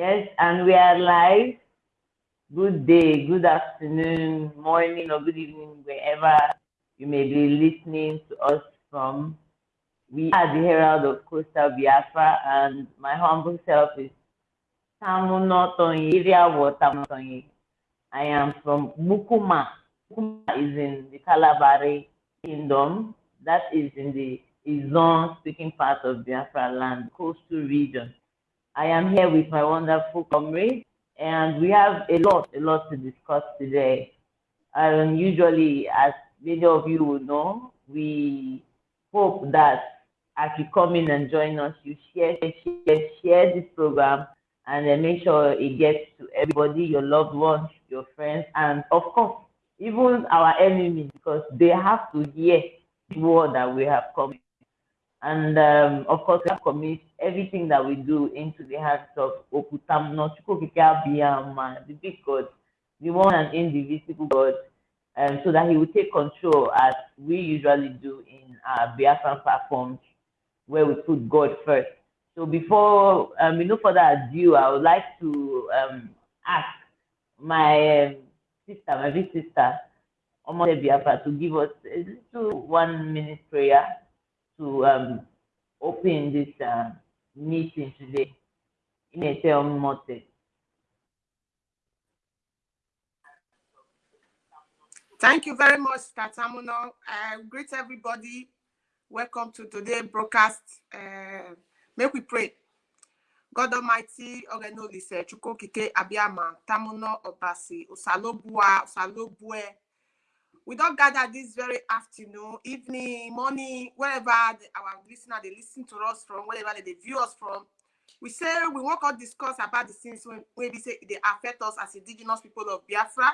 Yes, and we are live. Good day, good afternoon, morning, or good evening, wherever you may be listening to us from. We are the Herald of Coastal Biafra, and my humble self is Tamuno Tonyi, I am from Mukuma. Mukuma is in the Kalabari Kingdom, that is in the Izon speaking part of Biafra land, coastal region. I am here with my wonderful comrade, and we have a lot, a lot to discuss today. And usually, as many of you will know, we hope that as you come in and join us, you share, share, share this program and then make sure it gets to everybody, your loved ones, your friends, and of course, even our enemies, because they have to hear the word that we have come. And um, of course, we have commit everything that we do into the hands of Okutam, the big God, the one and indivisible God, um, so that He will take control as we usually do in our Biafran platforms, where we put God first. So before um, no further ado, I would like to um, ask my um, sister, my big sister, Omode Biafra, to give us a little one minute prayer to um, open this uh, meeting today. In a term, Thank you very much, Tatamuno. I greet everybody. Welcome to today's broadcast. Uh, make we pray. God Almighty, Ogenolise, Chukokike, Abiama, Tamuno, Obasi, Usalobua, Usalobue. We don't gather this very afternoon, evening, morning, wherever the, our listener they listen to us from, wherever they, they view us from. We say we want to discuss about the things when maybe say they affect us as indigenous people of Biafra.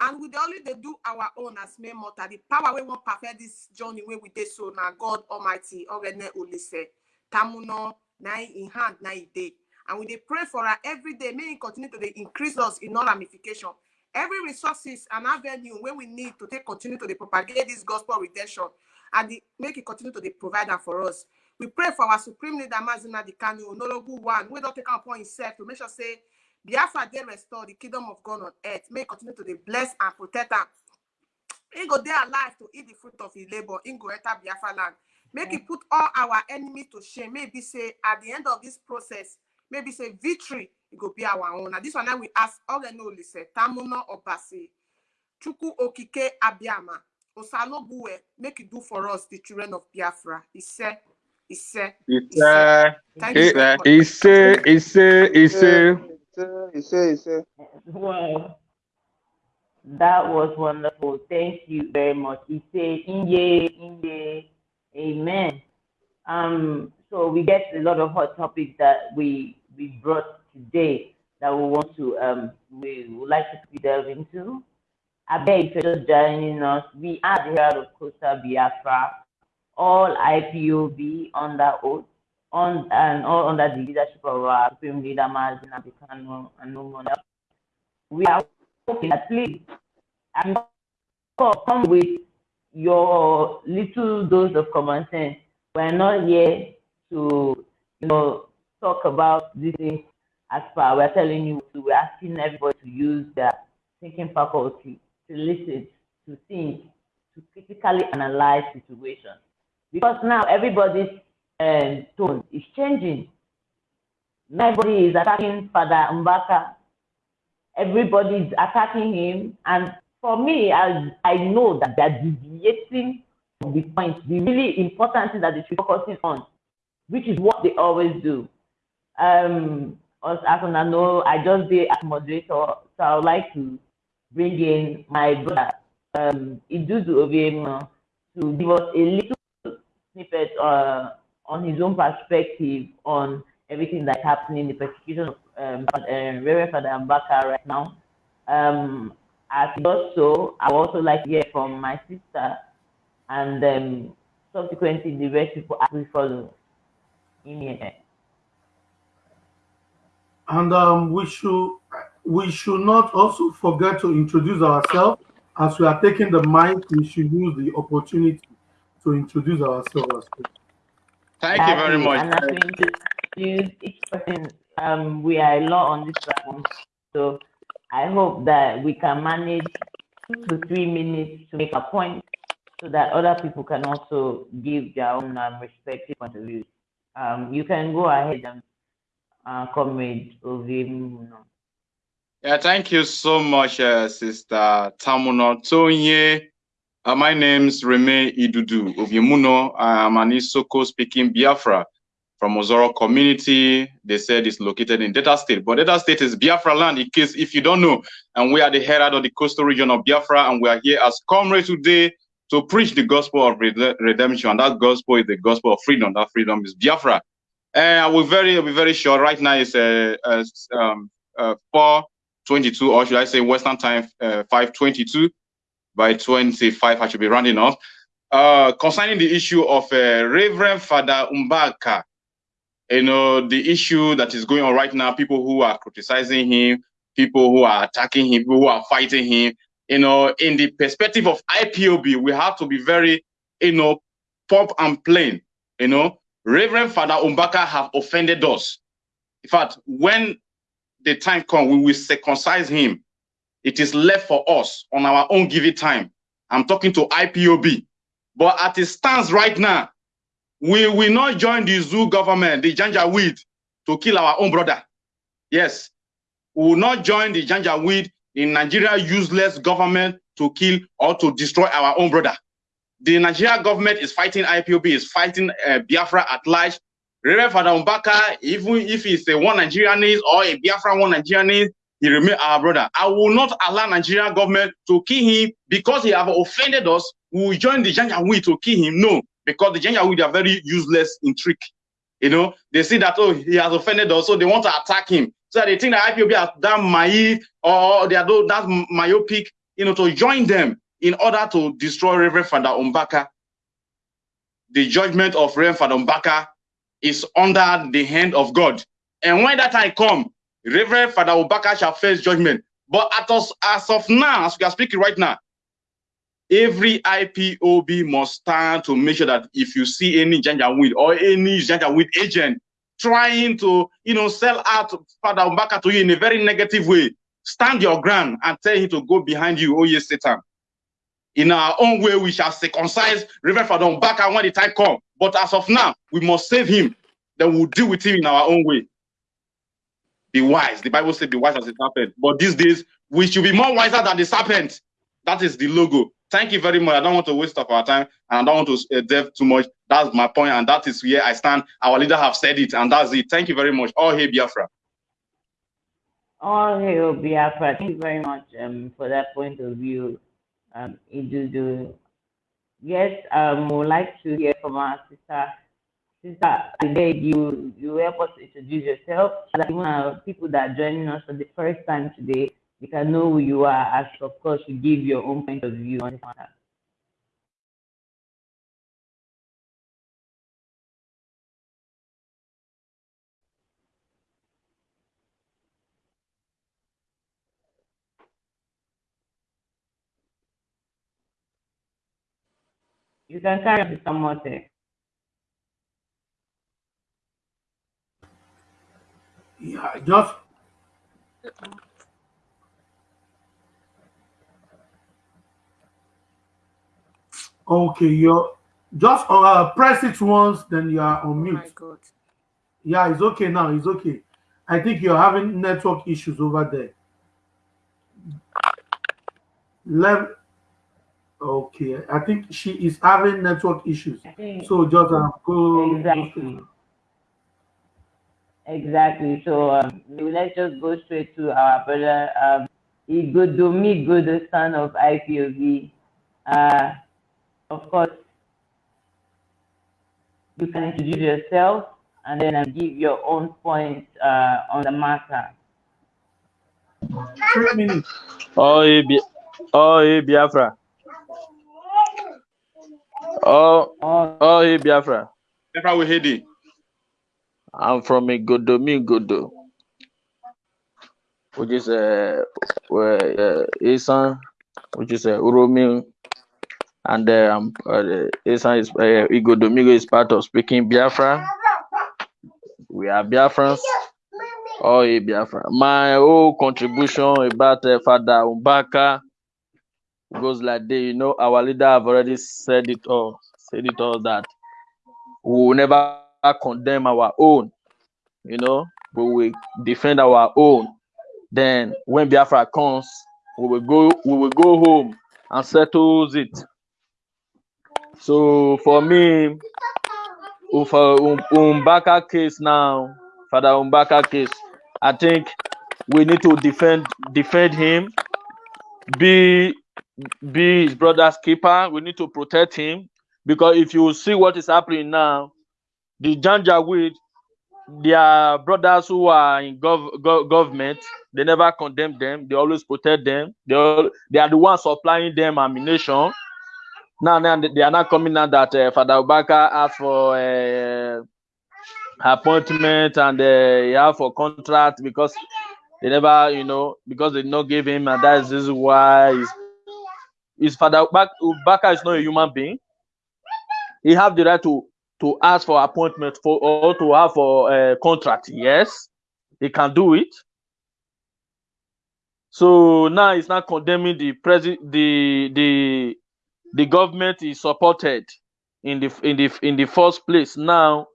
And we only they do our own as main motor. The power we want perfect this journey where we did so now God Almighty Ogene Ulise Tamuno nine in hand nine day. And we they pray for her every day, may continue to increase us in all ramification. Every resources and avenue where we need to take continue to dey propagate this gospel redemption and the, make it continue to dey provider for us. We pray for our supreme leader Mazi Nnamdi Kanu, Nologu one, we don't take upon himself to make sure say Biafra dey restore the kingdom of God on earth. May continue to dey bless and protect am. He go there alive to eat the fruit of his labor. He go enter Biafra land. Make it put all our enemies to shame. Maybe say at the end of this process, maybe say victory, it go be our own. Now this one now we ask all the know listen. Tamuno Obasi, Chuku Okike Abiama, Osalo Bue, make it do for us the children of Biafra. He said, he said, It's Thank you very it, much. it's uh, it's uh, it's uh, Ise, ise. Wow. That was wonderful. Thank you very much. He said, Inye, Inye, Amen. Um, so we get a lot of hot topics that we we brought today that we want to um we would like to delve into. I beg you're just joining us. We are the Herald of Coastal Biafra, all IPOB under oath, on and all under the leadership of our Supreme Leader Mazin Abikano and no one else. We are hoping at least and come with your little dose of common sense. We're not here to, you know, talk about these things as far. We're telling you, we're asking everybody to use their thinking faculty to listen, to think, to critically analyze situations. Because now everybody's um, tone is changing. Everybody is attacking Father Mbaka. Everybody is attacking him. And for me, I, I know that they're deviating from the point, the really important thing that they should be focusing on, which is what they always do. Um, as as I know, I just be as moderator, so I would like to bring in my brother, um, Idudu Obiemo, to give us a little snippet uh, on his own perspective on everything that's happening, in the persecution of um, uh, Reverend Father Mbaka right now. Um, as he does so, I would also like to hear from my sister and um, subsequently the rest people as we follow. In here. And um, we should we should not also forget to introduce ourselves. As we are taking the mic, we should use the opportunity to introduce ourselves. thank you very much. And as we introduce each person um, we are a lot on this platform, so I hope that we can manage two to three minutes to make a point so that other people can also give their own um, respective point of views. Um, you can go ahead and uh, comrade Ovimuno. Yeah, thank you so much, uh, Sister Tamuno Tonye. Uh, my name's Reme Idudu of Yemuno. I'm an Isoko speaking Biafra from Ozoro community. They said it's located in Delta State, but Delta State is Biafra land in case if you don't know. And we are the herald of the coastal region of Biafra, and we are here as comrades today to preach the gospel of rede- redemption. And that gospel is the gospel of freedom. That freedom is Biafra. I will very, I'll be very short. Right now it's uh, uh, um, uh, 4:22, or should I say Western time, uh, 5:22. By 25, I should be rounding off. Uh, concerning the issue of Reverend Father Mbaka, you know, the issue that is going on right now, people who are criticizing him, people who are attacking him, people who are fighting him, you know, in the perspective of IPOB, we have to be very, you know, pop and plain, you know. Reverend Father Mbaka have offended us. In fact, when the time comes, we will circumcise him. It is left for us on our own given time. I'm talking to IPOB. But at it stands right now, we will not join the zoo government, the Janjaweed, to kill our own brother. Yes, we will not join the Janjaweed in Nigeria useless government to kill or to destroy our own brother. The Nigeria government is fighting IPOB, is fighting uh, Biafra at large. Reverend Father even if he's a one Nigerianese or a Biafra one Nigerianese, he remain our brother. I will not allow Nigerian government to kill him because he have offended us. We will join the Janjaweed to kill him. No, because the Janjaweed are very useless in trick. You know, they see that oh he has offended us, so they want to attack him. So they think that IPOB are that naive or they are that myopic, you know, to join them in order to destroy Reverend Father Mbaka. The judgment of Reverend Father Mbaka is under the hand of God. And when that time come, Reverend Father Mbaka shall face judgment. But us, as of now, as we are speaking right now, every IPOB must stand to make sure that if you see any Janjaweed or any Janjaweed agent trying to, you know, sell out Father Mbaka to you in a very negative way, stand your ground and tell him to go behind you, oh yes, Satan. In our own way, we shall circumcise Reverend Father Mbaka when the time comes. But as of now, we must save him. Then we'll deal with him in our own way. Be wise. The Bible says, be wise as a serpent. But these days, we should be more wiser than the serpent. That is the logo. Thank you very much. I don't want to waste of our time and I don't want to uh, delve too much. That's my point, and that is where I stand. Our leader have said it, and that's it. Thank you very much. All hail Biafra. All hail Biafra. Thank you very much um, for that point of view, um, Idudu. Yes, um, would like to hear from our sister. Sister, beg you, you help us introduce yourself even our people that are joining us for the first time today, they can know who you are, as of course you give your own point of view on this matter. You can carry on with some more thing. Yeah, just okay. You're just uh, press it once, then you are on Oh my mute. God. Yeah, it's okay now. It's okay. I think you're having network issues over there. Let okay. I think she is having network issues. So just uh, go. exactly. Exactly. So um, let's just go straight to our brother um, Igodomi Godo, son of IPOB. Uh, of course, you can introduce yourself and then uh, give your own point uh, on the matter. Three minutes. Oh, hey, oh, hey, Biafra. Oh, Oh, oh, hey, Biafra. Biafra we head it. I'm from Igodomi Godo, which is uh, where uh, Isan, which is uh, Uromi, and uh, um, uh, Isan is uh, Igodomigo is part of speaking Biafra. We are Biafrans, Oh, yeah, Biafra. My whole contribution about uh, Father Umbaka goes like this. You know, our leader have already said it all. Said it all that we will never condemn our own. You know, we will defend our own. Then when Biafra comes, we will go. We will go home and settles it. So for me, for um, Mbaka case now, Father Mbaka case, I think we need to defend defend him, be be his brother's keeper. We need to protect him because if you see what is happening now, the Janjaweed, their brothers who are in gov, gov government, they never condemn them. They always protect them. They all, they are the ones supplying them ammunition. Now, now they are not coming now that uh, Father Obaka asked for uh, appointment and uh, he asked for contract because they never, you know, because they did not give him, and that is why his, his Father Obaka is not a human being. He have the right to to ask for appointment for or to have for a contract. Yes, he can do it. So now he's not condemning the president, the the the government is supported in the in the in the first place. Now,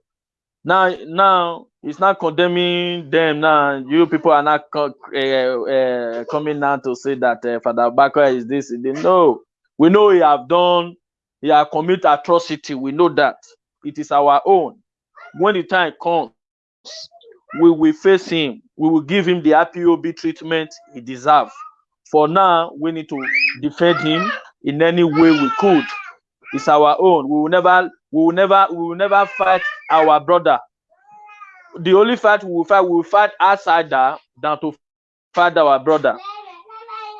now, now it's not condemning them. Now you people are not uh, uh, coming now to say that uh, Father Bakwa is this. Know we know he have done, he have committed atrocity. We know that it is our own. When the time comes, we will face him. We will give him the IPOB treatment he deserves. For now, we need to defend him in any way we could. It's our own. We will never, we will never, we will never fight our brother. The only fight we will fight, we will fight outsider than to fight our brother.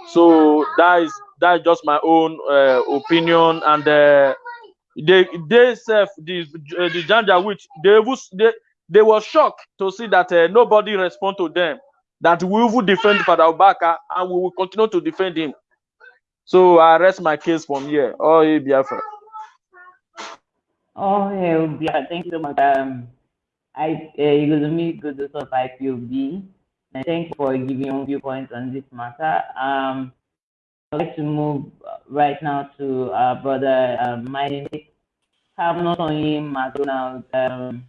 So that is that is just my own uh, opinion, and uh, they they self the uh, the Janja which they was they they were shocked to see that uh, nobody respond to them. That we will defend Father Obaka and we will continue to defend him. So I rest my case from here. Oh, hey, Biafra. Oh, yeah, thank you so much. Um, I, uh, good to of IPOB, and thank you for giving your viewpoint on this matter. Um, I'd like to move right now to our brother, um, my name is not on him, McDonald. Um,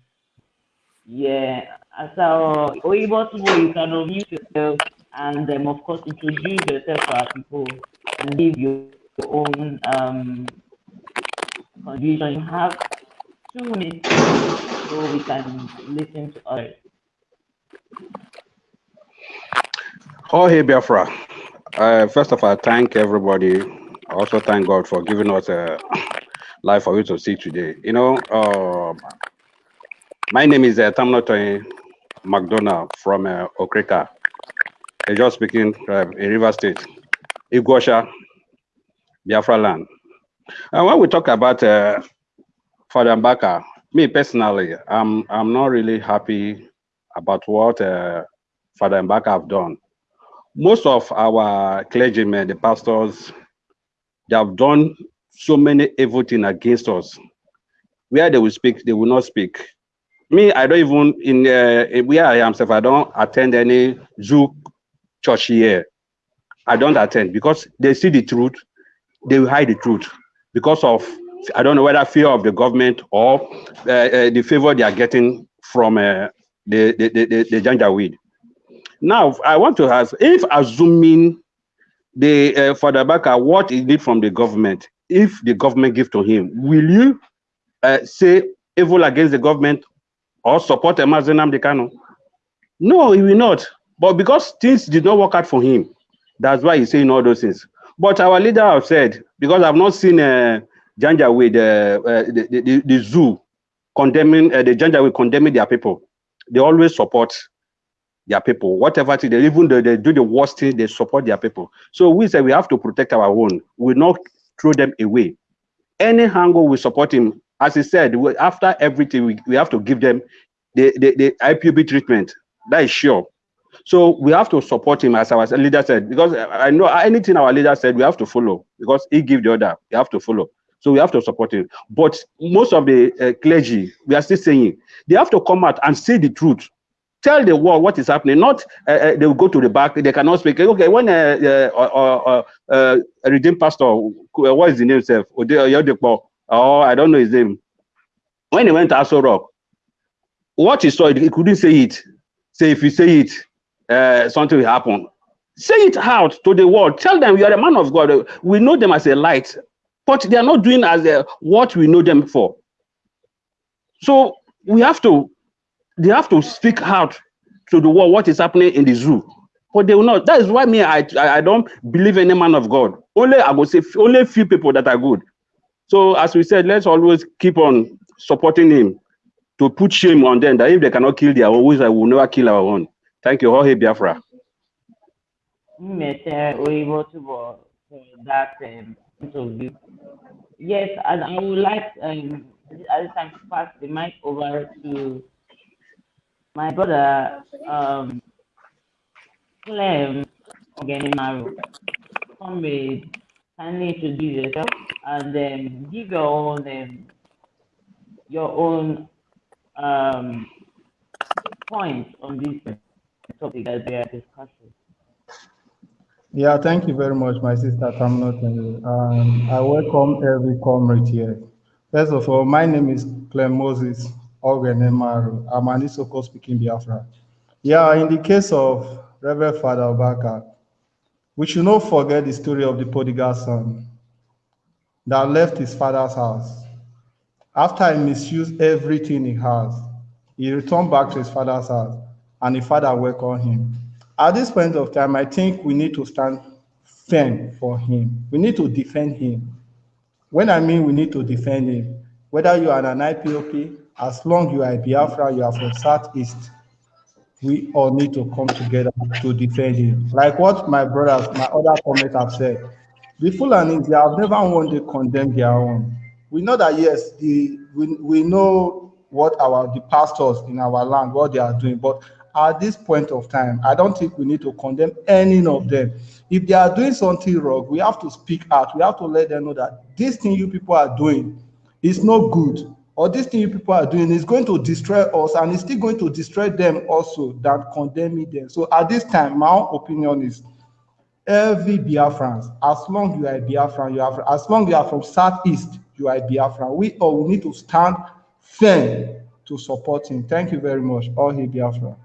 yeah, so Oibo you can unmute yourself and um, of course introduce yourself to our people and give your own um, contribution. You have two minutes so we can listen to others. Oh, hey, Biafra. Uh, first of all, thank everybody. Also thank God for giving us a life for you to see today. You know, uh, my name is uh, Tamnotoy McDonald from uh, Okrika. I just speaking uh, in River State, Igosha, Biafra land. And when we talk about uh, Father Mbaka, me personally, I'm I'm not really happy about what uh, Father Mbaka have done. Most of our clergymen, the pastors, they have done so many evil things against us. Where they will speak, they will not speak. Me, I don't even in uh, where I am, self, I don't attend any zoo church here. I don't attend because they see the truth, they will hide the truth because of I don't know whether fear of the government or uh, uh, the favor they are getting from uh, the the the, the, the Janjaweed. Now, I want to ask if assuming the uh, Father Baka what he did from the government, if the government give to him, will you uh, say evil against the government or support Mazi Nnamdi Kanu? No, he will not. But because things did not work out for him, that's why he's saying all those things. But our leader have said, because I've not seen uh, Janjaweed uh, uh, the, the, the, zoo condemning, uh, the Janjaweed condemning their people. They always support their people. Whatever they even though they do the worst thing, they support their people. So we say we have to protect our own. We not throw them away. Any angle we support him, as he said, we, after everything, we, we have to give them the, the, the IPB treatment. That is sure. So we have to support him as our leader said, because I know anything our leader said, we have to follow because he give the order, we have to follow. So we have to support him. But most of the uh, clergy, we are still saying, they have to come out and say the truth. tell the world what is happening. Not uh, uh, they will go to the back. They cannot speak. Okay, when uh, uh, uh, a redeemed pastor, what is the name himself? Oh, I don't know his name. When he went to Aso Rock, what he saw, he couldn't say it. Say if you say it, something will happen. Say it out to the world. Tell them you are a man of God. We know them as a light, but they are not doing as a, what we know them for. So we have to, they have to speak out to the world what is happening in the zoo. But they will not. That is why me, I, I, I don't believe in any man of God. Only I will say only few people that are good. So as we said, let's always keep on supporting him to put shame on them that if they cannot kill their own, I will never kill our own. Thank you, Jorge Biafra. Oibotubo for that um, interview. Yes, and I would like um, at this time to pass the mic over to my brother, um, Clem Ogenimaru. Comrade, kindly introduce yourself and then give your own um, your own um, points on this topic that we are discussing. Yeah, thank you very much, my sister Tamnot. Um, I welcome every comrade here. First of all, my name is Clem Moses Ogenemaru. I'm an Isoko speaking Biafra. Yeah, in the case of Reverend Father Obaka, we should not forget the story of the prodigal son that left his father's house. After he misused everything he has, he returned back to his father's house and the father welcomed him. At this point of time, I think we need to stand firm for him. We need to defend him. When I mean we need to defend him, whether you are an IPOB, as long you are a Biafra, you are from Southeast, we all need to come together to defend him. Like what my brothers, my other comments have said. The Fulanis, they have never one day condemned their own. We know that yes, the we, we know what our the pastors in our land, what they are doing, but at this point of time, I don't think we need to condemn any of them. If they are doing something wrong, we have to speak out. We have to let them know that this thing you people are doing is not good, or this thing you people are doing is going to destroy us, and it's still going to destroy them also than condemning them. So at this time, my own opinion is every Biafran, as long you are Biafran, you are as long you are from Southeast, you are a Biafran. We all need to stand firm to support him. Thank you very much. All he Biafra.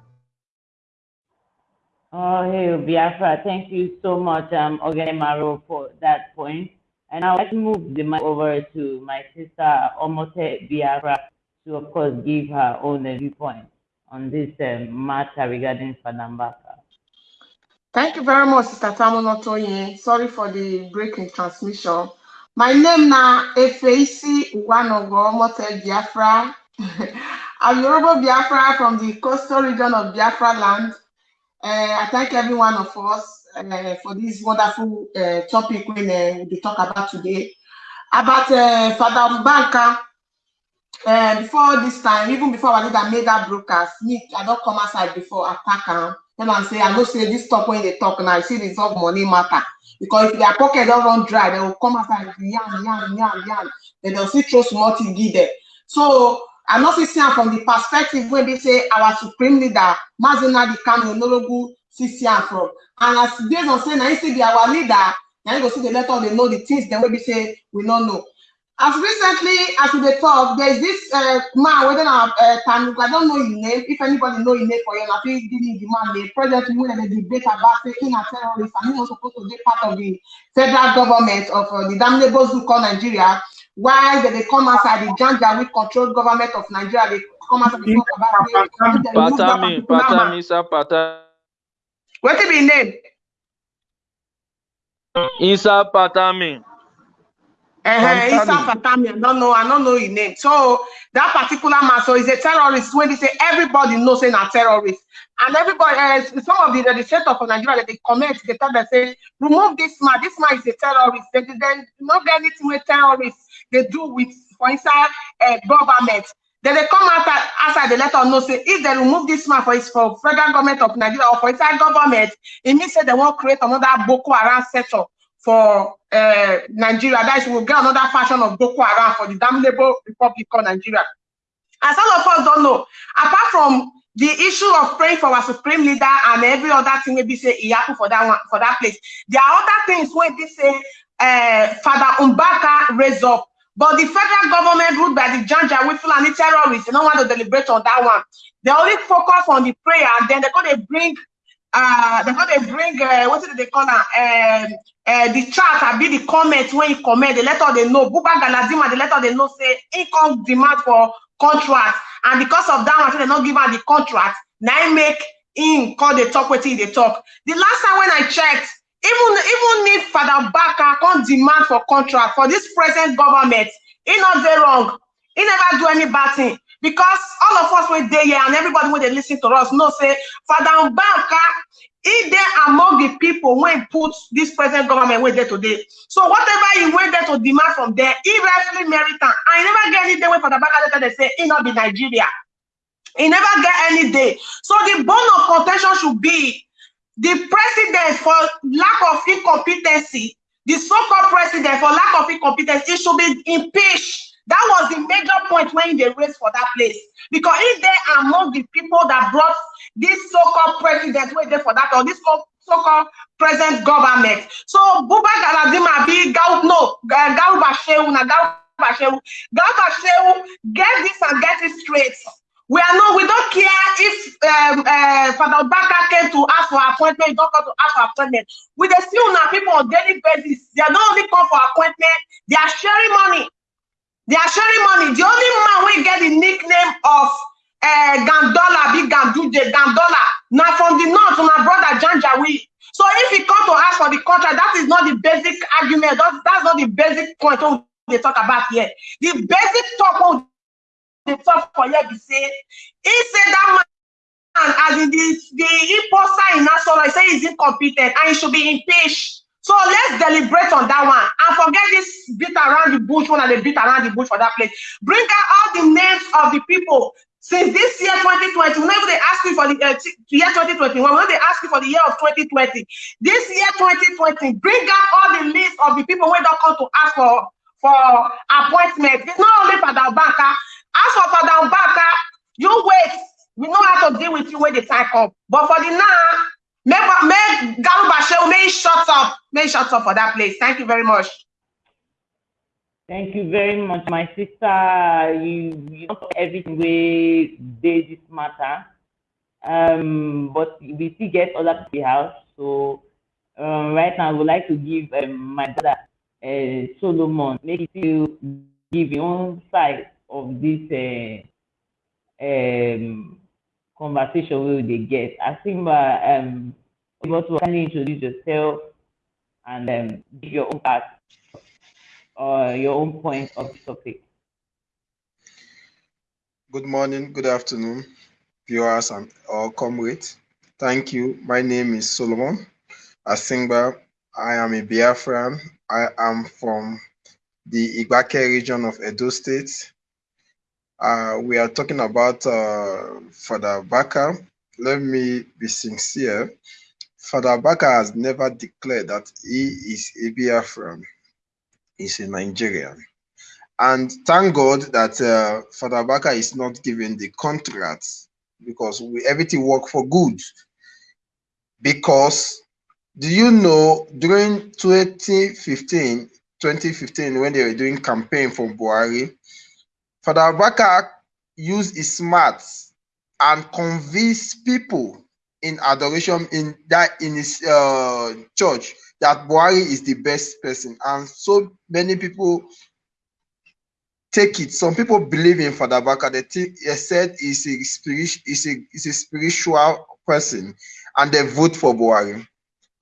Oh, hey, Biafra, thank you so much, um, Maro, for that point. And I'd like to move the mic over to my sister, Omote Biafra, to, of course, give her own viewpoint on this um, matter regarding Fadambaka. Thank you very much, Sister Tamonotoye. Sorry for the break in transmission. My name now Efeisi Wanogo Omote Biafra. I'm Yoruba Biafra from the coastal region of Biafra land. Uh, I thank every one of us uh, for this wonderful uh, topic when uh, we talk about today. About uh, Father Mbanka, uh, before this time, even before I did made that broadcast, me, I don't come outside before attack am. Then I say, I know say this talk when they talk now, I see resolve money matter. Because if their pocket don't run dry, they will come outside yarn, yarn, yarn, yarn. Then they'll see throw small give them. So I'm not seeing from the perspective when they say our supreme leader, Mazina the Kano Nologu, see from. And as based on saying, I see be our leader, now you go see the letter, they know the things, then we say we don't know. As recently as we talk, there's this uh, man, whether uh, uh, I don't know his name. If anybody know his name for you, I think give the man the president when they debate about taking a terrorist and he's not supposed to be part of the federal government of uh, the damnable called Nigeria. Why did they come outside the Janja with controlled government of Nigeria? They come outside it. Patami, Patami, sir, Patami. What is his name? Isa Patami. Uh, Isa Patami, I don't know, I don't know his name. So that particular man, so he's a terrorist. When they say everybody knows he's a terrorist, and everybody, uh, some of the legislators for Nigeria, they comment, they tell them say, remove this man. This man is a terrorist. They, they not get anything with terrorists. They do with, for inside uh, government. Then they come out outside the letter no say if they remove this man for his for federal government of Nigeria or for inside government, it means that they won't create another Boko Haram setup for uh, Nigeria. That is, we'll get another fashion of Boko Haram for the damnable Republic of Nigeria. As some of us don't know, apart from the issue of praying for our supreme leader and every other thing maybe say it happen for that one for that place. There are other things where they say uh, Father Umbaka raise up. But the federal government ruled by the Janja Fulani terrorists, they don't want to deliberate on that one. They only focus on the prayer and then they're going to bring uh they're going to bring uh, what did they call it? Um, uh, the chat I be the comments when you comment, they let all they know. Buba Galadima, they let all they know say income demand for contract. And because of that, one, they not give her the contract. Now make in call the talk wetin they talk. The last time when I checked, even even if Father Baka can't demand for contract for this present government, he not very wrong. He never do any bad thing because all of us were there here and everybody when they listen to us know say Father Baka he there among the people when put this present government where there today. So whatever he went there to demand from there, he rightfully merit I never get any day when Father Baka they say he not be Nigeria. He never get any day. So the bone of contention should be the president for lack of incompetency, the so-called president for lack of incompetence, it should be impeached. That was the major point when they raised for that place. Because if they among the people that brought this so-called president wait there for that or this so-called present government. So Buba Galadima be Gau no Gau Bashew na Gau Bashew. Gau Bashew get this and get it straight. We are not, we don't care if um, uh, Father Baka came to ask for appointment, don't come to ask for appointment. We they still now people on daily basis. They are not only come for appointment, they are sharing money. They are sharing money. The only man we get the nickname of uh, Gandola, big Ganduje, Gandola. Now from the north, my brother Janjawi. So if he come to ask for the contract, that is not the basic argument. That's, that's not the basic point they talk about here. The basic talk they talk for here be say, he said that man, as in the, the imposter in he say he's incompetent and he should be impeached. So let's deliberate on that one and forget this beat around the bush one and they beat around the bush for that place. Bring out all the names of the people since this year 2020, whenever they ask you for the uh, year 2021, when they ask you for the year of 2020, this year 2020, bring out all the list of the people who don't come to ask for for appointment. It's not only for the banker. Ask for Father Baka, you wait. We know how to deal with you when the time come. But for the now, make make Galu may shut up, may shut up for that place. Thank you very much. Thank you very much, my sister. You, you know everything we did this matter. Um, but we still get other people house. So um, right now, I would like to give um, my brother uh, Solomon, maybe to give your own side of this uh, um, conversation we they get. Think uh, um, able to kindly introduce yourself and um, give your own part or your own point of the topic. Good morning, good afternoon, viewers and all comrades. Thank you. My name is Solomon Asingba. I am a Biafran. I am from the Igbake region of Edo State. Uh, we are talking about uh, Father Baka. Let me be sincere. Father Baka has never declared that he is a Biafran is a Nigerian. And thank God that uh, Father Baka is not given the contracts because we, everything work for good. Because do you know during 2015, 2015 when they were doing campaign for Buhari, Father Baka used his smarts and convinced people in adoration in that in his uh, church that Buhari is the best person, and so many people take it. Some people believe in Father Baka. They, think, they said he's a he's a, he's a spiritual person, and they vote for Buhari.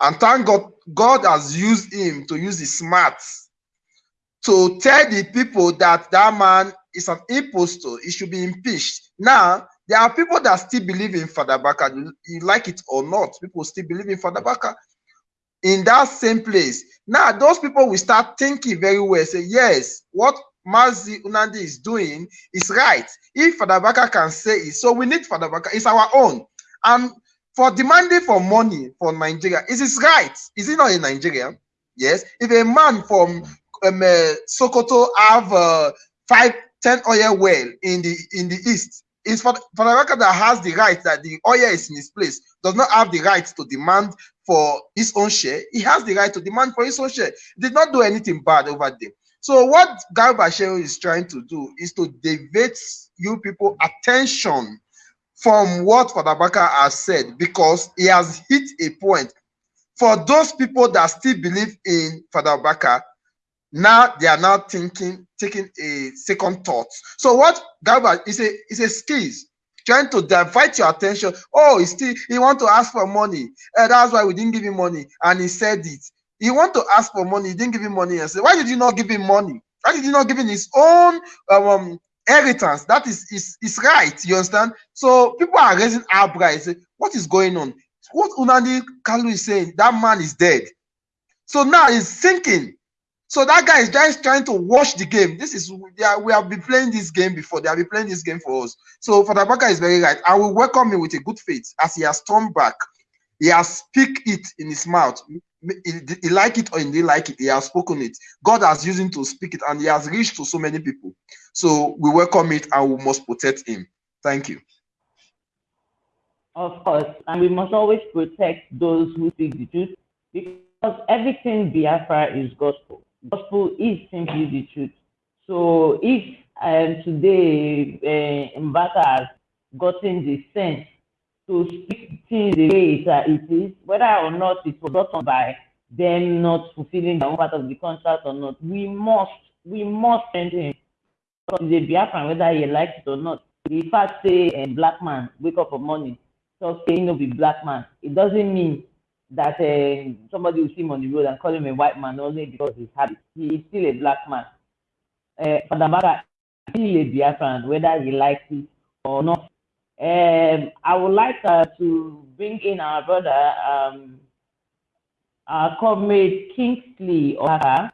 And thank God, God has used him to use his smarts to tell the people that that man is an impostor. He should be impeached. Now, there are people that still believe in Father Baka. You, like it or not, people still believe in Father Baka in that same place. Now, those people will start thinking very well, say, yes, what Mazi Unandi is doing is right. If Fadabaka can say it, so we need Fadabaka, it's our own. And for demanding for money for Nigeria, is it right? Is it not in Nigeria? Yes. If a man from um, uh, Sokoto have uh, five, ten oil well in the in the east, is for, for record that has the right that the oil is in his place, does not have the right to demand for his own share. He has the right to demand for his own share. Did not do anything bad over there. So what Garba Shehu is trying to do is to divert you people attention from what Father Baka has said because he has hit a point. For those people that still believe in Father Baka, now they are now thinking, taking a second thought. So what Garba is a is a skills trying to divert your attention. Oh, he still he want to ask for money. and that's why we didn't give him money, and he said it. He want to ask for money, he didn't give him money. And say, why did you not give him money? Why did you not give him his own um, inheritance? That is is is right. You understand? So people are raising eyebrows. What is going on? What Unani Kalu is saying, that man is dead. So now he's thinking so that guy is just trying to watch the game. This is yeah, we have been playing this game before. They have been playing this game for us. So Father is very right. I will welcome him with a good faith as he has turned back. He has speak it in his mouth. He, he like it or he didn't like it. He has spoken it. God has used him to speak it, and he has reached to so many people. So we welcome it, and we must protect him. Thank you. Of course, and we must always protect those who speak the truth because everything Biafra is gospel gospel is simply the truth. So if um, today uh, Mbaka has gotten the sense to speak things the way it, uh, it is, whether or not it was done by them not fulfilling their part of the contract or not, we must, we must send him. Because he's a Biafran, whether he likes it or not. The fact say a black man wake up for morning, so saying no be black man, it doesn't mean that uh, somebody will see him on the road and call him a white man only because he's happy. He is still a black man. Uh, Father Mara is still a Biafran, whether he likes it or not. Um, I would like uh, to bring in our brother, um, our comrade Kingsley Oaka.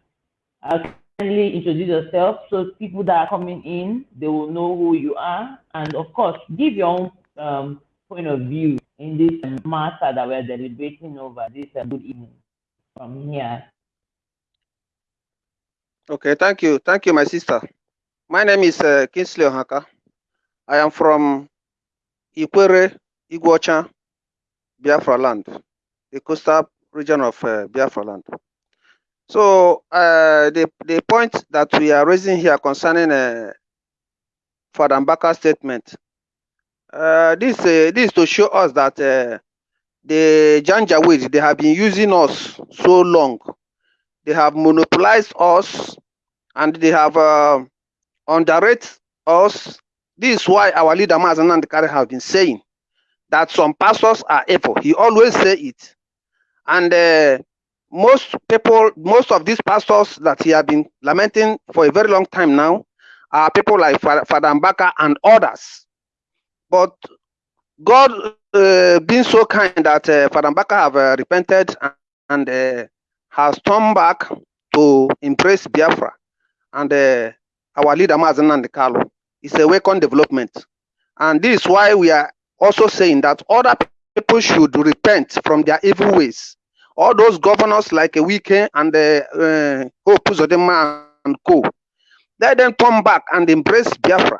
Uh, kindly introduce yourself so people that are coming in, they will know who you are. And of course, give your own um, point of view in this matter that we're deliberating over this uh, good evening from here. Okay, thank you. Thank you, my sister. My name is uh, Kinsley Ohaka. I am from Ikwere, Iguacha, Biafra land, the coastal region of uh, Biafra land. So uh, the, the point that we are raising here concerning uh, Mbaka's statement uh, this uh, this to show us that uh, the Janjaweed they have been using us so long. They have monopolized us, and they have uh, underrated us. This is why our leader Mazen Kari have been saying that some pastors are evil. He always say it, and uh, most people, most of these pastors that he have been lamenting for a very long time now, are people like Father Mbaka and others but God uh, being so kind that uh, Father Mbaka have uh, repented and uh, has turned back to embrace Biafra. And uh, our leader, Mazen and Carlo, is a welcome development. And this is why we are also saying that other people should repent from their evil ways. All those governors like weekend and uh, uh, Hope Uzodimma and co, let them turn back and embrace Biafra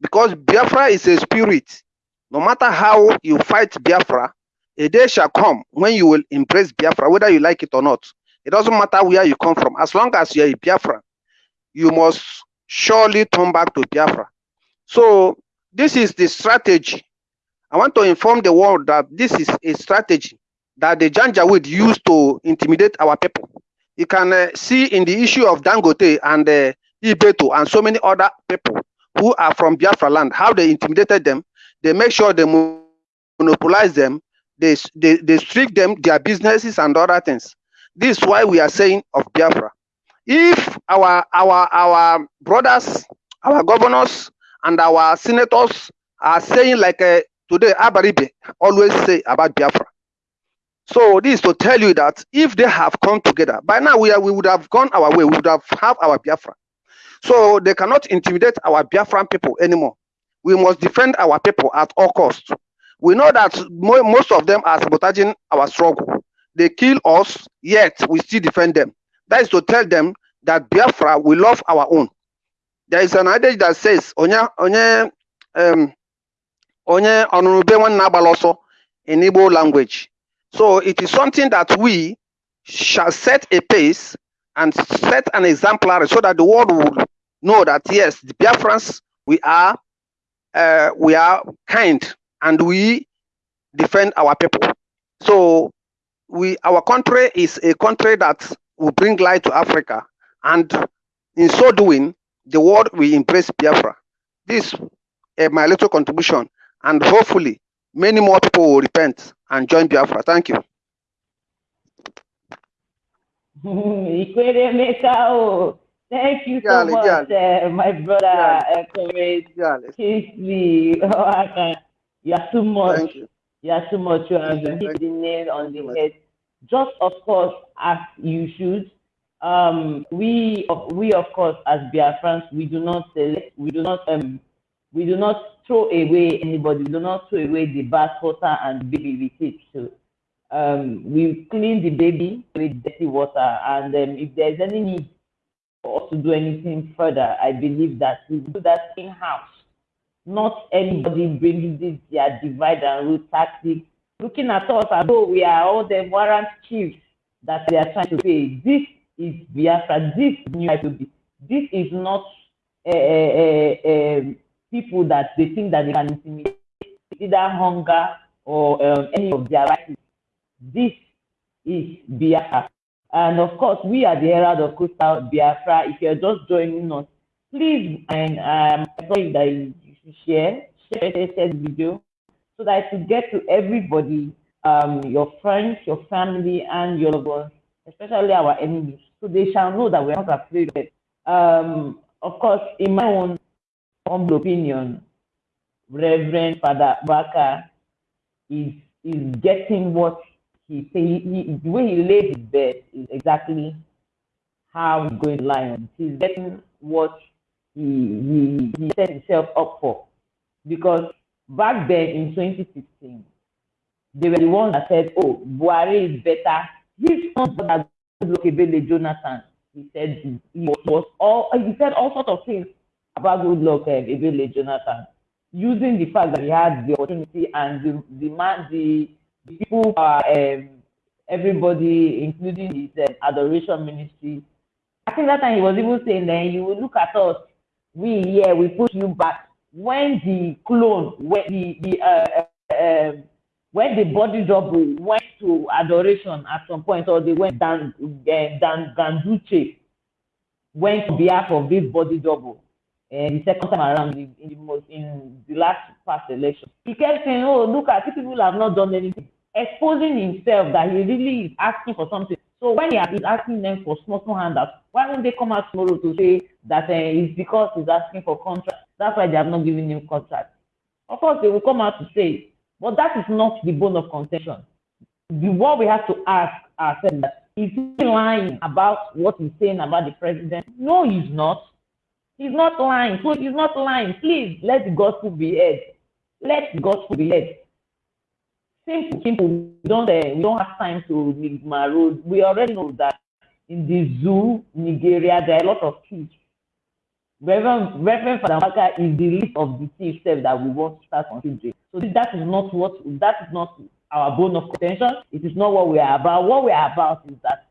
because Biafra is a spirit. No matter how you fight Biafra, a day shall come when you will embrace Biafra, whether you like it or not. It doesn't matter where you come from. As long as you're a Biafra, you must surely turn back to Biafra. So this is the strategy. I want to inform the world that this is a strategy that the Janjaweed use to intimidate our people. You can uh, see in the issue of Dangote and uh, Ibeto and so many other people who are from Biafra land, how they intimidated them, they make sure they monopolize them, they, they, they strict them, their businesses and other things. This is why we are saying of Biafra. If our our our brothers, our governors, and our senators are saying like uh, today, Abaribe always say about Biafra. So this is to tell you that if they have come together, by now we, are, we would have gone our way, we would have have our Biafra. So they cannot intimidate our Biafran people anymore. We must defend our people at all costs. We know that most of them are sabotaging our struggle. They kill us, yet we still defend them. That is to tell them that Biafra, we love our own. There is an adage that says, Onya, Onya, um, onye ọsọ in Igbo language. So it is something that we shall set a pace and set an exemplary so that the world will know that yes, the Biafrans we are uh, we are kind and we defend our people. So we our country is a country that will bring light to Africa, and in so doing, the world will embrace Biafra. This is my little contribution, and hopefully, many more people will repent and join Biafra. Thank you. Thank you so Yale, much, uh, my brother, uh, Comrade Yale. Kingsley. Oh, I can, you are too much. You. You are too much. You have hit the nail on the head. Just of course, as you should. Um, we, of- we of course, as Biafrans, we do not select, we do not, um, we do not throw away anybody. We do not throw away the bath water and baby with it. So, um, we clean the baby with dirty water, and um, if there's any need for us to do anything further, I believe that we do that in house. Not anybody bringing this their divide and rule tactic, looking at us as though we are all the warrant chiefs that they are trying to pay. This is Biafra. This is new IPOB. This is not uh, uh, uh, people that they think that they can intimidate, either hunger or um, any of their rights. This is Biafra. And of course, we are the herald of Coastal Biafra. If you're just joining us, please, and um, I thought that you share, share, share, video so that it will get to everybody, um, your friends, your family, and your loved ones, especially our enemies, so they shall know that we're not afraid of it. Um, of course, in my own humble opinion, Reverend Father Mbaka is is getting what he say. He, he, the way he laid his bed is exactly how he's going to lie on. He's getting what he he, he set himself up for. Because back then in 2016, they were the ones that said, "Oh, Buhari is better." He's not that Goodluck Jonathan. He said he, was all he said all sorts of things about Goodluck uh, Ebele Jonathan, using the fact that he had the opportunity and the the man the people are um, everybody, including his uh, adoration ministry. I think that time he was even saying, "Then you will look at us, we here, we push you back." When the clone, when the the uh, uh, um, when the body double went to adoration at some point, or they went down, uh, down Ganduche went on behalf of this body double. And the second time around, in, in the most in the last past election, he kept saying, "Oh, look at people have not done anything," exposing himself that he really is asking for something. So when he is asking them for small small handouts, why won't they come out tomorrow to say that uh, it's because he's asking for contract? That's why they have not given him contract. Of course, they will come out to say, but that is not the bone of contention. The what we have to ask ourselves that is he lying about what he's saying about the president? No, he's not. He's not lying. So he's not lying. Please let the gospel be heard. Let the gospel be heard. Simple. We don't, uh, we don't have time to road. We already know that in the zoo, Nigeria, there are a lot of thieves. Reverend, Reverend Father Maka is the list of the thieves that we want to start considering. So that is not what that is not our bone of contention. It is not what we are about. What we are about is that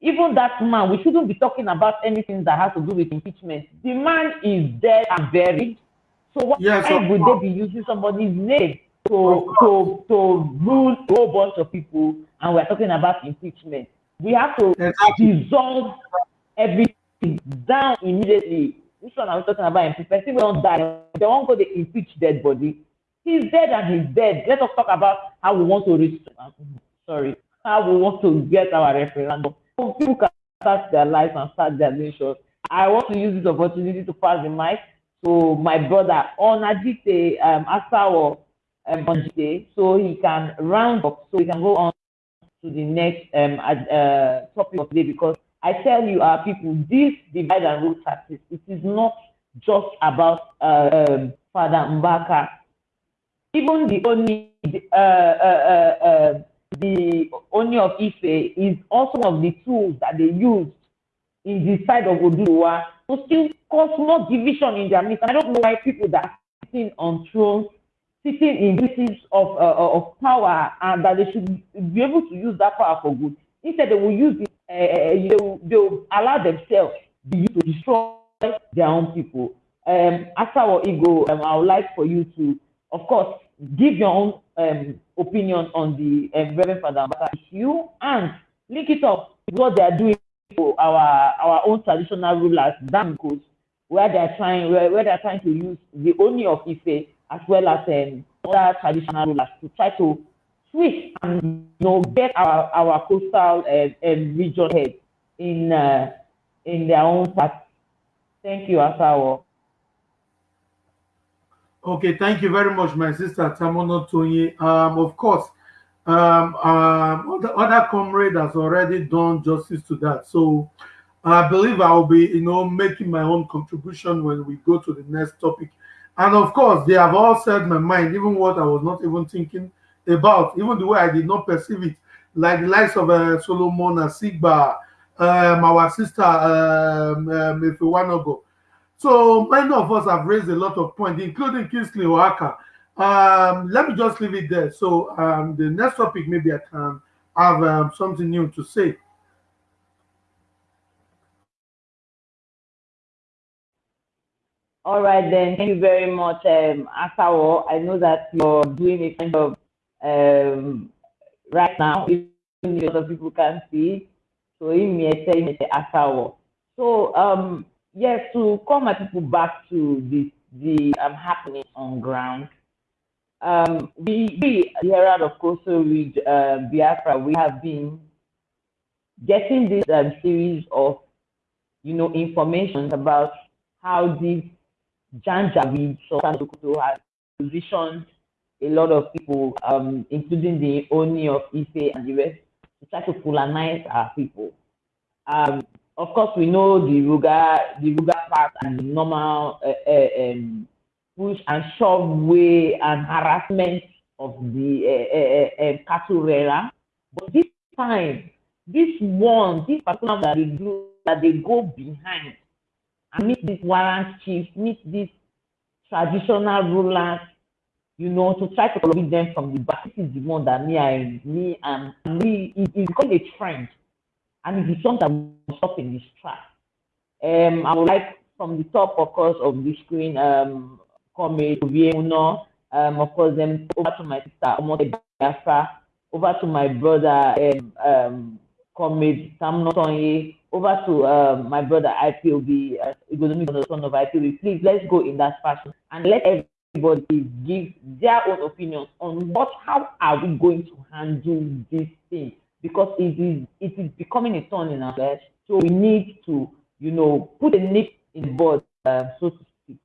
even that man, we shouldn't be talking about anything that has to do with impeachment. The man is dead and buried. So why Yes, would they be using somebody's name to to to rule a whole bunch of people? And we're talking about impeachment. We have to Exactly. dissolve everything down immediately. Which one are we talking about? If person don't die, they won't go to impeach dead body. He's dead and he's dead. Let us talk about how we want to reach. Sorry, how we want to get our referendum. So people can start their lives and start their nations. I want to use this opportunity to pass the mic to my brother Onajite um, Asawo um, Onjite, so he can round up, so he can go on to the next um, uh, topic of the day because I tell you, our people, this divide and rule tactics, it is not just about uh, um, Father Mbaka. Even the only uh, uh, uh, uh, the Oni of Ife is also one of the tools that they used in the side of Oduduwa to still cause more division in their midst. I don't know why people that are sitting on thrones sitting in places of uh, of power and that they should be able to use that power for good. Instead, they will use it. Uh, they, will, they will allow themselves to destroy their own people. Um, after our ego, um, I would like for you to, of course, give your own um, opinion on the um, Reverend Father issue and link it up with what they are doing for our our own traditional rulers, Damikos, where they are trying where, where they are trying to use the Oni of Ife as well as um, other traditional rulers to try to switch and you know get our our coastal uh, um, region head in uh, in their own path. Thank you, Asawa. Okay, thank you very much, my sister Tamono Tony. Um, of course, um, um, other, other comrade has already done justice to that. So I believe I will be, you know, making my own contribution when we go to the next topic. And of course, they have all said my mind, even what I was not even thinking about, even the way I did not perceive it, like the likes of uh, Solomon Asigba, um, our sister um, um, go. So many of us have raised a lot of points, including Kingsley Oaka. Um, let me just leave it there. So um, the next topic, maybe I can have um, something new to say. All right, then. Thank you very much, um, Asawo. I know that you're doing a kind of um, right now, even a lot of people can't see. So, Asawo. So, um, yes, to call my people back to the the um, happening on ground. Um, we, we here out of Coastal Ridge, uh, Biafra, we have been getting this um, series of, you know, information about how this Janjaweed Sultan has positioned a lot of people, um, including the Oni of Ife and the rest, to try to colonize our people. Um, of course, we know the Ruga, the Ruga part and the normal uh, uh, um, push and shove way and harassment of the uh, cattle rearer. But this time, this one, this particular that they do, that they go behind and meet these warrant chiefs, meet these traditional rulers, you know, to try to convince them from the back. This is the one that me, I, me, and me, it's become a trend. And it is something that will stop in this track. Um, I would like from the top, of course, of the screen, um, Comrade Uno, um, of course, then over to my sister, Omote Biafra, over to my brother, um, um, Comrade Sam Notonye, over to uh, my brother IPOB, uh, son of IPOB. Please, let's go in that fashion and let everybody give their own opinions on what, how are we going to handle this thing? Because it is, it is becoming a thorn in our flesh. So we need to, you know, put a nip in the bud, uh, so to speak.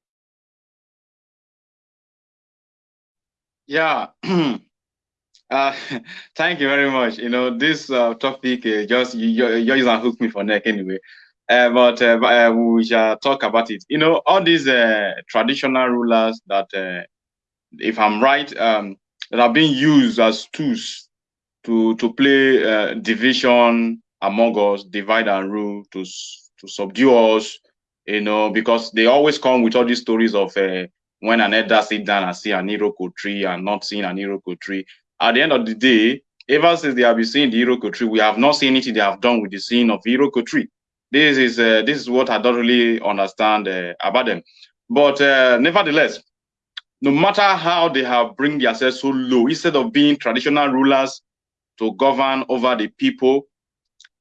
Yeah. Uh, thank you very much. You know, this uh, topic uh, just you, you, you just hook me for neck anyway. Uh, but uh, we shall talk about it. You know, all these traditional rulers that, if I'm right, um, that are being used as tools to to play division among us, divide and rule, to to subdue us. You know, because they always come with all these stories of when an elder sit down and see an Iroko tree and not seeing an Iroko tree at the end of the day, ever since they have been seeing the Iroko tree, we have not seen anything they have done with the scene of Iroko tree. This is uh, this is what I don't really understand uh, about them. But uh, nevertheless, no matter how they have bring themselves so low, instead of being traditional rulers to govern over the people,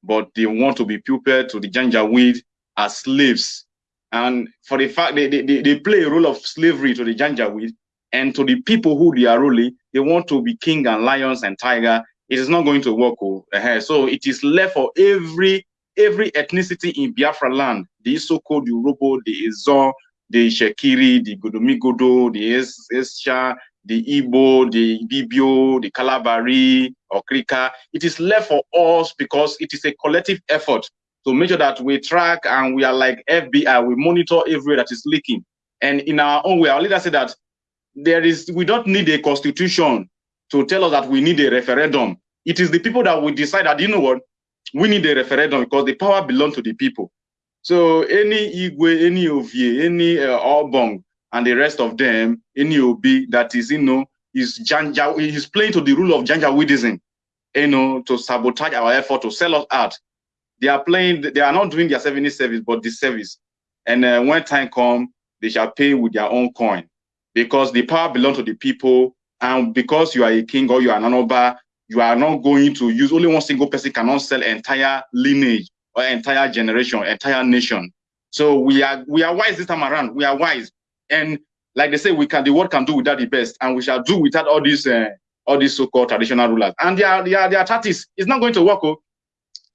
but they want to be pupil to the Janjaweed as slaves. And for the fact they, they, they play a role of slavery to the Janjaweed, and to the people who they are ruling, they want to be king and lions and tiger. It is not going to work. Oh, uh-huh. so it is left for every every ethnicity in Biafra land, the the Urhobo, the Ezo, the Shekiri, the Godomigodo, the Esha, the Igbo, the Bibio, the Kalabari, or Krika. It is left for us because it is a collective effort to make sure that we track and we are like FBI, we monitor everywhere that is leaking. And in our own way, our leader said that there is we don't need a constitution to tell us that we need a referendum. It is the people that will decide that you know what we need a referendum because the power belongs to the people. So any Igwe, any Ovie, any uh, Obong, and the rest of them, any Obi that is, you know, is Janja, he's playing to the rule of Janjaweedism, you know, to sabotage our effort to sell us out. They are playing, they are not doing their 70 service, but the service. And uh, when time comes, they shall pay with their own coin because the power belongs to the people. And because you are a king or you are an honorable, you are not going to use only one single person cannot sell entire lineage or entire generation, entire nation. So we are we are wise this time around. We are wise, and like they say, we can the world can do without the best, and we shall do without all these uh, all these so-called traditional rulers. And their their their tactics is not going to work, oh,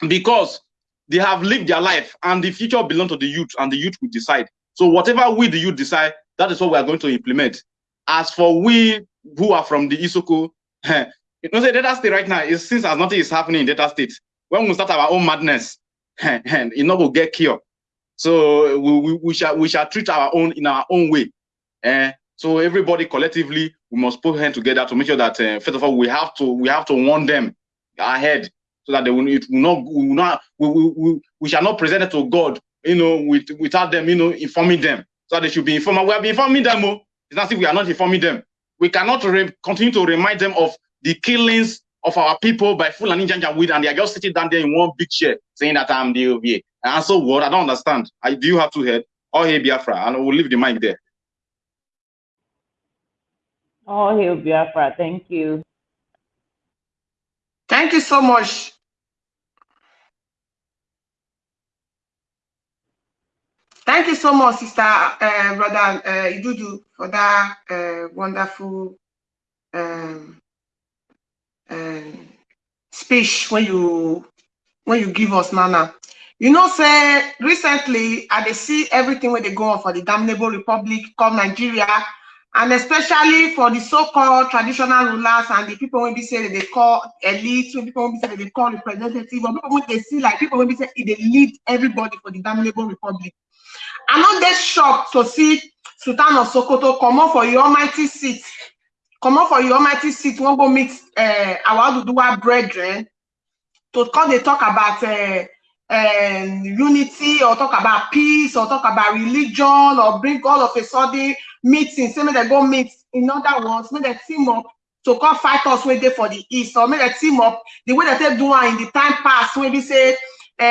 because they have lived their life, and the future belongs to the youth, and the youth will decide. So whatever we the youth decide, that is what we are going to implement. As for we who are from the Isoko, you know, the Delta state right now is since as nothing is happening in Delta state. When we start our own madness, it not will get cured. So we, we, we, shall we shall treat our own in our own way. Uh, so everybody collectively we must put hands together to make sure that uh, first of all we have to we have to warn them ahead so that they will, it will not we will not we, we, we, we shall not present it to God you know with, without them you know informing them so they should be informed. We have been informing them. Oh. It's not if we are not informing them. We cannot continue to remind them of the killings of our people by Fulani Janjaweed, and they are just sitting down there in one big chair saying that I'm the OVA. And so what? I don't understand. I do you have to head or hey Biafra, and we'll leave the mic there. Oh, hey Biafra, thank you. Thank you so much. Thank you so much, Sister uh, Brother uh, Idudu, for that uh, wonderful um, um, speech when you when you give us nana. You know say recently i dey see everything where they go on for the damnable republic called nigeria and especially for the so-called traditional rulers and the people when be say they call elite when people when be say they call representative or people when they see like people when be say they lead everybody for the damnable republic i know dey shocked to see sultan of sokoto come up for your almighty seat. Comot for your almighty seat wan go meet uh, our Oduduwa brethren. To come dey talk about uh, um, unity or talk about peace or talk about religion or bring all of a sudden meeting. Say make dem go meet in other words. Make dem team up to come fight us wey dey for the east or make dem team up the way dem take do in the time past. Wey be say uh,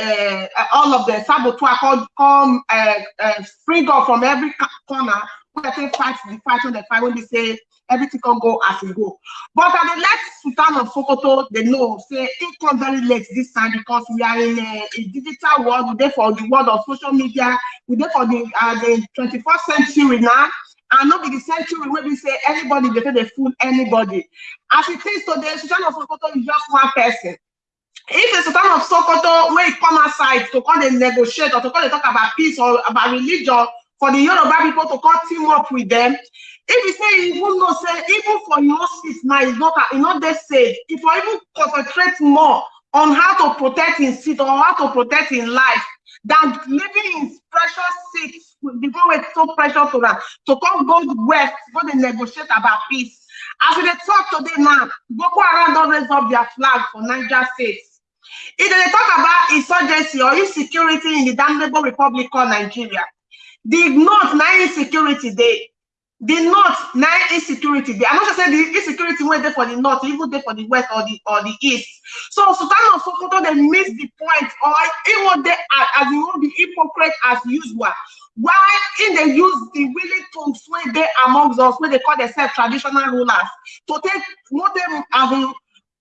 uh, all of the saboteur come come uh, uh, spring up from every corner dem take fight the fight wey dem fight wey be say everything can go as it go. But I dey let Sultan of Sokoto they know say it come very late this time because we are in a, a digital world. We there for the world of social media. We there for the uh, the 21st century now. And not be the century where we say anybody they they fool anybody. As it is today, Sultan of Sokoto is just one person. If the Sultan of Sokoto when it come outside to come and negotiate or to come and talk about peace or about religion for the Yoruba people to come team up with them, if you say you even know say even for your seat now it's not it's not that safe. If you even concentrate more on how to protect his seat or how to protect his life than living in precious seats before it's so precious to them to come go west go to negotiate about peace as we talk today now boko haram don raise up their flag for niger state. If they talk about insurgency or insecurity in the damnable republic called nigeria the north na insecurity dey the north na insecurity. Dey i'm not just say the insecurity wey dey for the north even dey for the west or the or the east. So sultan of sokoto dey miss the point or e wan dey as e wan be hypocrite as usual. Why im dey use the willing tongues wey dey amongst us wey dey call themselves traditional rulers to take no take as in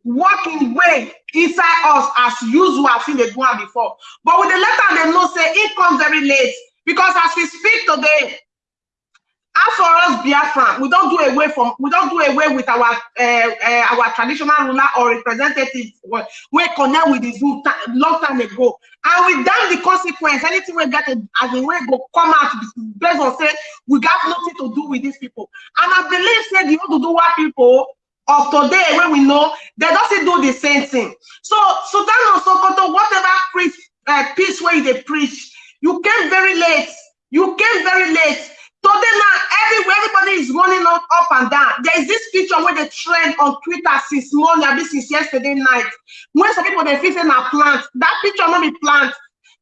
working way inside us as usual as im dey do before. But we dey let am dey know say e come very late. Because as we speak today as for us biafran we don do away from we don do away with our uh, uh, our traditional ruler or representative wey connect with zoo long time ago. And we damn the consequence anything wey get as in wey go come out based on say we got nothing to do with these people. And i believe say the oduduwa people of today wey we know they don still do the same thing. So sultan of sokoto whatever preach uh, peace you dey preach you came very late. You came very late Today now, everywhere everybody is running up, up and down. There is this picture where they trend on Twitter since morning, this since yesterday night. When some people they feel saying are plants, that picture not be plants.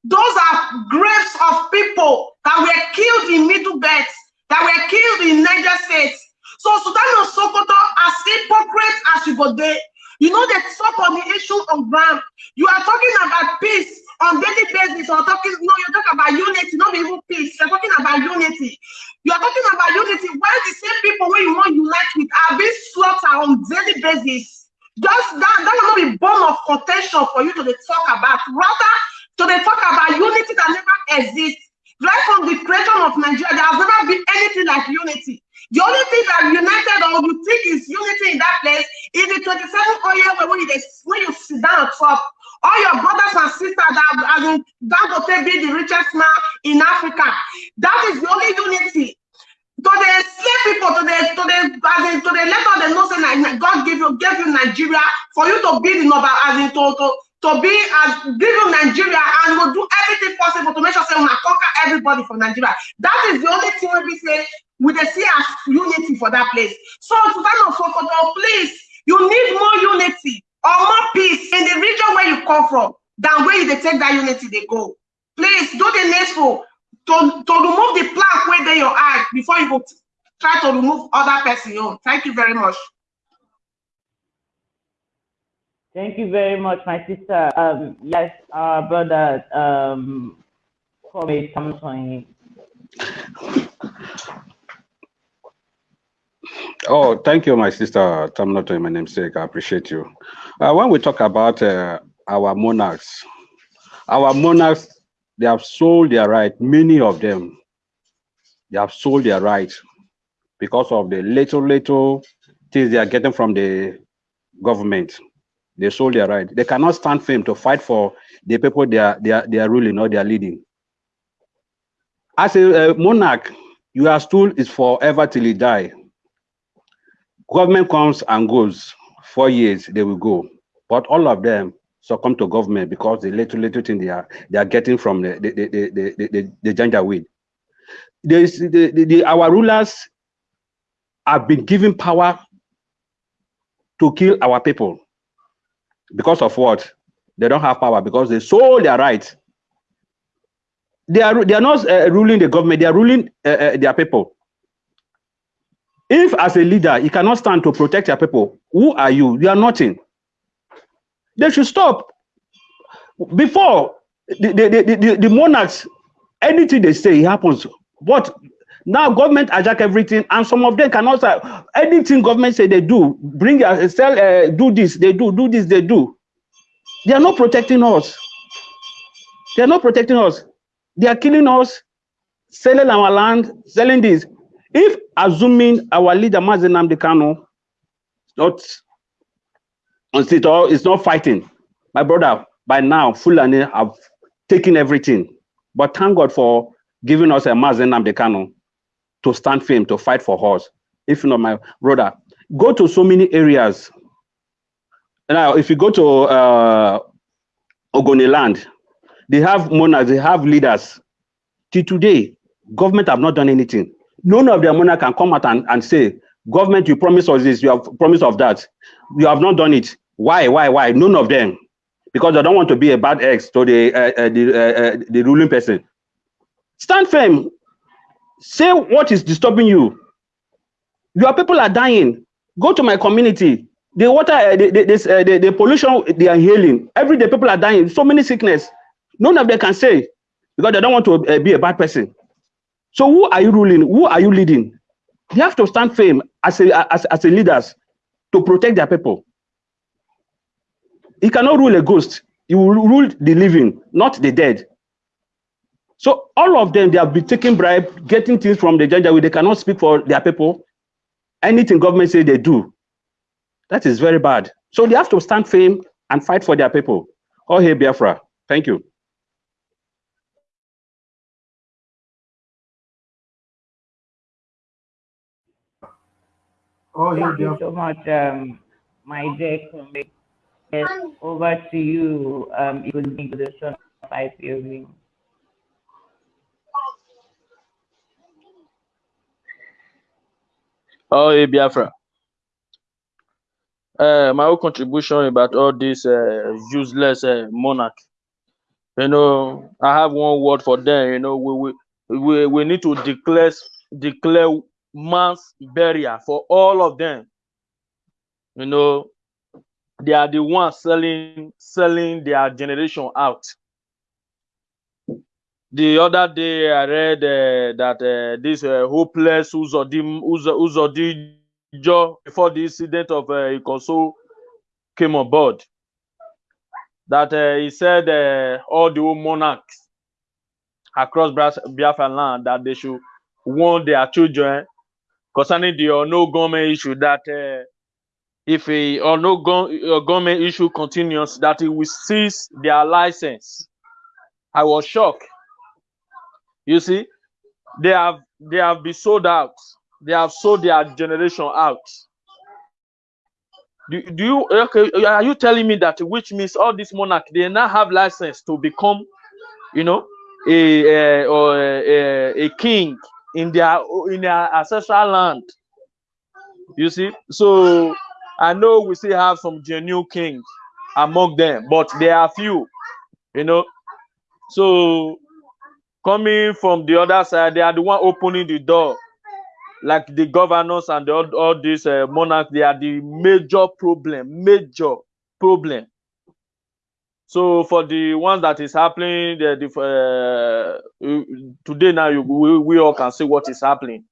Those are graves of people that were killed in middle beds, that were killed in Niger State. So Sultan of Sokoto, as hypocrite as you go there, you know they talk on the issue of ground. You are talking about peace on daily basis, or talking, no, you're talking about unity, not even peace. You're talking about unity. You're talking about unity where the same people where you want unite with are being slaughtered on daily basis. Just that, that will not be born of contention for you to talk about. Rather, to talk about unity that never exists. Right from the creation of Nigeria, there has never been anything like unity. The only thing that united or you think is unity in that place is the 27 oil when you, when you sit down on top. All your brothers and sisters that as in Dangote be the richest man in Africa. That is the only unity. To the slave people, to the to the as in to the let all them know say God give you gave you Nigeria for you to be the number as in to to to be as give you Nigeria and will do everything possible to make sure say we conquer everybody from Nigeria. That is the only thing we be say we dey see as unity for that place. So Sultan of Sokoto, please, you need more unity or more peace in the region where you come from than where you take that unity they go. Please do the needful to, to remove the plaque where they your eye before you go try to remove other person own. Thank you very much. Thank you very much, my sister. Um, yes, our brother, um, Kwame Thompson. Oh, thank you, my sister Tamnoto, my namesake. I appreciate you. Uh, when we talk about uh, our monarchs, our monarchs, they have sold their right, many of them, they have sold their right because of the little, little things they are getting from the government. They sold their right. They cannot stand firm to fight for the people they are, they are, they are ruling or they are leading. As a, a monarch, your stool is forever till you die. Government comes and goes. Four years, they will go. But all of them succumb to government because the little, little thing they are they are getting from the the the the the, the, the weed. There's the, the, the our rulers have been given power to kill our people because of what? They don't have power because they sold their rights. They are they are not uh, ruling the government; they are ruling uh, uh, their people. If as a leader you cannot stand to protect your people, who are you? You are nothing. They should stop. Before the, the, the, the, monarchs, anything they say happens. But now government hijack everything, and some of them cannot say anything government say they do. Bring your sell, uh, do this, they do, do this, they do. They are not protecting us. They are not protecting us. They are killing us, selling our land, selling this. If assuming our leader Mazi Nnamdi Kanu not on sit or is not fighting, my brother, by now Fulani have taken everything. But thank God for giving us a Mazi Nnamdi Kanu to stand firm to fight for us. If not, my brother, go to so many areas. Now, if you go to uh, Ogoniland, they have monarchs, they have leaders. Till today, government have not done anything. None of monarch can come out and, and say, government, you promised us this, you have promised of that. You have not done it. Why, why, why? None of them. Because they don't want to be a bad ex to the, uh, uh, the, uh, uh, the ruling person. Stand firm. Say what is disturbing you. Your people are dying. Go to my community. The water, uh, the, the, this, uh, the, the pollution, they are healing. Every day people are dying. So many sickness. None of them can say because they don't want to be a bad person. So who are you ruling? Who are you leading? You have to stand firm as a as, as a leaders to protect their people. You cannot rule a ghost. You will rule the living, not the dead. So all of them, they have been taking bribe, getting things from the judge. They cannot speak for their people. Anything government say they do, that is very bad. So they have to stand firm and fight for their people. Oh, hey, Biafra. Thank you. Oh, Thank you so much, um, my dear Kwame. Yes, over to you. Um, it would be the son of IPOB. Oh, hey, Biafra. Uh, my own contribution about all this uh, useless uh, monarch. You know, I have one word for them. You know, we we we, we need to declare declare mass burial for all of them. You know, they are the ones selling selling their generation out. The other day, I read uh, that uh, this uh, hopeless Uzodi Uzodi Joe before the incident of uh, Ikoso came on board. That uh, he said uh, all the monarchs across Biafra land that they should warn their children concerning the or no government issue that uh, if a or no go, government issue continues, that it will cease their license. I was shocked. You see, they have they have been sold out. They have sold their generation out. Do, do you okay? Are you telling me that which means all these monarchs they now have license to become, you know, a, a or a, a king in their in their ancestral land? You see, so I know we still have some genuine kings among them, but there are few, you know. So coming from the other side, they are the one opening the door. Like the governors and the, all, all these uh, monarchs, they are the major problem, major problem. So for the ones that is happening, the, the, uh, today now you, we, we all can see what is happening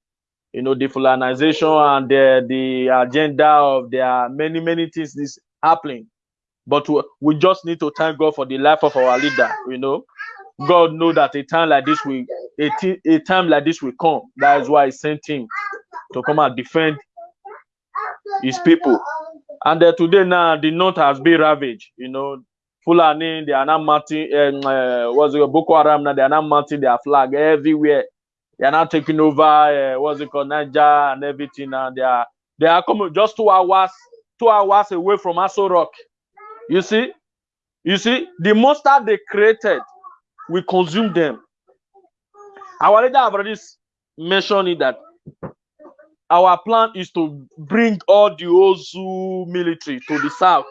you know, the Fulanization and the, the agenda of there are many, many things is happening. But we, we just need to thank God for the life of our leader, you know. God know that a time like this will a time like this will come. That is why he sent him to come and defend his people. And uh, today now the north has been ravaged, you know. Fulani, they are not mounting, um, uh, what's it, Boko Haram they are not mounting their flag everywhere. They are now taking over uh, what's it called Niger and everything and they are they are coming just two hours two hours away from Aso Rock. You see? You see? The monster they created we consume them. Our leader have already mentioned it that our plan is to bring all the Ozu military to the south.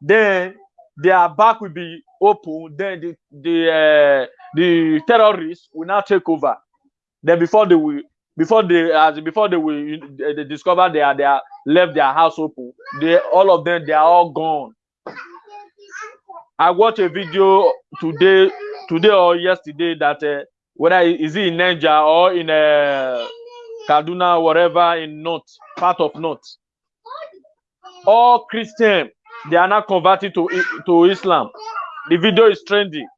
Then their back will be open then the the uh, the terrorists will now take over. Then before they will before they as before they will they discover they are they are left their house open they all of them they are all gone. I watched a video today today or yesterday that uh, whether is it in niger or in uh, kaduna whatever in north part of north. All christian they are now converted to to islam the video is trending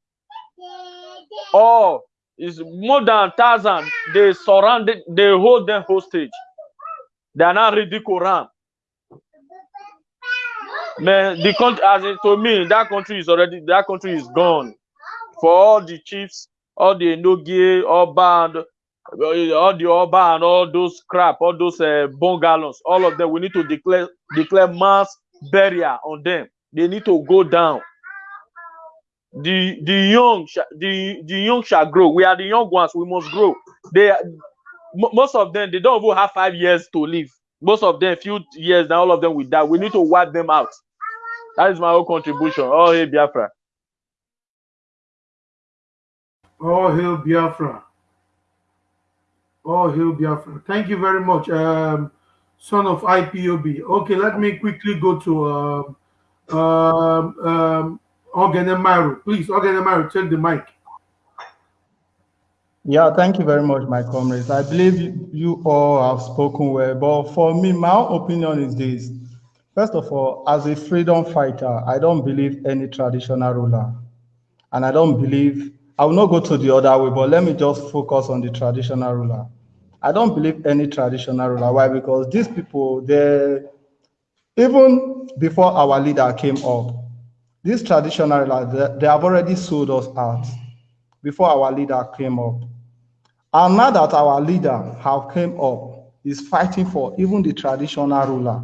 all is more than thousand. They surround, they hold them hostage. They are not reading Quran. Man, the country, as it to me, that country is already that country is gone. For all the chiefs, all the Nogie, all band, all the Oba and all those crap, all those uh, bungalows, all of them, we need to declare declare mass burial on them. They need to go down. The the young the the young shall grow. We are the young ones. We must grow. They most of them they don't even have five years to live. Most of them few years now all of them will die. We need to wipe them out. That is my own contribution. Oh hey biafra. Oh hail biafra. Oh hail biafra. Thank you very much. Um son of ipob okay let me quickly go to um um, um Ogenemaru. Please, Ogenemaru, take the mic. Yeah, thank you very much, my comrades. I believe you, you all have spoken well, but for me, my opinion is this. First of all, as a freedom fighter, I don't believe any traditional ruler. And I don't believe, I will not go to the other way, but let me just focus on the traditional ruler. I don't believe any traditional ruler. Why? Because these people, they, even before our leader came up, these traditional rulers, they have already sold us out before our leader came up. And now that our leader have came up, is fighting for even the traditional ruler.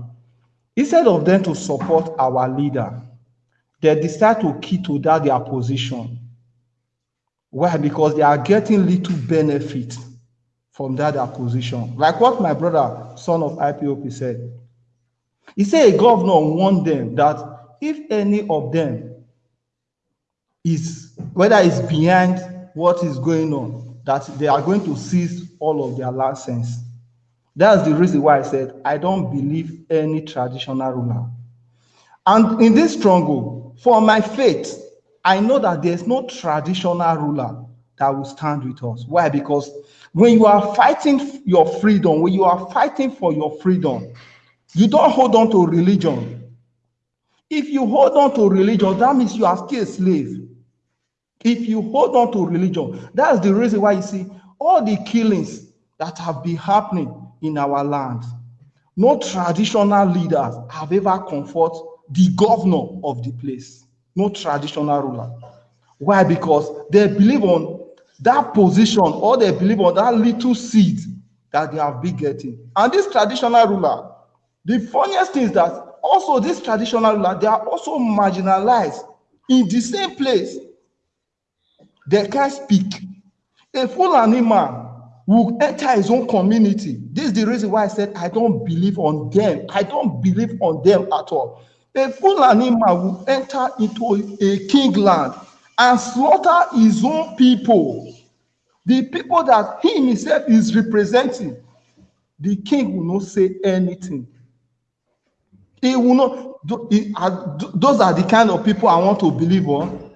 Instead of them to support our leader, they decide to key to that their position. Why? Because they are getting little benefit from that position. Like what my brother, son of IPOB, said. He said a governor warned them that if any of them is whether it's behind what is going on, that they are going to seize all of their license. That's the reason why I said I don't believe any traditional ruler. And in this struggle, for my faith, I know that there's no traditional ruler that will stand with us. Why? Because when you are fighting your freedom, when you are fighting for your freedom, you don't hold on to religion. If you hold on to religion, that means you are still a slave. If you hold on to religion, that's the reason why you see all the killings that have been happening in our land. No traditional leaders have ever comfort the governor of the place. No traditional ruler. Why? Because they believe on that position or they believe on that little seed that they have been getting. And this traditional ruler, the funniest thing is that also this traditional ruler, they are also marginalized in the same place. They can't speak. A Fulani man will enter his own community. This is the reason why I said I don't believe on them. I don't believe on them at all. A Fulani man will enter into a king land and slaughter his own people. The people that he himself is representing. The king will not say anything. He will not. He, uh, those are the kind of people I want to believe on.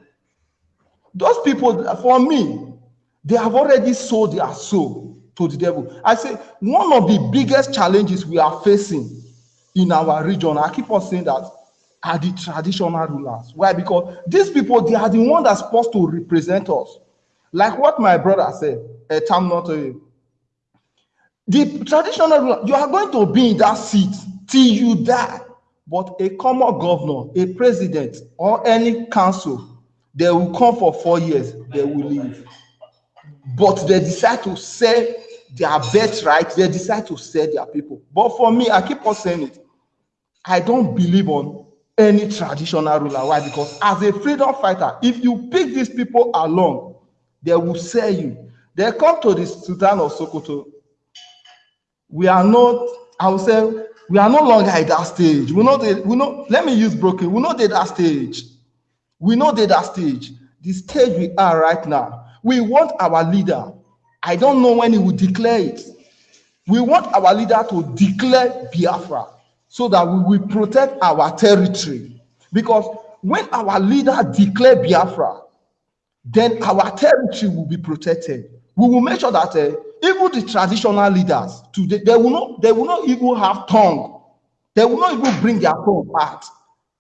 Those people, for me, they have already sold their soul to the devil. I say one of the biggest challenges we are facing in our region, I keep on saying that, are the traditional rulers. Why? Because these people, they are the ones that's supposed to represent us. Like what my brother said, a time not a the traditional ruler, you are going to be in that seat till you die. But a common governor, a president, or any council, they will come for four years, they will leave. But they decide to sell their birthright, they decide to sell their people. But for me, I keep on saying it. I don't believe on any traditional ruler. Why? Because as a freedom fighter, if you pick these people along, they will sell you. They come to the Sultan of Sokoto. We are not, I will say, we are no longer at that stage. We know that, we know, let me use broken. We know that, that stage. We know that, that stage. The stage we are right now. We want our leader. I don't know when he will declare it. We want our leader to declare Biafra so that we will protect our territory. Because when our leader declare Biafra, then our territory will be protected. We will make sure that uh, even the traditional leaders today, they will not, they will not even have tongue. They will not even bring their tongue out.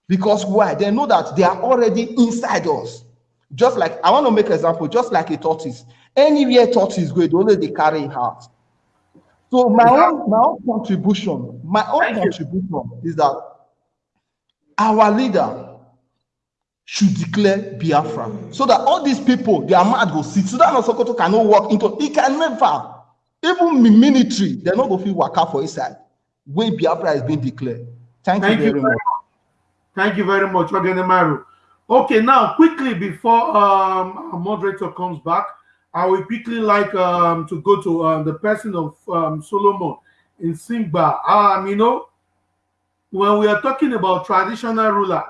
Because why? They know that they are already inside us. Just like I want to make example, just like a tortoise. Anywhere tortoise go, they only they carry out. So my own my own contribution, my own Thank you. contribution is that our leader should declare Biafra so that all these people, their mad go sit. Sudan or Sokoto cannot walk into. He can never. Even the military, they're not going to work out for his side when Biafra is being declared. Thank, Thank you you very very much. Thank you very much, Ogenemaru. Okay, now quickly before um, our moderator comes back, I will quickly like um, to go to um, the person of um, Solomon in Simba. Um, you know, when we are talking about traditional rulers,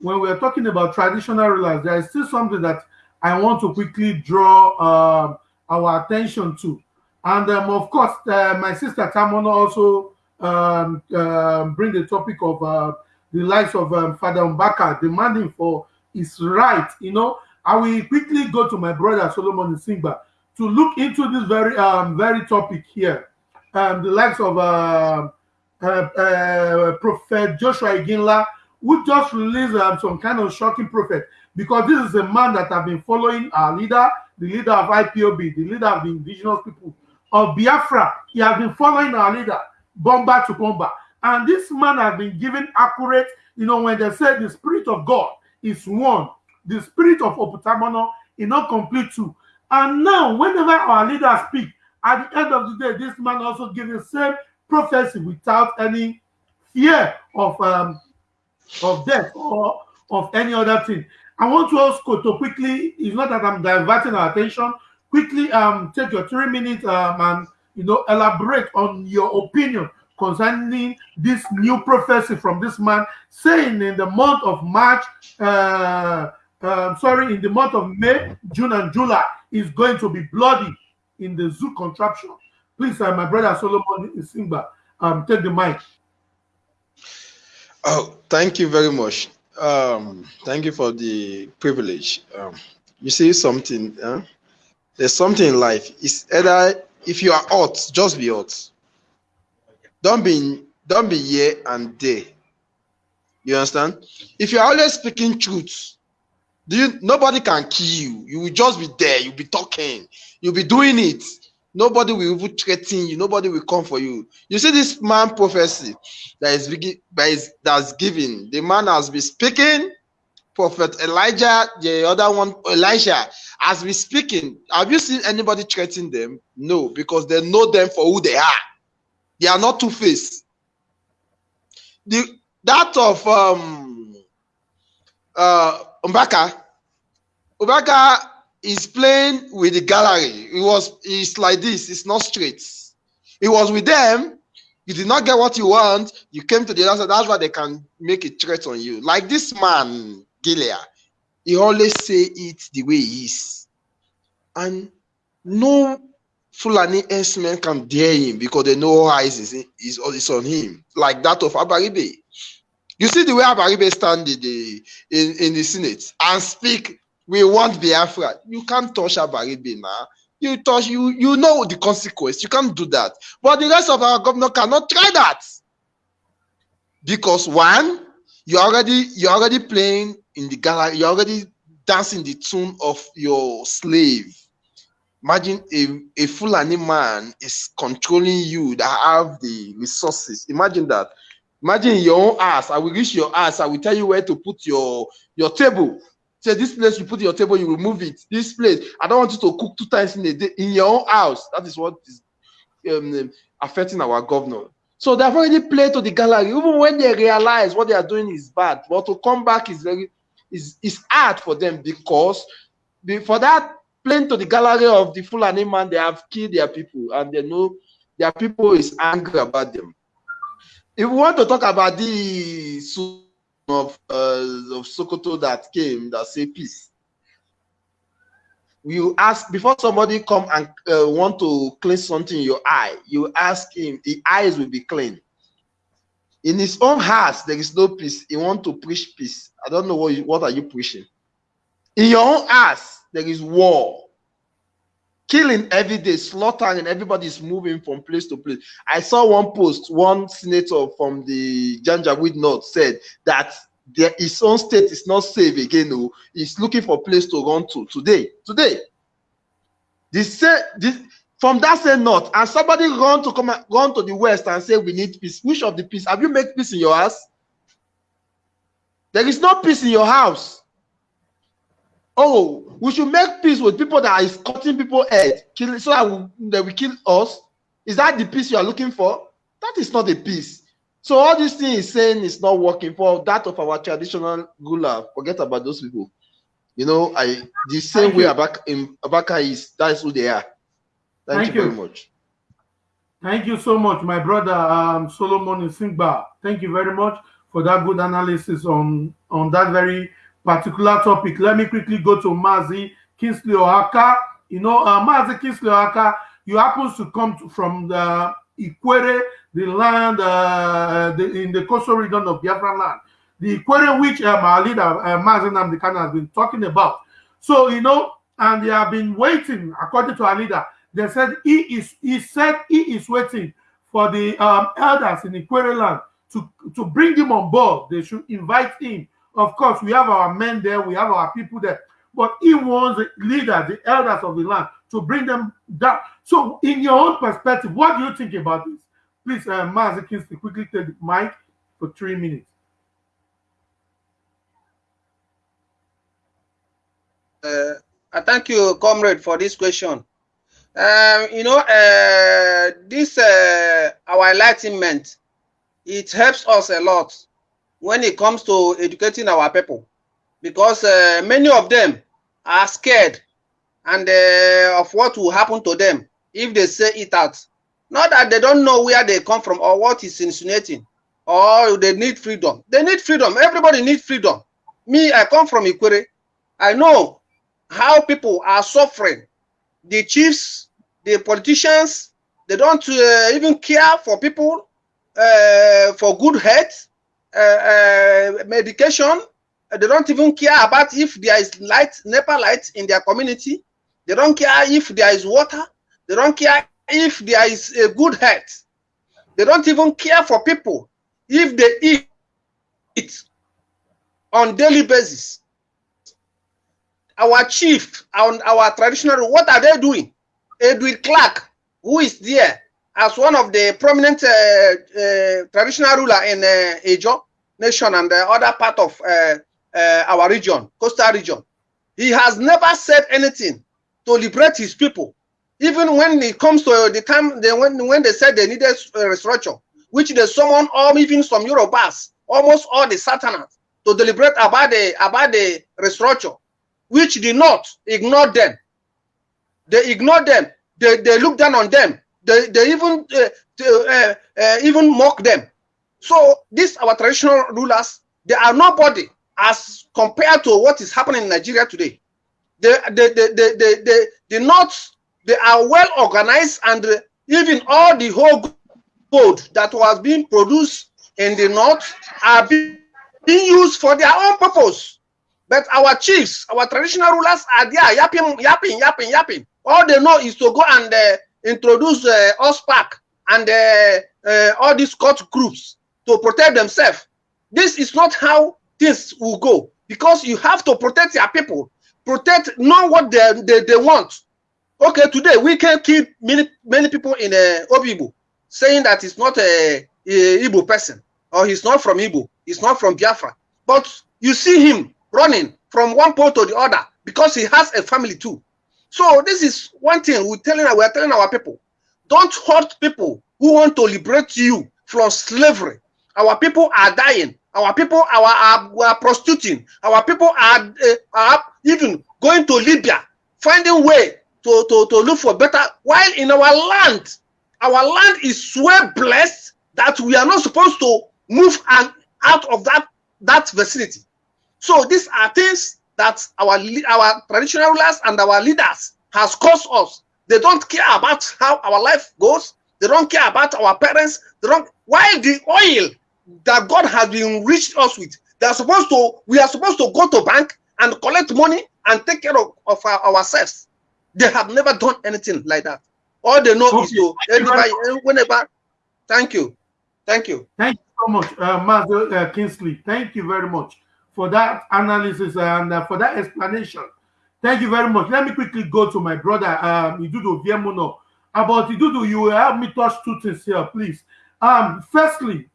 when we are talking about traditional rulers, there is still something that I want to quickly draw um, our attention to. And um, of course, uh, my sister Tamono also um, um, bring the topic of uh, the likes of um, Father Mbaka demanding for his right. You know, I will quickly go to my brother Solomon Simba to look into this very um, very topic here. Um, the likes of uh, uh, uh, Prophet Joshua Iginla, who just released um, some kind of shocking prophet, because this is a man that have been following our leader, the leader of IPOB, the leader of the indigenous people of Biafra. He has been following our leader, bomba to bomba. And this man has been given accurate, you know, when they say the spirit of God is one, the spirit of Oputamono is not complete too. And now, whenever our leaders speak, at the end of the day, this man also gives the same prophecy without any fear of um, of death or of any other thing. I want to also to quickly, it's not that I'm diverting our attention, quickly um take your three minutes um and you know elaborate on your opinion concerning this new prophecy from this man saying in the month of March, uh, uh, sorry, in the month of May, June, and July is going to be bloody in the zoo contraption. Please, uh, my brother Solomon Singba, um, take the mic. Oh, thank you very much. Um, thank you for the privilege. Um, you see something, huh? there's something in life. It's either if you are hot, just be hot. Don't be don't be here and there. You understand? If you're always speaking truth, do you nobody can kill you. You will just be there, you'll be talking, you'll be doing it. Nobody will even threaten you, nobody will come for you. You see this man prophecy that is that is that's given. The man has been speaking. Prophet Elijah, the other one, Elijah, has been speaking. Have you seen anybody threatening them? No, because they know them for who they are. They are not two-faced. The that of um uh Mbaka, Mbaka is playing with the gallery. It was it's like this, it's not straight. It was with them. You did not get what you want, you came to the other side. That's why they can make a threat on you. Like this man, Gilead, he always say it the way he is. And no Fulani S-men can dare him because they know eyes is, is, is on him, like that of Abaribe. You see the way Abaribe stand in the, in, in the Senate and speak, we want Biafra. You can't touch Abaribe now. You touch, you, you know the consequence. You can't do that. But the rest of our governor cannot try that. Because one, you're already you're already playing in the gallery, you're already dancing the tune of your slave. Imagine a, a Fulani man is controlling you that have the resources. Imagine that. Imagine your own ass. I will reach your ass. I will tell you where to put your your table. Say this place you put your table, you remove it. This place, I don't want you to cook two times in a day in your own house. That is what is um, affecting our governor. So they've already played to the gallery, even when they realize what they are doing is bad. But to come back is very is is hard for them because for that playing to the gallery of the Fulani man, they have killed their people and they know their people is angry about them. If we want to talk about the of uh, of Sokoto that came that say peace, you ask before somebody come and uh, want to clean something in your eye, you ask him, the eyes will be clean. In his own house, there is no peace. He want to preach peace. I don't know what you, what are you preaching. In your own house, there is war killing every day, slaughtering, everybody is moving from place to place. I saw one post, one senator from the Janjaweed North said that their, his own state is not safe again. No, he's looking for place to run to today. Today, this this from that same north, and somebody run to come run to the west and say we need peace. Which of the peace have you made peace in your house? There is no peace in your house. Oh, we should make peace with people that is cutting people head, killing so that we, they will kill us. Is that the peace you are looking for? That is not a peace. So all this thing is saying is not working for that of our traditional ruler. Forget about those people. You know, I the same Thank way Abaka, in Abaka is that's who they are. Thank, Thank you, you, very much. Thank you so much, my brother um, Solomon Singba. Thank you very much for that good analysis on on that very particular topic. Let me quickly go to Mazi Kingsley Oaka. You know, uh, Mazi Kingsley Oaka, you happen to come to, from the Ikwere, the land uh, the, in the coastal region of Biafra land. The Ikwere which uh, my leader, uh, Mazi Nnamdi Kanu, has been talking about. So, you know, and they have been waiting, according to our leader, they said he is, he said he is waiting for the um, elders in Ikwere land to, to bring him on board. They should invite him of course, we have our men there, we have our people there, but he wants the leaders, the elders of the land, to bring them down. So, in your own perspective, what do you think about this? Please, uh, Mazi Kingsley, quickly take the mic for three minutes. Uh, I thank you, comrade, for this question. Um, you know, uh, this uh, our enlightenment, it helps us a lot when it comes to educating our people because uh, many of them are scared and uh, of what will happen to them if they say it out. Not that they don't know where they come from or what is insinuating or they need freedom. They need freedom. Everybody needs freedom. Me i come from Ikwere. i know how people are suffering. The chiefs the politicians They don't uh, even care for people uh, for good health, Uh, uh, medication. Uh, they don't even care about if there is light, NEPA light in their community. They don't care if there is water. They don't care if there is a good health. They don't even care for people if they eat it on daily basis. Our chief, our, our traditional, what are they doing? Edwin Clark, who is there as one of the prominent uh, uh, traditional ruler in uh, Ijaw nation and the other part of uh, uh, our region, coastal region. He has never said anything to liberate his people. Even when it comes to the time they, when, when they said they needed uh, restructure, which they summoned or even some Urhobos, almost all the Satanists, to deliberate about the about the restructure, which did not ignore them. They ignored them. They, they look down on them. They, they even uh, uh, uh, even mock them. So these our traditional rulers, they are nobody as compared to what is happening in Nigeria today. They, they, they, they, they, the North, they are well organized and even all the whole gold that was being produced in the North are being, being used for their own purpose. But our chiefs, our traditional rulers are there yapping, yapping, yapping, yapping. All they know is to go and uh, introduce uh, OSPAC and uh, uh, all these court groups to protect themselves. This is not how things will go because you have to protect your people, protect, know what they, they, they want. Okay, today we can keep many many people in uh, Obibu saying that he's not a, a Igbo person or he's not from Igbo, he's not from Biafra. But you see him running from one pole to the other because he has a family too. So this is one thing we're telling we're telling our people. Don't hurt people who want to liberate you from slavery. Our people are dying. Our people are, are, are prostituting. Our people are, uh, are even going to Libya, finding way to, to, to look for better. While in our land, our land is so blessed that we are not supposed to move and out of that, that vicinity. So these are things that our our traditional rulers and our leaders has caused us. They don't care about how our life goes. They don't care about our parents. They don't. While the oil that God has been enriched us with, they are supposed to. We are supposed to go to bank and collect money and take care of, of our, ourselves. They have never done anything like that. All they know okay. is to everybody whenever. Thank you, thank you. Thank you so much, uh, Master uh, Kingsley. Thank you very much for that analysis and uh, for that explanation. Thank you very much. Let me quickly go to my brother, um, Idudu Viemuno. About Idudu, you will help me touch two things here, please. Um, firstly,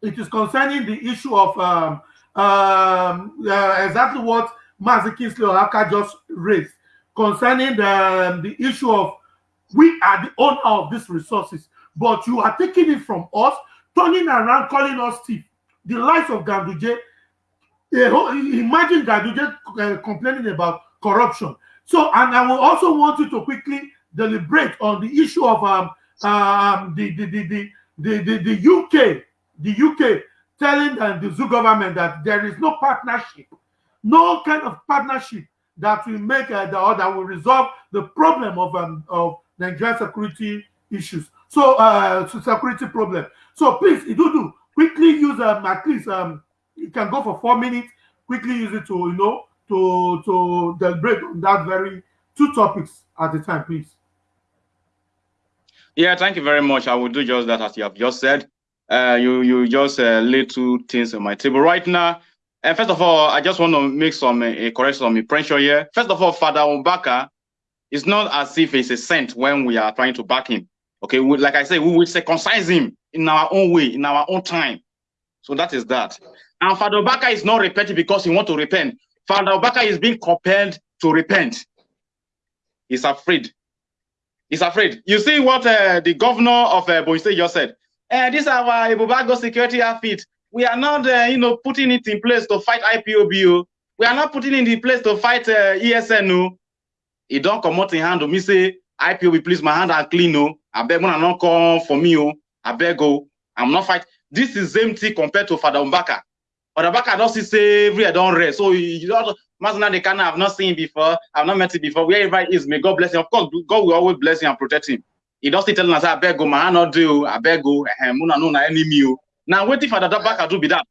it is concerning the issue of um, um, uh, exactly what Mazi Kingsley just raised concerning the, um, the issue of we are the owner of these resources, but you are taking it from us, turning around, calling us thief. The life of Ganduje imagine just uh, complaining about corruption. So, and I will also want you to quickly deliberate on the issue of um, um, the, the, the, the, the, the, the UK, the UK telling uh, the zoo government that there is no partnership, no kind of partnership that will make uh, the or that will resolve the problem of um, of Nigerian security issues. So, uh, security problem. So, please, Idudu, quickly use um, at least um, you can go for four minutes. Quickly use it to you know to to deliberate on that very two topics at a time, please. Yeah, thank you very much. I will do just that as you have just said. Uh, you you just uh, two things on my table right now. And first of all, I just want to make some uh, a correction on my pressure here. First of all, Father Mbaka it's not as if it's a saint when we are trying to back him. Okay, we, like I say, we will circumcise him in our own way, in our own time. So that is that. And Father Mbaka is not repenting because he want to repent. Father Mbaka is being compelled to repent. He's afraid. He's afraid. You see what uh, the governor of uh, Boise just said. Uh, this is our Ebubeagu security outfit. We are not, uh, you know, putting it in place to fight IPOBO. We are not putting it in place to fight uh, ESNO. He don't come out in hand to me say, IPOB, please, my hand are clean. No, I beg when I not come for me. Oh, I beg. Oh. I'm not fight. This is empty compared to Father Mbaka. Umbaka don't see say every I don't rest. So you don't Masna the kind I've not seen before, I've not met him before. Wherever he is, may God bless him. Of course, God will always bless him and protect him. He don't still telling us, I beg, go, man, not do, I beg, go, eh, muna no enemy. oh." Now waiting for the back to be that.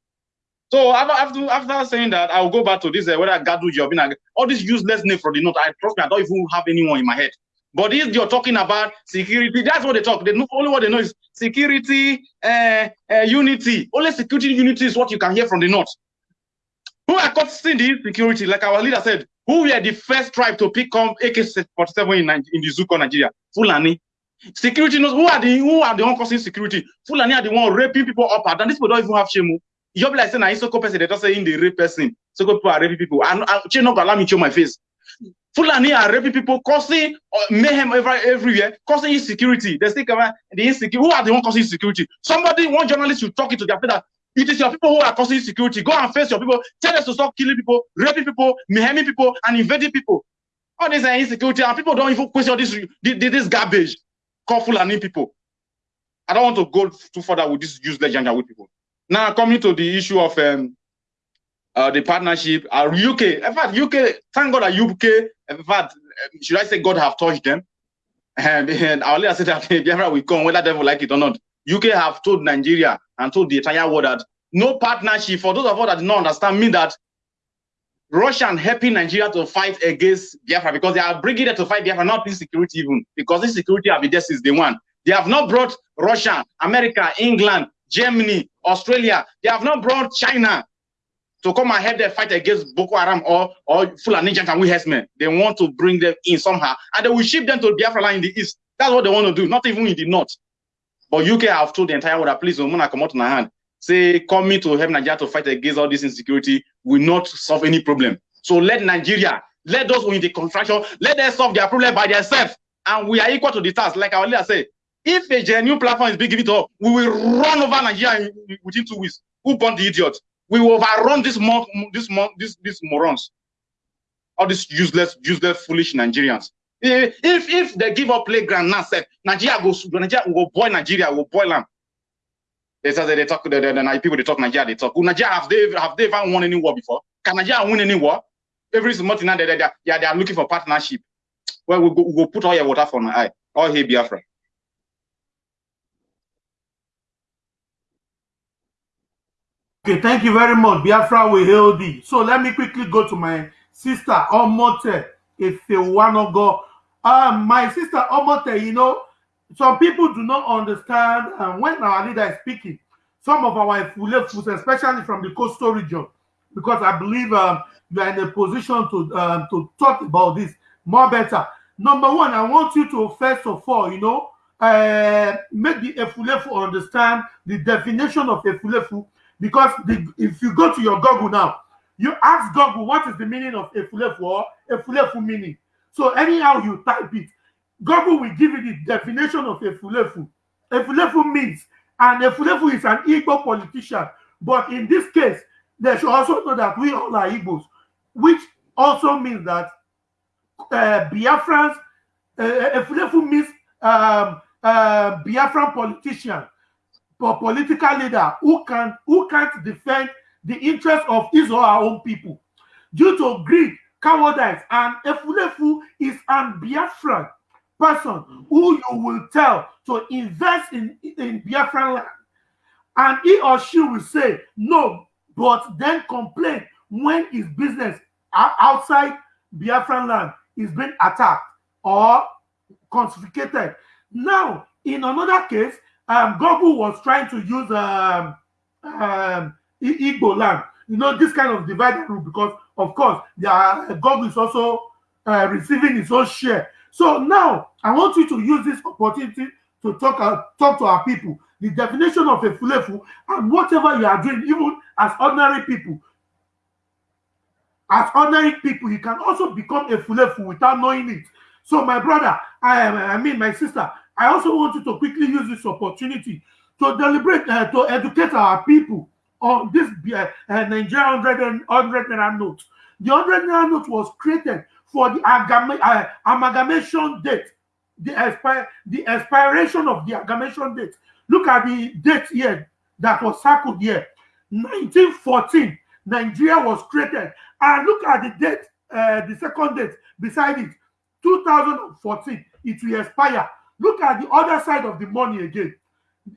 So after, after saying that, I'll go back to this uh, whether Gadu job, all this useless name for the note. I trust me, I don't even have anyone in my head. But if you're talking about security, that's what they talk. They know only what they know is security, uh, uh, unity. Only security unity is what you can hear from the north. Who are causing the insecurity? Like our leader said, who were the first tribe to pick up AK-47 in, in the Zuko, Nigeria? Fulani. Security knows who are the who are the one causing security. Fulani are the one raping people up and down. These people don't even have shame. oh. You be like saying, "I Soko person." They just say in the rape person. Soko people are raping people. And I, I not allow me show my face. Fulani are raping people, causing uh, mayhem every, everywhere, causing insecurity. They still cover the insecurity. Who are the one causing insecurity? Somebody, one journalist should talk it to their face that it is your people who are causing insecurity. Go and face your people. Tell us to stop killing people, raping people, mayheming people, and invading people. All this insecurity, and people don't even question this, this garbage called Fulani people. I don't want to go too further with this useless Janjaweed people. Now coming to the issue of um, uh, the partnership, uh, UK. In fact, UK. Thank God that UK. In fact, uh, should I say God have touched them? And, and I'll later say that Biafra will come, whether they will like it or not. UK have told Nigeria and told the entire world that no partnership. For those of us that do not understand, mean that Russia and helping Nigeria to fight against Biafra because they are bringing it to fight Biafra, not insecurity even because insecurity have been there since day one. They have not brought Russia, America, England, Germany, Australia. They have not brought China to come and help them fight against Boko Haram or or Fulani we herdsmen. They want to bring them in somehow, and they will ship them to Biafra land in the east. That's what they want to do, not even in the north. But UK have told the entire world please, Omuna come out in hand. Say coming to help Nigeria to fight against all this insecurity will not solve any problem. So let Nigeria, let those who in the construction, let them solve their problem by themselves. And we are equal to the task. Like our leader said, if a genuine platform is being given to us, we will run over Nigeria in- within two weeks. Who born the idiot? We will overrun this month, this month, this these morons, all these useless, useless, foolish Nigerians. If if, they give up playground now, say Nigeria go, Nigeria will boil Nigeria, will boil them. They say they talk, the, the, the people they talk Nigeria, they talk. Nigeria have they have they ever won any war before? Can Nigeria win any war? Every month now they, they, they, yeah, they are looking for partnership. Well, we go, we go put all your water for my eye. All here Biafra. Okay, thank you very much. Biafra will hail thee. So let me quickly go to my sister Omote Ifewanogo. Um, my sister Omote, you know, some people do not understand um, when our leader is speaking. Some of our Ifulefus, especially from the coastal region, because I believe um, you are in a position to um, to talk about this more better. Number one, I want you to first of all, you know, uh, make the Efulefu understand the definition of Efulefu because the, if you go to your Google now, you ask Google what is the meaning of Efulefu or Efulefu meaning. So anyhow you type it, Google will give you the definition of Efulefu. Efulefu means, and Efulefu is an Igbo politician, but in this case, they should also know that we all are Igbos, which also means that uh, Biafrans, uh, Efulefu means um, uh, Biafran politician for political leader who can who can't defend the interest of his or her own people due to greed, cowardice, and Efulefu is an Biafran person who you will tell to invest in, in Biafran land. And he or she will say no, but then complain when his business outside Biafran land is being attacked or confiscated. Now, in another case, um, Google was trying to use um, um, Igbo land. You know, this kind of divide and rule because, of course, their Google is also uh, receiving its own share. So now, I want you to use this opportunity to talk uh, talk to our people. The definition of a fulefu and whatever you are doing, even as ordinary people, as ordinary people, you can also become a fulefu without knowing it. So, my brother, I I mean, my sister, I also want you to quickly use this opportunity to deliberate, uh, to educate our people on this uh, uh, Nigerian 100 and 100 naira note. The 100 naira note was created for the uh, amalgamation date, the, expire, the expiration of the amalgamation date. Look at the date here that was circled here. 1914, Nigeria was created. And look at the date, uh, the second date beside it, 2014, it will expire. Look at the other side of the money again.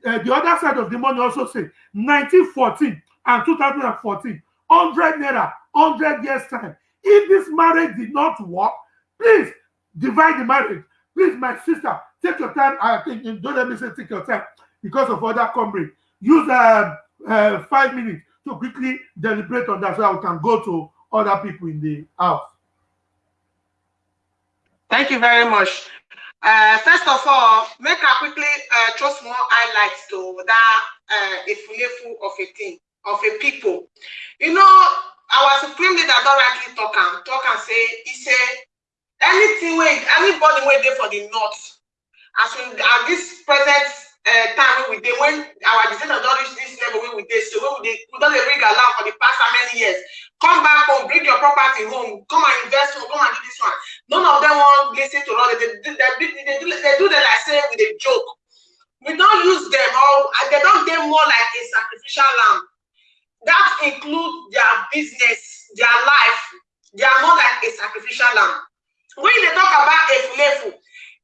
Uh, the other side of the money also say 1914 and 2014, 100 naira, 100 years time. If this marriage did not work, please divide the marriage. Please, my sister, take your time. I think don't let me say take your time because of other comrades. Use uh, uh, five minutes to quickly deliberate on that so I can go to other people in the house. Thank you very much. Uh, first of all, make a quickly uh, throw more highlights to that uh, efulefu of a thing, of a people. You know, our supreme leader don't rightly talk and talk and say, he say, anything wey anybody dey for the north as we at this present uh, time we dey when our legislation don reach this level wey we dey so wey we dey we don dey bring alarm for the past how many years come back home bring your property home come and invest home come and do this one. None of them wan lis ten to us. They dey they dey they do they do them like say we dey joke. We don use them or they don dey more like a sacrificial lamb. That include their business their life. They are more like a sacrificial lamb. When they talk about efulefu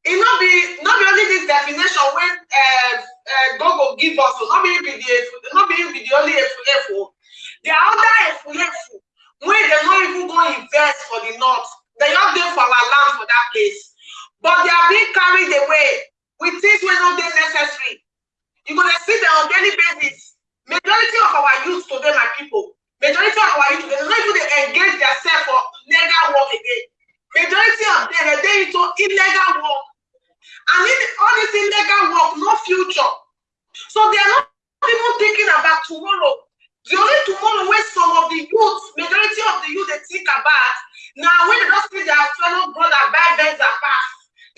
e no be no be only this definition wey uh, uh, gogo give us o no be be the no be be the only efulefu there are other efulefu wey dem no even go invest for the north dem just dey for our land for that place. But they are being carried away with things wey no dey necessary. You go dey see them on daily basis. Majority of our youth today my people majority of our youth today dem no even dey engage theirself for legal work again. Majority of them dey into illegal work and in all this illegal work no future. So they are not even thinking about tomorrow. The only tomorrow wey some of the youth majority of the youth dey think about na when they don see their fellow brother buy benz and pass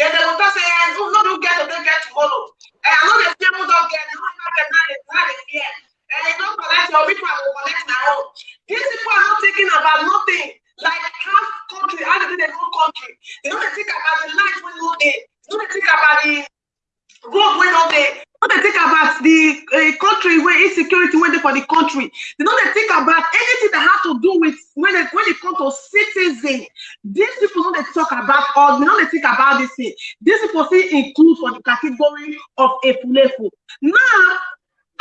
then they go talk say eh no no do get today get tomorrow. Eh i no dey fear who don get no matter get na dey na dey fear eh you don collect your people go collect own. These people are not thinking about nothing. Like half country how they do their own country. They dey think about the life no dey. they no dey think about the road wey no dey they no dey think about the uh, country wey insecurity wey dey for the country. They no dey think about anything that have to do with when it when it come to citizen. These people no dey talk about all they no dey think about this thing. These people still include for the category of efulefu now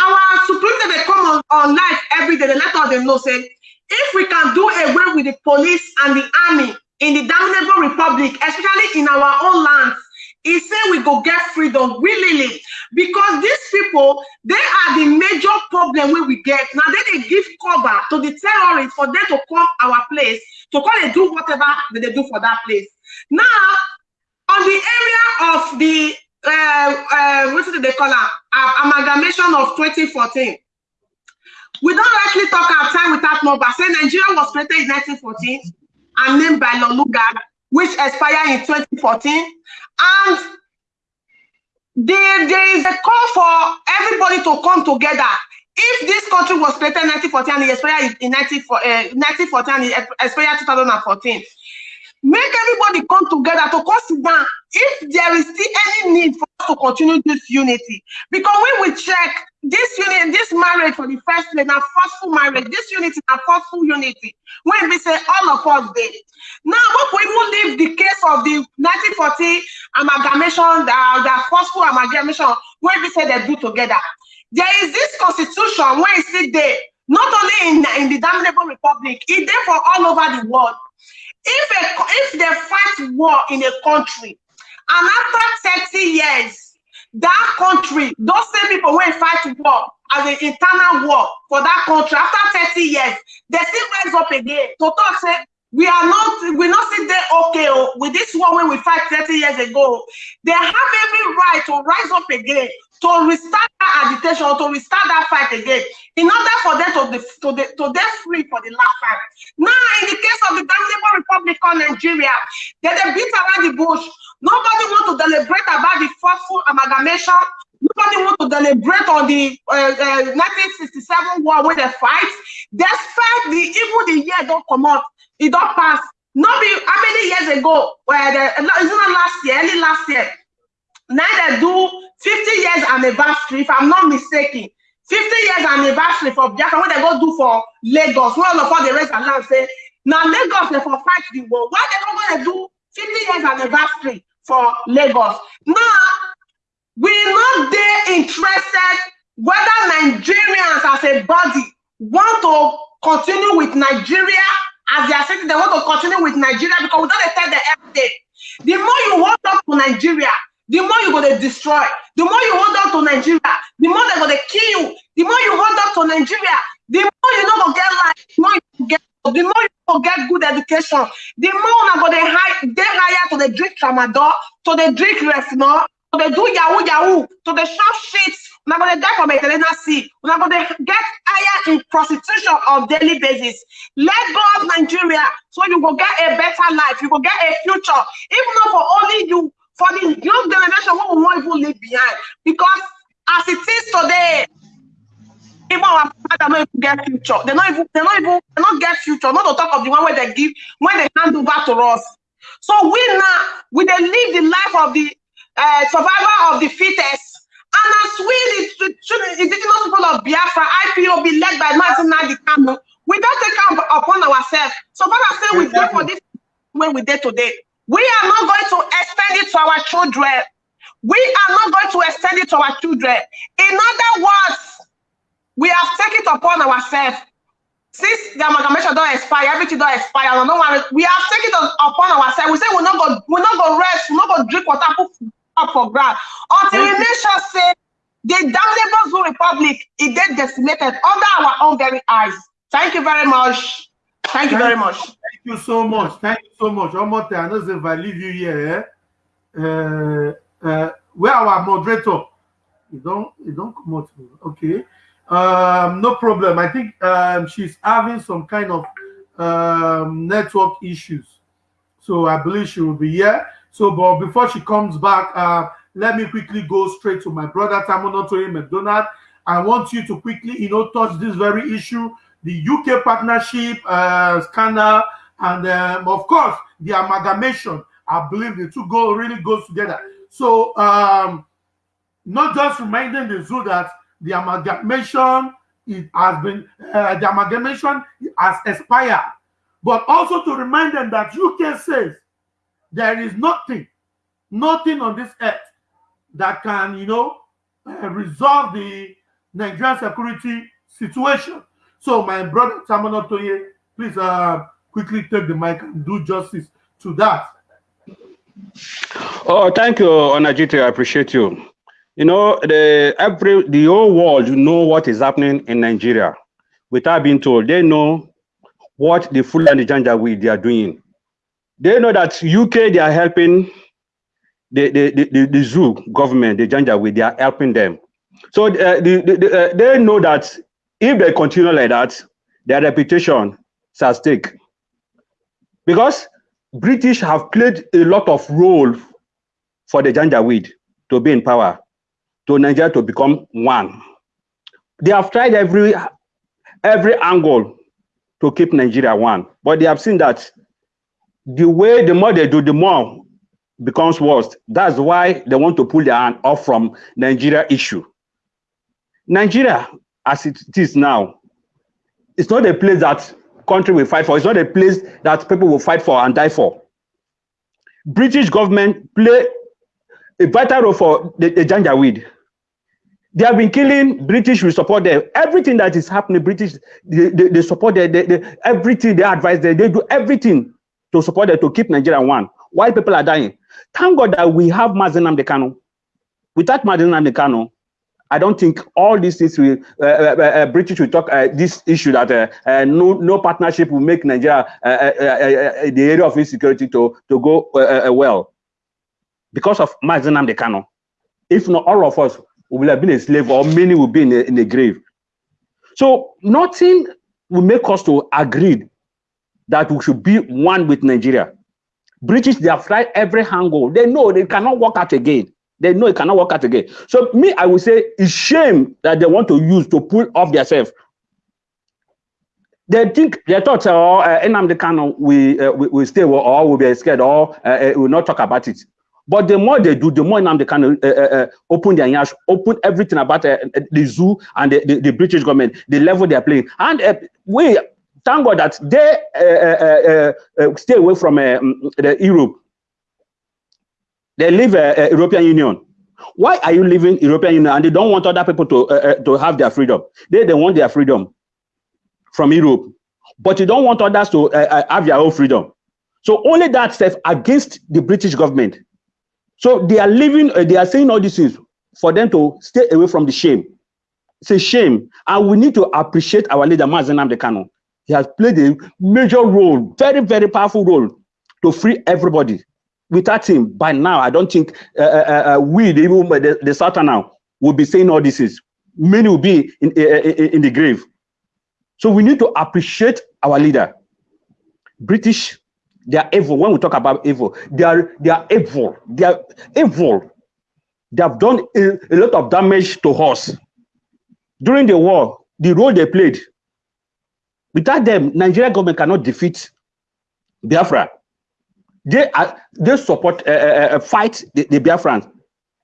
our supreme leader dey come on on live every day. Dey let us dey know say if we can do away with the police and the army in the damnable republic especially in our own lands e say we go get freedom willingly because these people they are the major problem wey we get. Na they dey give cover to the terrorists for them to come our place to come dey do whatever they dey do for that place. Now on the area of the uh, uh, wetin dey call am? Uh, amalgamation of 2014 we don rightly talk our time without number. Say nigeria was created in 1914 and named by loluga which expired in 2014 and there, there is a call for everybody to come together. If this country was created in 1914 and it expired in 19, uh, 1914 and it expired 2014 make everybody come together to down. If there is still any need for to continue this unity? Because when we check this unity this marriage for the first place na forceful marriage this unity na forceful unity. When we say all of us dey now make we even leave the case of the 1940 amalgamation the the forceful amalgamation wey be say dem do together. There is this constitution wey e still dey not only in in the damnable republic e dey for all over the world. If a if they fight war in a country and after 30 years that country those same people wey fight war as an internal war for that country after 30 years they still rise up again to talk say we are not we not sit there okay oh, with this war wey we fight 30 years ago. They have every right to rise up again to restart that agitation to restart that fight again in order for them to the to the to dey free for the last time now in the case of the damnable republic of nigeria they dey beat around the bush. Nobody want to deliberate about the forceful amalgamation. Nobody want to deliberate on the uh, uh, 1967 war wey dey fight. Despite the even the year don comot e don pass. No be how many years ago uh, the, is it not last year early last year dem do 50 years anniversary if i'm not mistaken 50 years anniversary for biafra wey dem go do for lagos all of us dey raise our hand say na lagos dem for fight the war. Why dem no go dey do 50 years anniversary for lagos? Now we not dey interested whether nigerians as a body want to continue with nigeria as their city they want to continue with nigeria because we don dey tell them every the more you hold on to nigeria the more you go dey destroy. The more you hold on to nigeria the more they go dey kill you. The more you hold on to nigeria the more you no go get life. The more you get the more you get good education. The more una go dey high higher to dey drink tramadol to dey drink refinol to dey do yahoo yahoo to dey chop shit. Una go dey die for mediterranean sea una go dey get higher in prostitution on daily basis. Let go of nigeria. So you go get a better life. You go get a future. If not for only you for the young generation we wan even leave behind. Because as it is today even our father no even get future. They no even they no even they no get future. Not to talk of the one wey they give when they hand over to us. So we now we dey live the life of the uh, survivor of the fittest. And as we the, the indigenous people of biafra ipob led by martin nadi kanu we don take am upon ourselves. So far as say we dey for this wey we dey today we are not going to extend it to our children. We are not going to extend it to our children. In other words we have taken it upon ourselves. Since the amalgamation don expire everything don expire no one we have taken it upon ourselves. We say we no go we no go rest we no go drink water put up for ground. Until make sure say the damnable zoo republic e dey decimated under our own very eyes. Thank you very much. Thank you very much. You so much. Thank you so much. Omote, I know if I leave you here, eh, uh, uh, where our moderator, you don't, you don't come out. Okay. Um, no problem. I think um, she's having some kind of um, network issues. So I believe she will be here. So, but before she comes back, uh, let me quickly go straight to my brother Tamono Toye McDonald. I want you to quickly, you know, touch this very issue, the UK partnership uh, scandal, and um, of course the amalgamation. I believe the two go really goes together. So, um, not just reminding the zoo that the amalgamation it has been uh, the amalgamation has expired, but also to remind them that UK says there is nothing, nothing on this earth that can, you know, uh, resolve the Nigerian security situation. So, my brother Tamono Toye, please uh, quickly take the mic and do justice to that. Oh, thank you, Onajite. I appreciate you. You know, the every the whole world you know what is happening in Nigeria without being told. They know what the full and Fulani Janjaweed they are doing. They know that UK they are helping the the the, the, the zoo government, the Janjaweed, they are helping them. So uh, the, the, the, uh, they know that if they continue like that, their reputation is at stake. Because British have played a lot of role for the Janjaweed to be in power, to Nigeria to become one. They have tried every every angle to keep Nigeria one, but they have seen that the way the more they do, the more becomes worse. That's why they want to pull their hand off from Nigeria issue. Nigeria, as it is now, it's not a place that country will fight for. It's not a place that people will fight for and die for. British government play a vital role for the, the Janjaweed. They have been killing British. We support them. Everything that is happening, British, they, they, they support them. They, they, everything they advise them. They do everything to support them to keep Nigeria one. Why people are dying? Thank God that we have Mazen Amdekano. Without Mazen Amdekano, I don't think all these things will uh, uh, uh, British will talk uh, this issue that uh, uh, no no partnership will make Nigeria uh, uh, uh, uh, the area of insecurity to to go uh, uh, well because of Mazi Nnamdi Kanu. If not, all of us will have been a slave, or many will be in a, in a grave. So nothing will make us to agree that we should be one with Nigeria. British, they have tried every angle. They know they cannot work out again. They know it cannot work out again. So me, I would say it's shame that they want to use to pull off themselves. They think they thought, oh, uh, Nnamdi Kanu we uh, we will stay or will be scared or uh, uh, will not talk about it. But the more they do, the more Nnamdi Kanu uh, uh, uh, open their yash, open everything about uh, the zoo and the, the, the British government, the level they are playing, and uh, we thank God that they uh, uh, uh, uh, stay away from uh, the Europe. They leave uh, uh, European Union. Why are you leaving European Union and they don't want other people to uh, uh, to have their freedom? They they want their freedom from Europe, but you don't want others to uh, uh, have their own freedom. So only that stuff against the British government. So they are living, uh, they are saying all these things for them to stay away from the shame. It's a shame, and we need to appreciate our leader Mazen Amdekano. He has played a major role, very very powerful role, to free everybody. Without him, by now, I don't think uh, uh, uh, we, the, the, the Southern now, will be saying all this. Is many will be in, in, in the grave. So we need to appreciate our leader. British, they are evil. When we talk about evil, they are they are evil. They are evil. They have done a, a lot of damage to us. During the war, the role they played, without them, Nigerian government cannot defeat Biafra. They are they support uh, uh, fight the, the Biafrans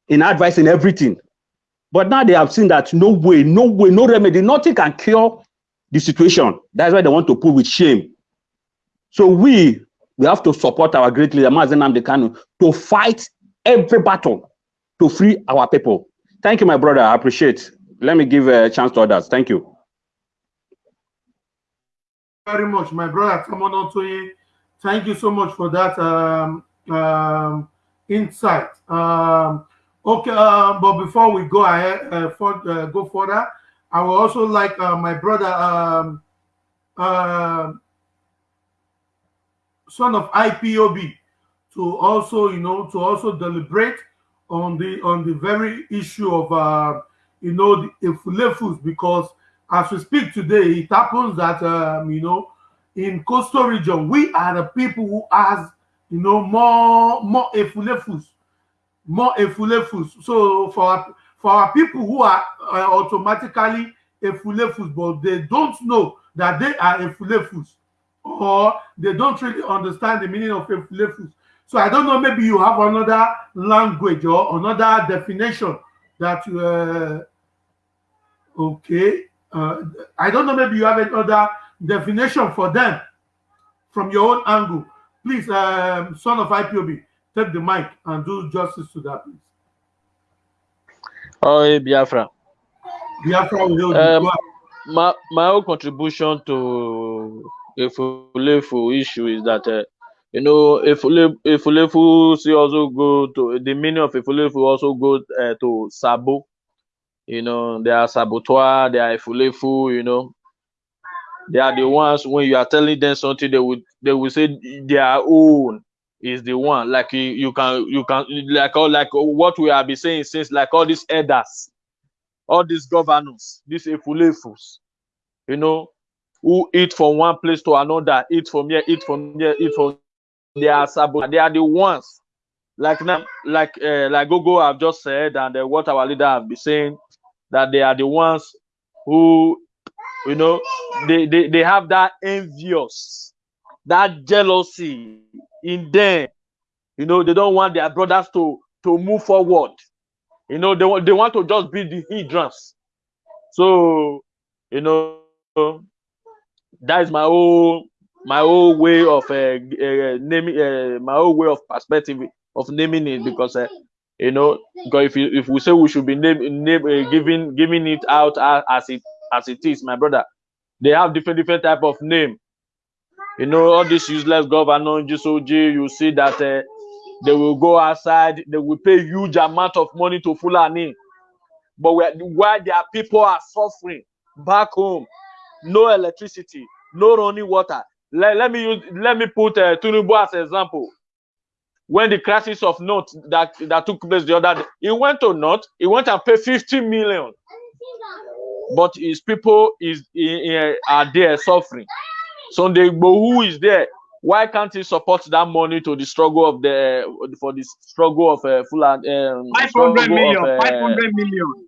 in advice in everything. But now they have seen that no way, no way, no remedy, nothing can cure the situation. That's why they want to pull with shame. So we we have to support our great leader Mazen Amdekanu to fight every battle to free our people. Thank you, my brother. I appreciate. Let me give a chance to others. Thank you. Very much, my brother Tamono Toye. Thank you so much for that um, um, insight. Um, okay, um, but before we go ahead, uh, for, uh, go further, I would also like uh, my brother, um, uh, son of IPOB, to also, you know, to also deliberate on the on the very issue of, uh, you know, the Efulefus, because as we speak today, it happens that, um, you know, in coastal region, we are the people who has, you know, more more Efulefus, more Efulefus. So for for our people who are uh, automatically Efulefus, but they don't know that they are Efulefus, or they don't really understand the meaning of Efulefus. So I don't know, maybe you have another language or another definition that you, uh, okay. Uh, I don't know, maybe you have another definition for them from your own angle. Please, um, son of IPOB, take the mic and do justice to that, please. Oh, hey, Biafra. Biafra will Um, my my own contribution to Efulefu issue is that uh, you know Efule Efulefu see also go to the meaning of Efulefu also go uh, to Sabo. You know, they are saboteur, they are Efulefu, you know. They are the ones when you are telling them something, they would they will say their own is the one. Like you, you can you can like all like what we have been saying since like all these elders, all these governors, these Efulefus, you know, who eat from one place to another, eat from here, eat from here, eat from they are. They are the ones like now, like uh, like Gogo have just said, and uh, what our leader have been saying, that they are the ones who, you know, they they, they have that envious, that jealousy in them. You know, they don't want their brothers to to move forward. You know, they want they want to just be the hindrance. So, you know, that is my whole my whole way of uh, uh, naming uh, my whole way of perspective of naming it because uh, you know if you, if we say we should be name, name uh, giving giving it out as, as it as it is my brother. They have different different type of name. You know all this useless governor GSOG you see that uh, they will go outside they will pay huge amount of money to Fulani. But where, while their people are suffering back home no electricity no running water. Let, let me use let me put uh, Tinubu as example. When the crisis of North that that took place the other day, he went to North, he went and paid 50 million, but his people is eh, eh, are there suffering. So the who is there? Why can't he support that money to the struggle of the for the struggle of uh, Fulani? Um, 500 struggle million, uh, 500 million.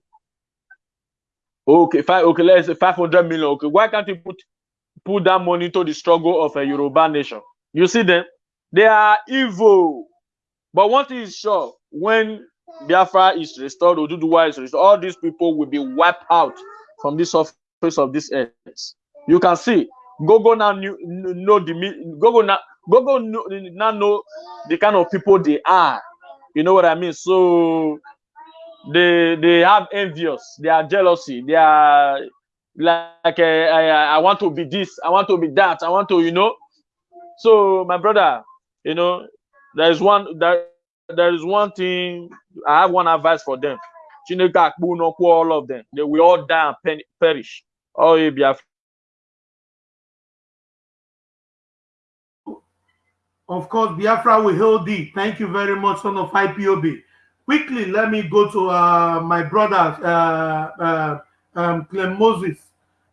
Okay, five. Okay, let's say 500 million. Okay, why can't he put put that money to the struggle of a Yoruba nation. You see them, they are evil. But one thing is sure, when Biafra is restored, Oduduwa is restored, all these people will be wiped out from the surface of this earth. You can see, Gogo now knew, know the Gogo now know, now know the kind of people they are. You know what I mean? So they they have envious, they are jealousy, they are like uh, I, I want to be this, I want to be that, I want to, you know. So my brother, you know, there is one there, there is one thing I have one advice for them. All of them. They will all die and perish. Oh, yeah, Biafra. Of course, Biafra will hail thee. Thank you very much, son of IPOB. Quickly, let me go to uh, my brother, uh, uh, um, Clem Moses.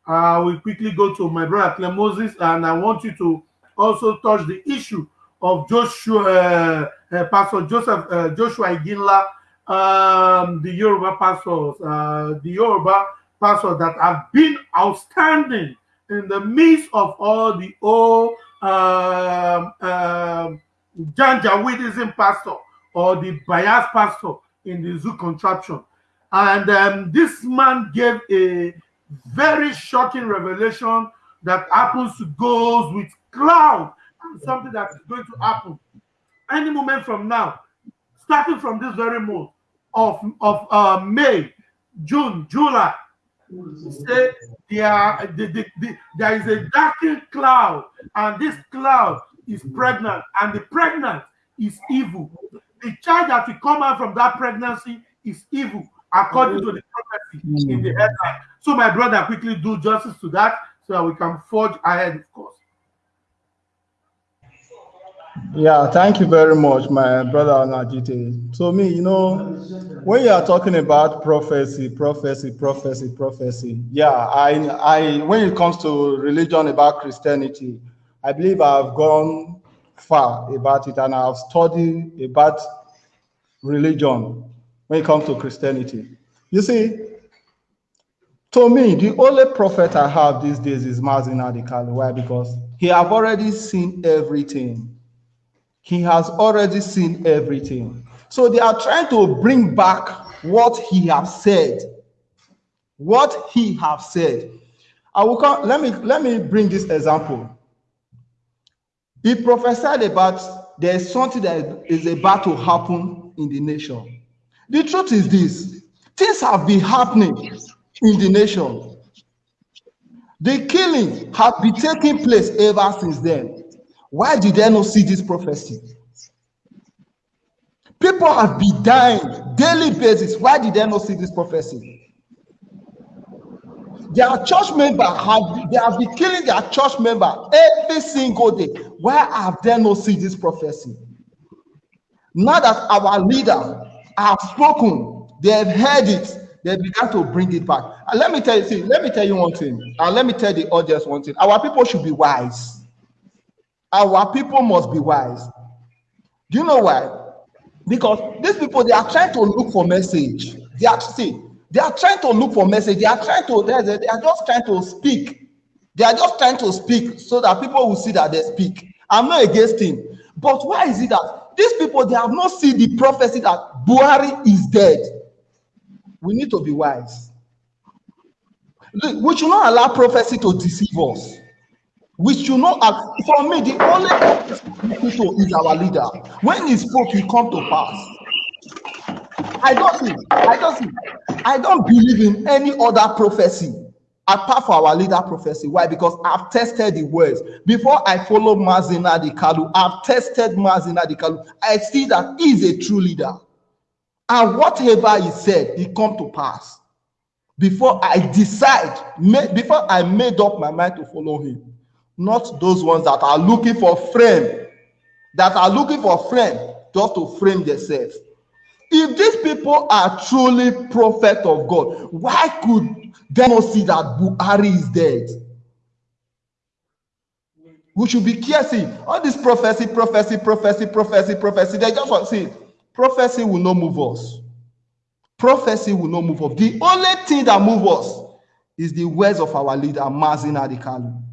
I will quickly go to my brother, Clem Moses, and I want you to also touch the issue of Joshua, uh, uh, Pastor Joseph, uh, Joshua Iginla, um, the Yoruba pastors, uh, the Yoruba pastors that have been outstanding in the midst of all the old um, um, Janjaweedism pastor or the bias pastor in the zoo contraption. And um, this man gave a very shocking revelation that happens to goes with cloud something that is going to happen any moment from now, starting from this very month of, of uh, May, June, July, say there, the, the, the, there is a darkened cloud, and this cloud is pregnant, and the pregnant is evil. The child that will come out from that pregnancy is evil, according to the prophecy in the headline. So, my brother, quickly do justice to that so that we can forge ahead, of course. Yeah, thank you very much, my brother Najite. So me, you know, when you are talking about prophecy, prophecy, prophecy, prophecy, yeah, I, I, when it comes to religion about Christianity, I believe I've gone far about it and I've studied about religion when it comes to Christianity. You see, to me, the only prophet I have these days is Mazi Nnamdi Kanu. Why? Because he have already seen everything. He has already seen everything. So they are trying to bring back what he has said. What he have said. I will come, let me let me bring this example. He prophesied about there's something that is about to happen in the nation. The truth is this things have been happening in the nation. The killing have been taking place ever since then. Why did they not see this prophecy? People have been dying daily basis. Why did they not see this prophecy? Their church member have they have been killing their church member every single day. Why have they not seen this prophecy? Now that our leader have spoken, they have heard it, they began to bring it back. And let me tell you, see, let me tell you one thing, and let me tell the audience one thing. Our people should be wise. Our people must be wise. Do you know why? Because these people they are trying to look for message. They are see, they are trying to look for message. They are trying to they are, they are just trying to speak. They are just trying to speak so that people will see that they speak. I'm not against him, but why is it that these people they have not seen the prophecy that Buhari is dead? We need to be wise. We should not allow prophecy to deceive us. We should not. For me, the only people is our leader. When he spoke, he come to pass. I don't see. I don't see. I don't believe in any other prophecy apart from our leader prophecy. Why? Because I've tested the words. Before I follow Mazi Nnamdi Kanu, I've tested Mazi Nnamdi Kanu. I see that he's a true leader. And whatever he said, he come to pass. Before I decide, before I made up my mind to follow him not those ones that are looking for frame, that are looking for frame just to frame themselves. If these people are truly prophet of God, why could they not see that Buhari is dead? We should be careful. All this prophecy, prophecy, prophecy, prophecy, prophecy. They just want to see prophecy will not move us. Prophecy will not move us. The only thing that moves us is the words of our leader, Mazi Nnamdi Kanu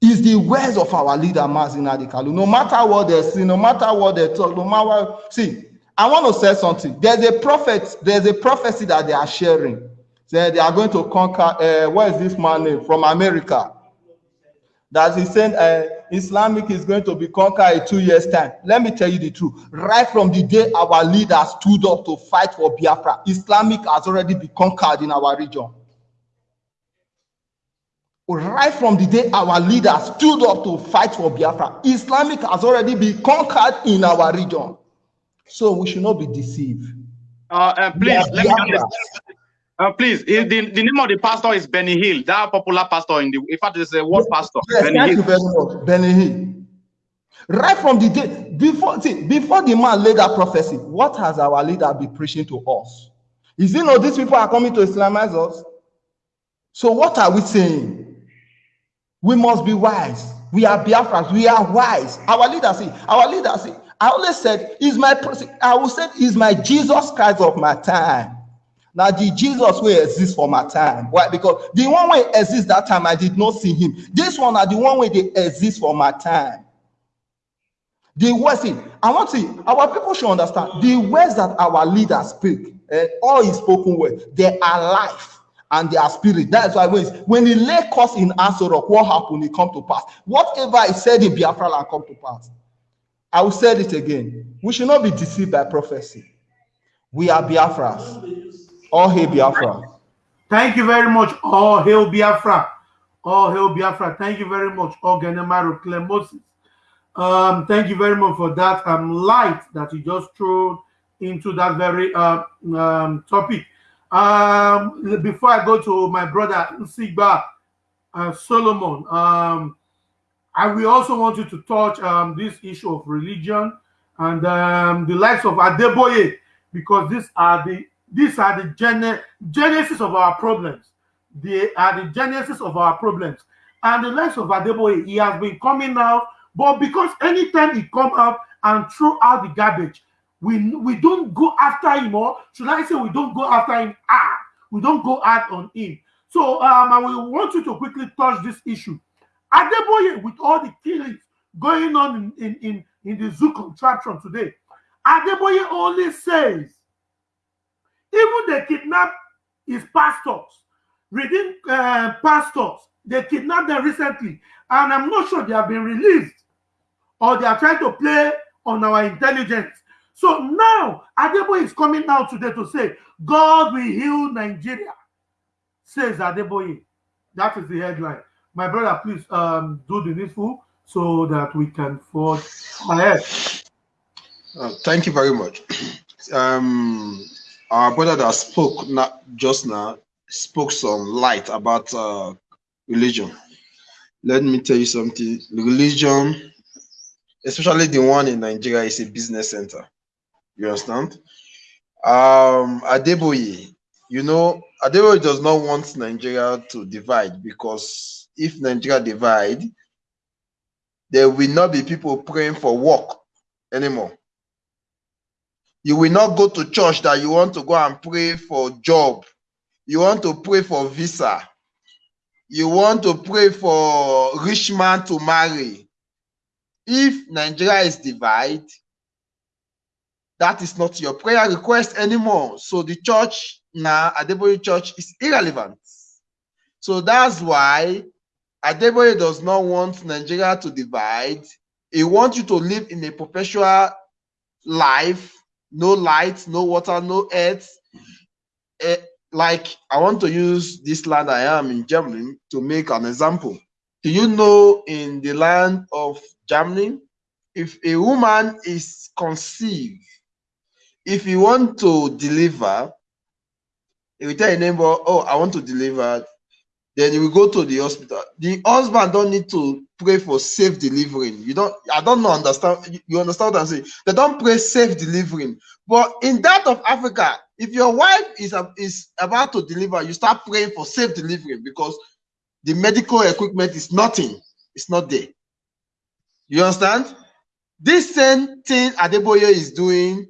is the words of our leader Mazin Adikalu. No matter what they see, no matter what they talk, no matter what, see, I want to say something. There's a prophet, there's a prophecy that they are sharing. Say they are going to conquer. Uh, what is this man name from America? That he said, uh, Islamic is going to be conquered in two years' time. Let me tell you the truth. Right from the day our leaders stood up to fight for Biafra, Islamic has already been conquered in our region. Right from the day our leaders stood up to fight for Biafra, Islamic has already been conquered in our region. So we should not be deceived. Uh, uh, please, let me understand. Uh, please, the, the name of the pastor is Benny Hinn, that popular pastor in the, in fact, it's a word pastor. Yes, Benny thank Hill. you very much, Benny Hinn. Right from the day before, see, before the man laid that prophecy, what has our leader been preaching to us? Is it not these people are coming to Islamize us? So what are we saying? We must be wise. We are Biafrans. We are wise. Our leader say, our leader say, I always said, is my, I will say, is my Jesus Christ of my time. Now the Jesus will exist for my time. Why? Because the one way exists that time, I did not see him. This one are the one way they exist for my time. The words, I want to see, our people should understand the words that our leaders speak, eh, all his spoken words, they are life and they are spirit. That's why when, when he lay curse in Aso Rock, what happened? It come to pass. Whatever he said in Biafra land come to pass. I will say it again. We should not be deceived by prophecy. We are Biafras. All hail Biafra. Thank you very much. All hail Biafra. All hail Biafra. Thank you very much. All Ogenemaru Clem Moses. Um, thank you very much for that um, light that you just threw into that very uh, um, topic. Um, before I go to my brother Nsigba uh, Solomon, um, I will also want you to touch um, this issue of religion and um, the likes of Adeboye, because these are the these are the gene genesis of our problems. They are the genesis of our problems. And the likes of Adeboye, he has been coming out, but because anytime he come up and throw out the garbage, we we don't go after him, or should I say we don't go after him? Ah, we don't go out on him. So um, I will want you to quickly touch this issue. Adeboye, with all the killings going on in, in, in, in the zoo contraption today, Adeboye only says, even they kidnap his pastors, reading uh, pastors, they kidnapped them recently, and I'm not sure they have been released or they are trying to play on our intelligence. So now Adeboye is coming out today to say, God will heal Nigeria, says Adeboye. That is the headline. My brother, please um, do the needful so that we can forge ahead. Uh, thank you very much. Um, our brother that spoke not just now spoke some light about uh, religion. Let me tell you something. Religion, especially the one in Nigeria, is a business center. You understand? Um, Adeboye, you know, Adeboye does not want Nigeria to divide because if Nigeria divide, there will not be people praying for work anymore. You will not go to church that you want to go and pray for job. You want to pray for visa. You want to pray for rich man to marry. If Nigeria is divided, that is not your prayer request anymore. So the church now, Adeboye Church, is irrelevant. So that's why Adeboye does not want Nigeria to divide. He wants you to live in a perpetual life, no light, no water, no earth. Eh, like I want to use this land I am in Germany to make an example. Do you know in the land of Germany, if a woman is conceived, if you want to deliver, if you tell your neighbor, oh, I want to deliver, then you will go to the hospital. The husband don't need to pray for safe delivering. You don't, I don't know, understand, you understand what I'm saying? They don't pray safe delivering. But in that of Africa, if your wife is, is about to deliver, you start praying for safe delivery because the medical equipment is nothing. It's not there. You understand? This same thing Adeboye is doing,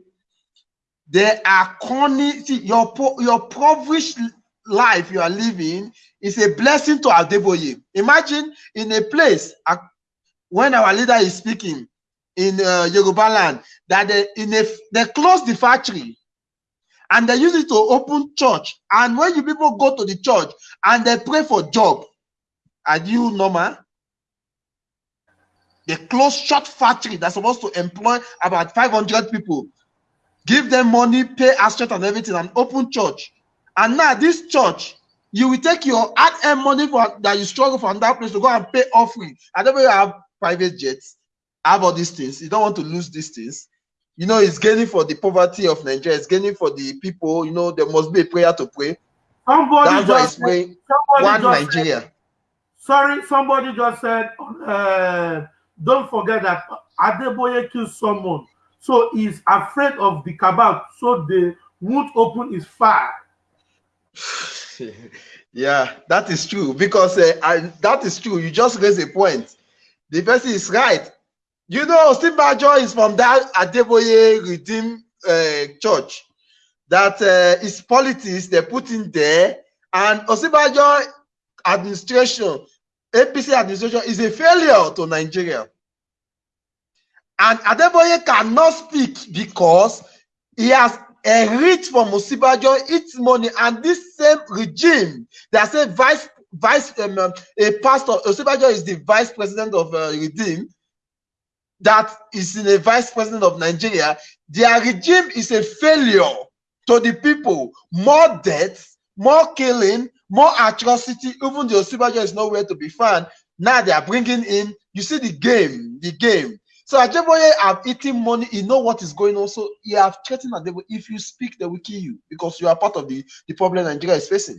they are corny. See, your, your impoverished life you are living is a blessing to Adeboye. Imagine in a place when our leader is speaking in uh, Yoruba land that they, in a, they close the factory and they use it to open church. And when you people go to the church and they pray for job, are you normal? They close short factory that's supposed to employ about 500 people, give them money, pay asset and everything, and open church. And now this church, you will take your ad money for that you struggle from that place to go and pay offering. I don't know you have private jets, have all these things. You don't want to lose these things. You know, it's gaining for the poverty of Nigeria, it's gaining for the people. You know, there must be a prayer to pray. Somebody That's why it's praying somebody one just said- Nigeria. sorry, somebody just said, uh, don't forget that Adeboye killed someone, so he's afraid of the cabal, so they won't open his fire. yeah, that is true because uh, I, that is true. You just raised a point. The person is right. You know, Simbajo is from that Adeboye Redeem uh, Church. That uh, is politics they put in there, and Osibajo administration, APC administration is a failure to Nigeria. And Adeboye cannot speak because he has a enriched from Osinbajo its money, and this same regime that said vice vice um, um, a pastor Osinbajo is the vice president of uh, Redeem that is in a vice president of Nigeria. Their regime is a failure to the people. More deaths, more killing, more atrocity. Even the Osinbajo is nowhere to be found. Now they are bringing in. You see the game, the game. So Adeboye have eaten money. He know what is going on. So he have threatened Adeboye. If you speak, they will kill you because you are part of the, the problem Nigeria is facing.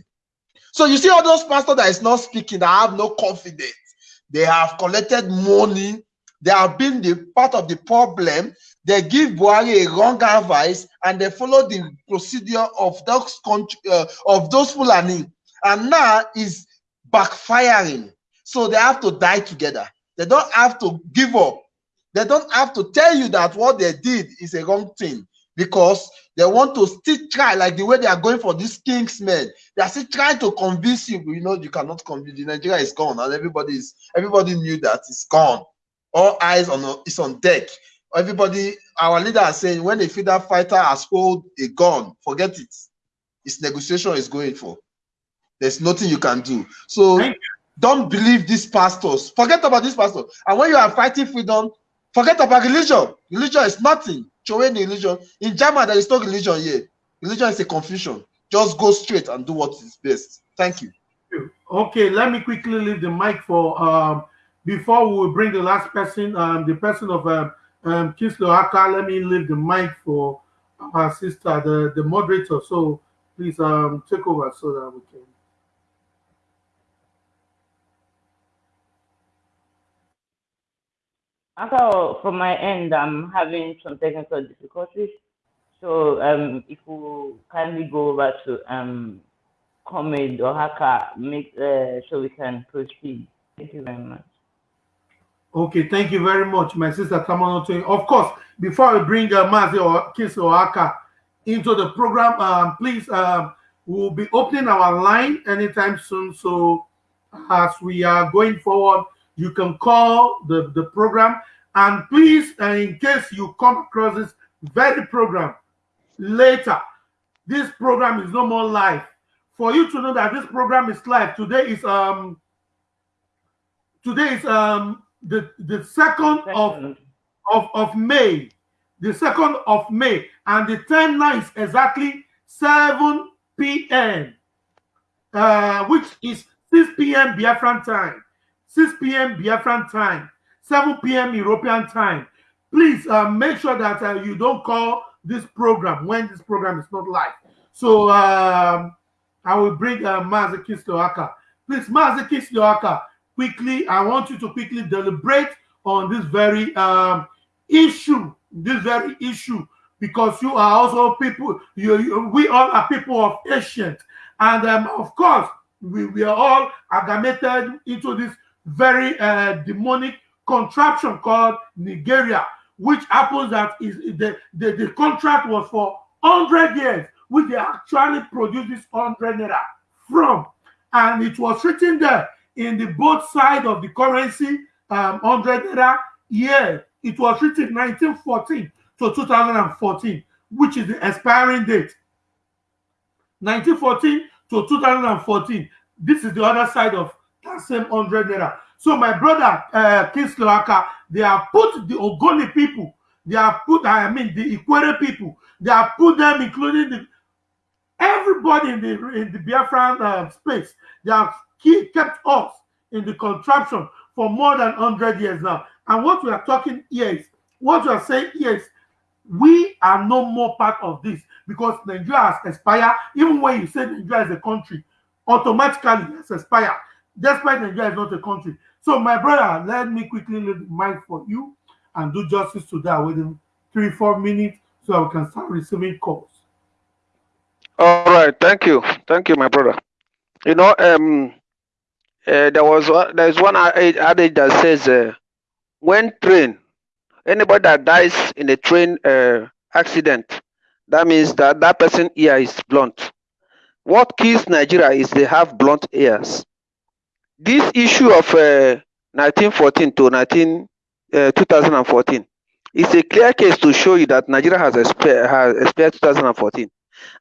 So you see all those pastors that is not speaking, that have no confidence. They have collected money. They have been the part of the problem. They give Buhari a wrong advice and they follow the procedure of those country, uh, of those Fulani. And now is backfiring. So they have to die together. They don't have to give up. They don't have to tell you that what they did is a wrong thing because they want to still try, like the way they are going for these this Kingsmen. They are still trying to convince you. but You know, you cannot convince. The Nigeria is gone, and everybody is everybody knew that it's gone. All eyes on it's on deck. Everybody, our leader is saying when a freedom fighter has hold a gun, forget it. It's negotiation is going for. There's nothing you can do. So don't believe these pastors. Forget about these pastors. And when you are fighting freedom, forget about religion. Religion is nothing. Show any religion. In German, there is no religion here. Religion is a confusion. Just go straight and do what is best. Thank you. Okay, let me quickly leave the mic for um before we bring the last person, um the person of um, um Kislo. Let me leave the mic for our sister, the the moderator. So please um take over so that we can. Also, from my end, I'm having some technical difficulties. So um, if you kindly go over to um, Comrade or Haka, make uh, so we can proceed. Thank you very much. Okay, thank you very much, my sister Tamuno. Of course, before we bring uh, Mazi or Kiss or into the program, um, please, um, we'll be opening our line anytime soon. So as we are going forward, you can call the, the program. And please, uh, in case you come across this very program later, this program is no more live. For you to know that this program is live, today is um today is um the the second of of, of May, the 2nd of May, and the time now is exactly 7 p.m., uh, which is 6 p.m. Biafran time, 6 p.m. Biafran time, 7 p.m. European time. Please uh, make sure that uh, you don't call this program when this program is not live. So um, I will bring uh, Mazaki Stoaka. Please, Mazaki Stoaka, quickly, I want you to quickly deliberate on this very um, issue, this very issue, because you are also people, you, you- we all are people of ancient. And um, of course, we, we are all amalgamated into this very uh, demonic contraption called Nigeria, which happens that is the, the, the contract was for 100 years, which they actually produced this 100 naira from. And it was written there in the both side of the currency, um, 100 naira year. It was written 1914 to 2014, which is the expiring date. 1914 to 2014. This is the other side of that same 100 naira. So my brother uh, Kingsley Aka, they have put the Ogoni people, they have put, I mean, the Ikwere people, they have put them, including the everybody in the in the Biafran uh, space. They have kept us in the contraption for more than 100 years now. And what we are talking here is, what we are saying here is, we are no more part of this because Nigeria has expired. Even when you say Nigeria is a country, automatically has expired, despite Nigeria is not a country. So, my brother, let me quickly leave for you and do justice to that within three, four minutes so I can start receiving calls. All right, thank you, thank you, my brother. You know, um, uh, there was there is one adage that says, uh, when train, anybody that dies in a train uh, accident, that means that that person ear is blunt. What kills Nigeria is they have blunt ears. This issue of uh, 1914 to 19, uh, 2014 is a clear case to show you that Nigeria has expired, has expired 2014.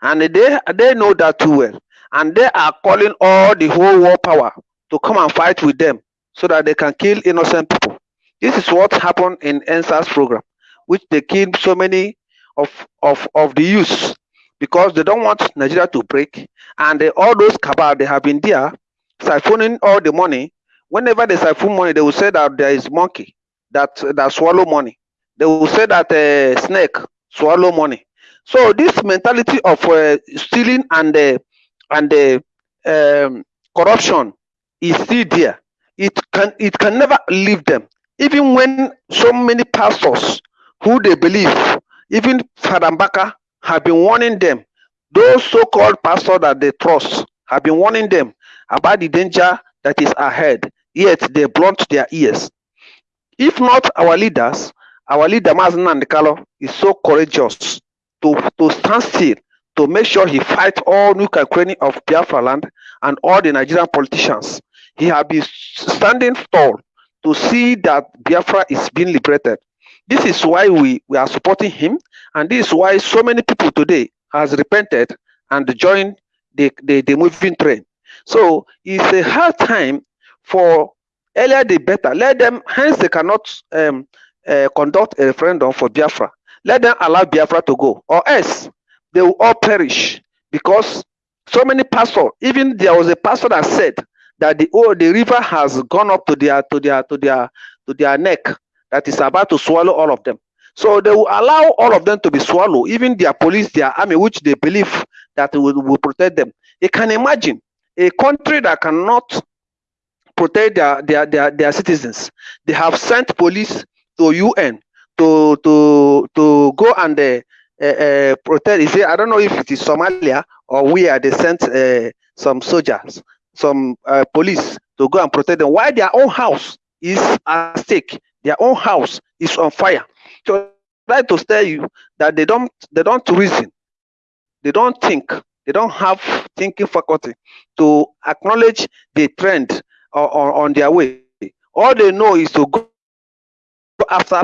And they, they know that too well. And they are calling all the whole war power to come and fight with them so that they can kill innocent people. This is what happened in EndSARS program, which they killed so many of, of, of the youths because they don't want Nigeria to break. And they, all those cabal, they have been there siphoning all the money. Whenever they siphon money, they will say that there is monkey that, that swallow money. They will say that uh, snake swallow money. So this mentality of uh, stealing and uh, and uh, um, corruption is still there. It can it can never leave them. Even when so many pastors who they believe, even Fada Mbaka have been warning them. Those so-called pastors that they trust have been warning them about the danger that is ahead. Yet they blunt their ears. If not our leaders, our leader Mazi Nnamdi Kanu is so courageous to, to stand still to make sure he fight all nuclear cranny of Biafra land and all the Nigerian politicians. He has been standing tall to see that Biafra is being liberated. This is why we, we are supporting him, and this is why so many people today has repented and joined the, the, the moving train. So it's a hard time for earlier the better. Let them, hence they cannot um, uh, conduct a referendum for Biafra. Let them allow Biafra to go, or else they will all perish because so many pastors. Even there was a pastor that said that the oh the river has gone up to their to their to their to their neck that is about to swallow all of them. So they will allow all of them to be swallowed, even their police, their army, which they believe that will, will protect them. You can imagine a country that cannot protect their, their, their, their citizens. They have sent police to UN to to to go and uh, uh, uh, protect. You see, I don't know if it is Somalia or where they sent uh, some soldiers, some uh, police to go and protect them. Why their own house is at stake? Their own house is on fire. So try to tell you that they don't they don't reason, they don't think, they don't have thinking faculty to acknowledge the trend on, on, on their way. All they know is to go after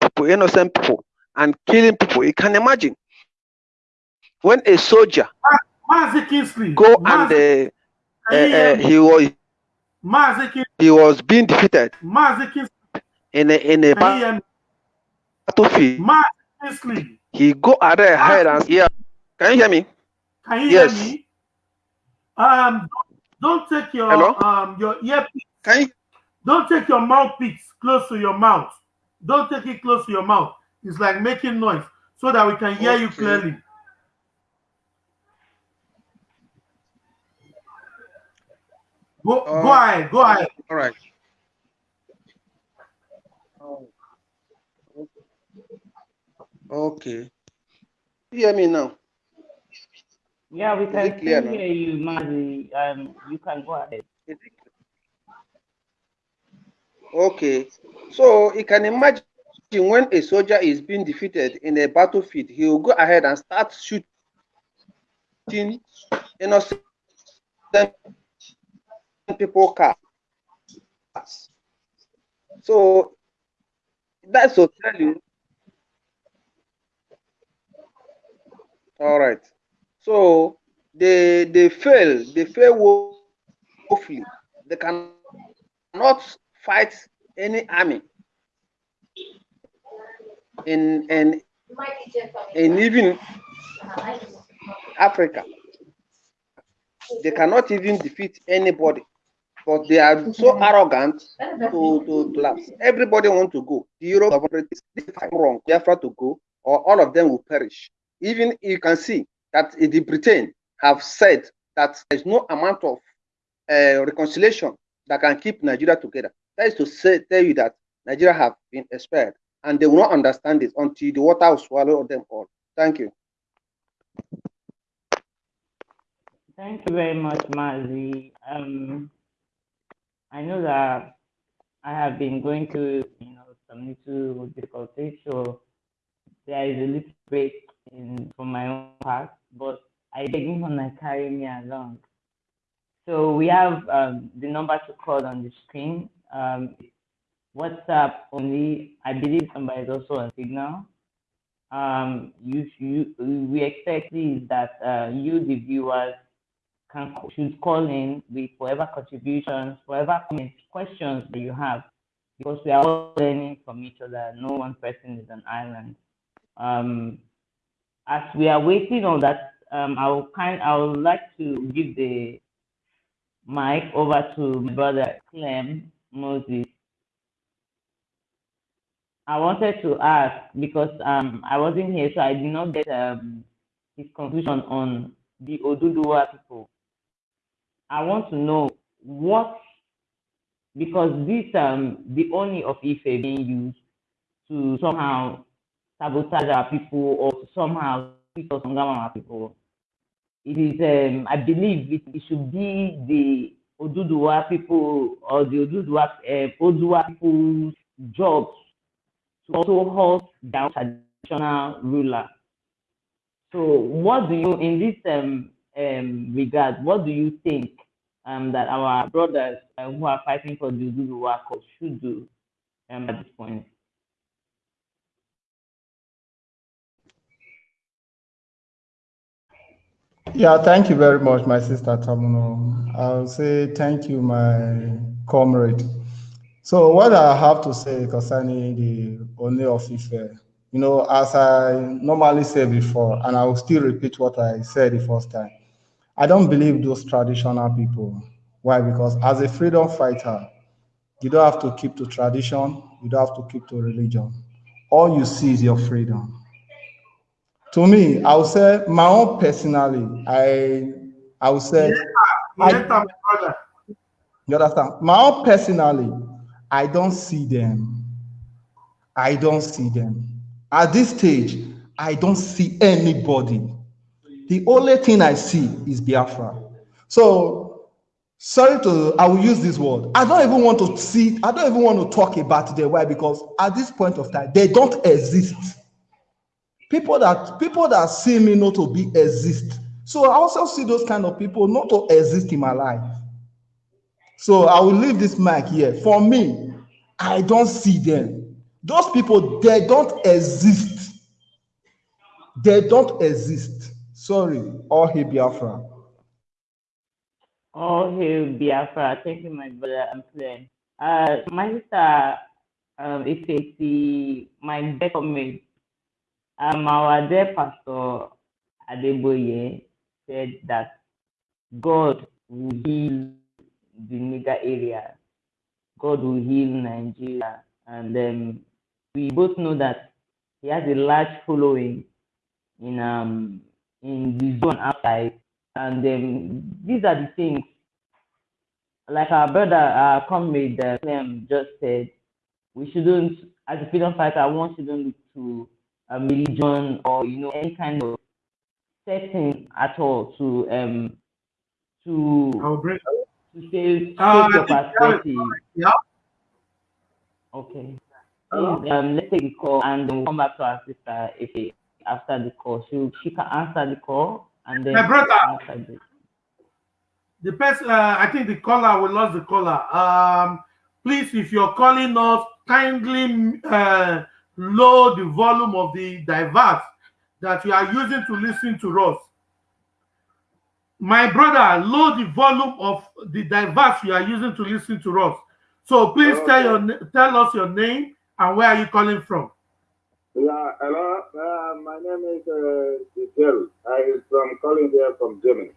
people, innocent people, and killing people. You can imagine when a soldier Mazi go Mazi, and uh, uh, uh, he was Mazi he was being defeated in a in a can you hear me? battlefield. He go ahead and yeah. Can you hear me? Can you Yes. hear me? Um, don't take your Hello? um your earpiece, Can you? don't take your mouthpiece close to your mouth. Don't take it close to your mouth. It's like making noise so that we can hear you clearly. Go go Uh, ahead, go ahead. All right. Okay. You hear me now? Yeah, we can clear still now? hear you, Mazi. Um, you can go ahead. Is it- Okay. So you can imagine when a soldier is being defeated in a battlefield, he will go ahead and start shooting innocent people cars. So that's to tell you. All right. So they they fail. They fail woefully. They cannot fight any army in in in even Africa. They cannot even defeat anybody, but they are so arrogant to, to collapse. Everybody want to go. The Europe if I'm wrong, Biafra to go, or all of them will perish. Even you can see that the Britain have said that there's no amount of uh, reconciliation that can keep Nigeria together. That is to say, tell you that Nigeria have been expelled, and they will not understand this until the water will swallow them all. Thank you. Thank you very much, Mazi. Um, I know that I have been going through, you know, some little difficulties, so there is a little break in for my own part, but I beg him to carry me along. So we have um, the number to call on the screen. Um, WhatsApp only. I believe somebody is also on Signal. Um, you, you, we expect is that uh, you, the viewers, can should call in with whatever contributions, whatever comments, questions that you have, because we are all learning from each other. No one person is an island. Um, as we are waiting on that, um, I will kind, I would like to give the mic over to my brother Clem Moses. I wanted to ask because um, I wasn't here, so I did not get um, his conclusion on the Oduduwa people. I want to know what, because this um the Oni of Ife being used to somehow sabotage our people or somehow speak us our people. It is, um, I believe it, it should be the Oduduwa people or the Oduduwa, uh, Odua people's jobs to also hold down traditional ruler. So what do you, in this um, um, regard, what do you think um, that our brothers uh, who are fighting for the Oduduwa cause should do um, at this point? Yeah, thank you very much, my sister Tamuno. I'll say thank you, my comrade. So what I have to say concerning the Oni of Ife, eh, you know, as I normally say before, and I will still repeat what I said the first time, I don't believe those traditional people. Why? Because as a freedom fighter, you don't have to keep to tradition, you don't have to keep to religion. All you see is your freedom. To me, I would say my own personally, I I would say I, you understand? My own personally, I don't see them. I don't see them. At this stage, I don't see anybody. The only thing I see is Biafra. So, sorry to, I will use this word. I don't even want to see, I don't even want to talk about them. Why? Because at this point of time, they don't exist. People that people that see me not to be exist. So I also see those kind of people not to exist in my life. So I will leave this mic here. For me, I don't see them. Those people, they don't exist. They don't exist. Sorry, all hail Biafra. All hail Biafra. Thank you, my brother. I'm playing. Uh, my sister, um, if my dear comrade, um, our dear pastor Adeboye said that God will heal the nigger area. God will heal Nigeria. And um, we both know that he has a large following in um in the zone outside. And um, these are the things, like our brother, our comrade Clem just said, we shouldn't, as a freedom fighter, one shouldn't look to a religion or you know any kind of setting at all to um to to say Uh, your I think that is perspective. Yeah. Okay. Please, um, let's take the call and then we'll come back to our sister if after the call. She she can answer the call and then My brother. the The person, uh, I think the caller, we lost the caller. Um, please, if you're calling us, kindly uh, lower the volume of the device that you are using to listen to us. My brother, lower the volume of the device you are using to listen to us So please tell your tell us your name and where are you calling from? Yeah, hello. Uh, my name is uh, Jerry. I am from calling here from Germany.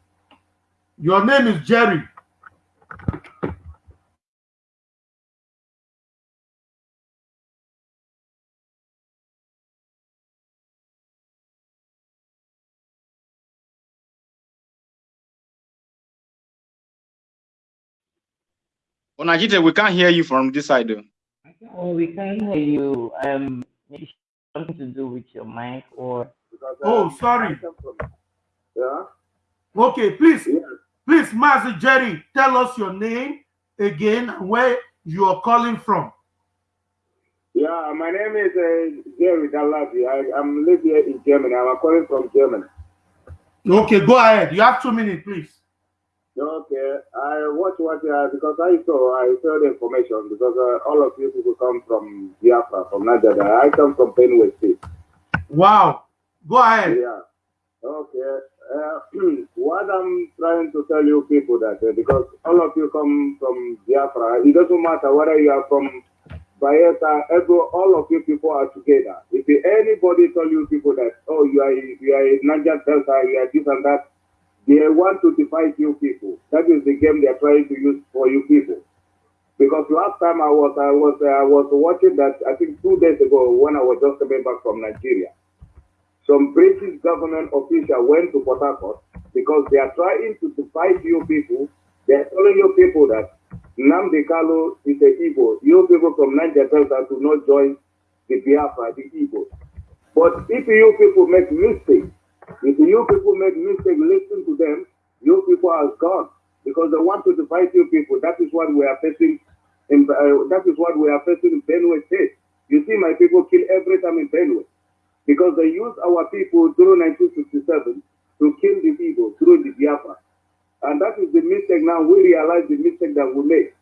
Your name is Jerry. Onajite, we can't hear you from this side. Though. Oh, we can't hear you. Um, maybe something to do with your mic or. Oh, sorry. I come from, yeah. Okay, please, Yes. please, Master Jerry, tell us your name again and where you are calling from. Yeah, my name is uh, Jerry Dalazi. I, I'm live here in Germany. I'm calling from Germany. Okay, go ahead. You have two minutes, please. Okay, I watch what uh, because I saw I saw the information because uh, all of you people come from Biafra from Nigeria. I come from Benue State. Wow. Go ahead. Yeah. Okay. Uh, what I'm trying to tell you people that uh, because all of you come from Biafra, it doesn't matter whether you are from Bayelsa, every, all of you people are together. If anybody tell you people that oh you are you are a Niger Delta, you are this and that, they want to divide you people. That is the game they are trying to use for you people. Because last time I was I was I was watching that I think two days ago when I was just coming back from Nigeria some British government official went to Port Harcourt because they are trying to divide you people. They are telling you people that Nnamdi Kanu is a Igbo. You people from Niger Delta do not join the Biafra, the Igbo. But if you people make mistakes, if you people make mistakes, listen to them, you people are gone because they want to divide you people. That is what we are facing. In, uh, that is what we are facing in Benue State. You see, my people kill every time in Benue because they use our people through 1967 to kill the people through the Biafra. And that is the mistake now. We realize the mistake that we made.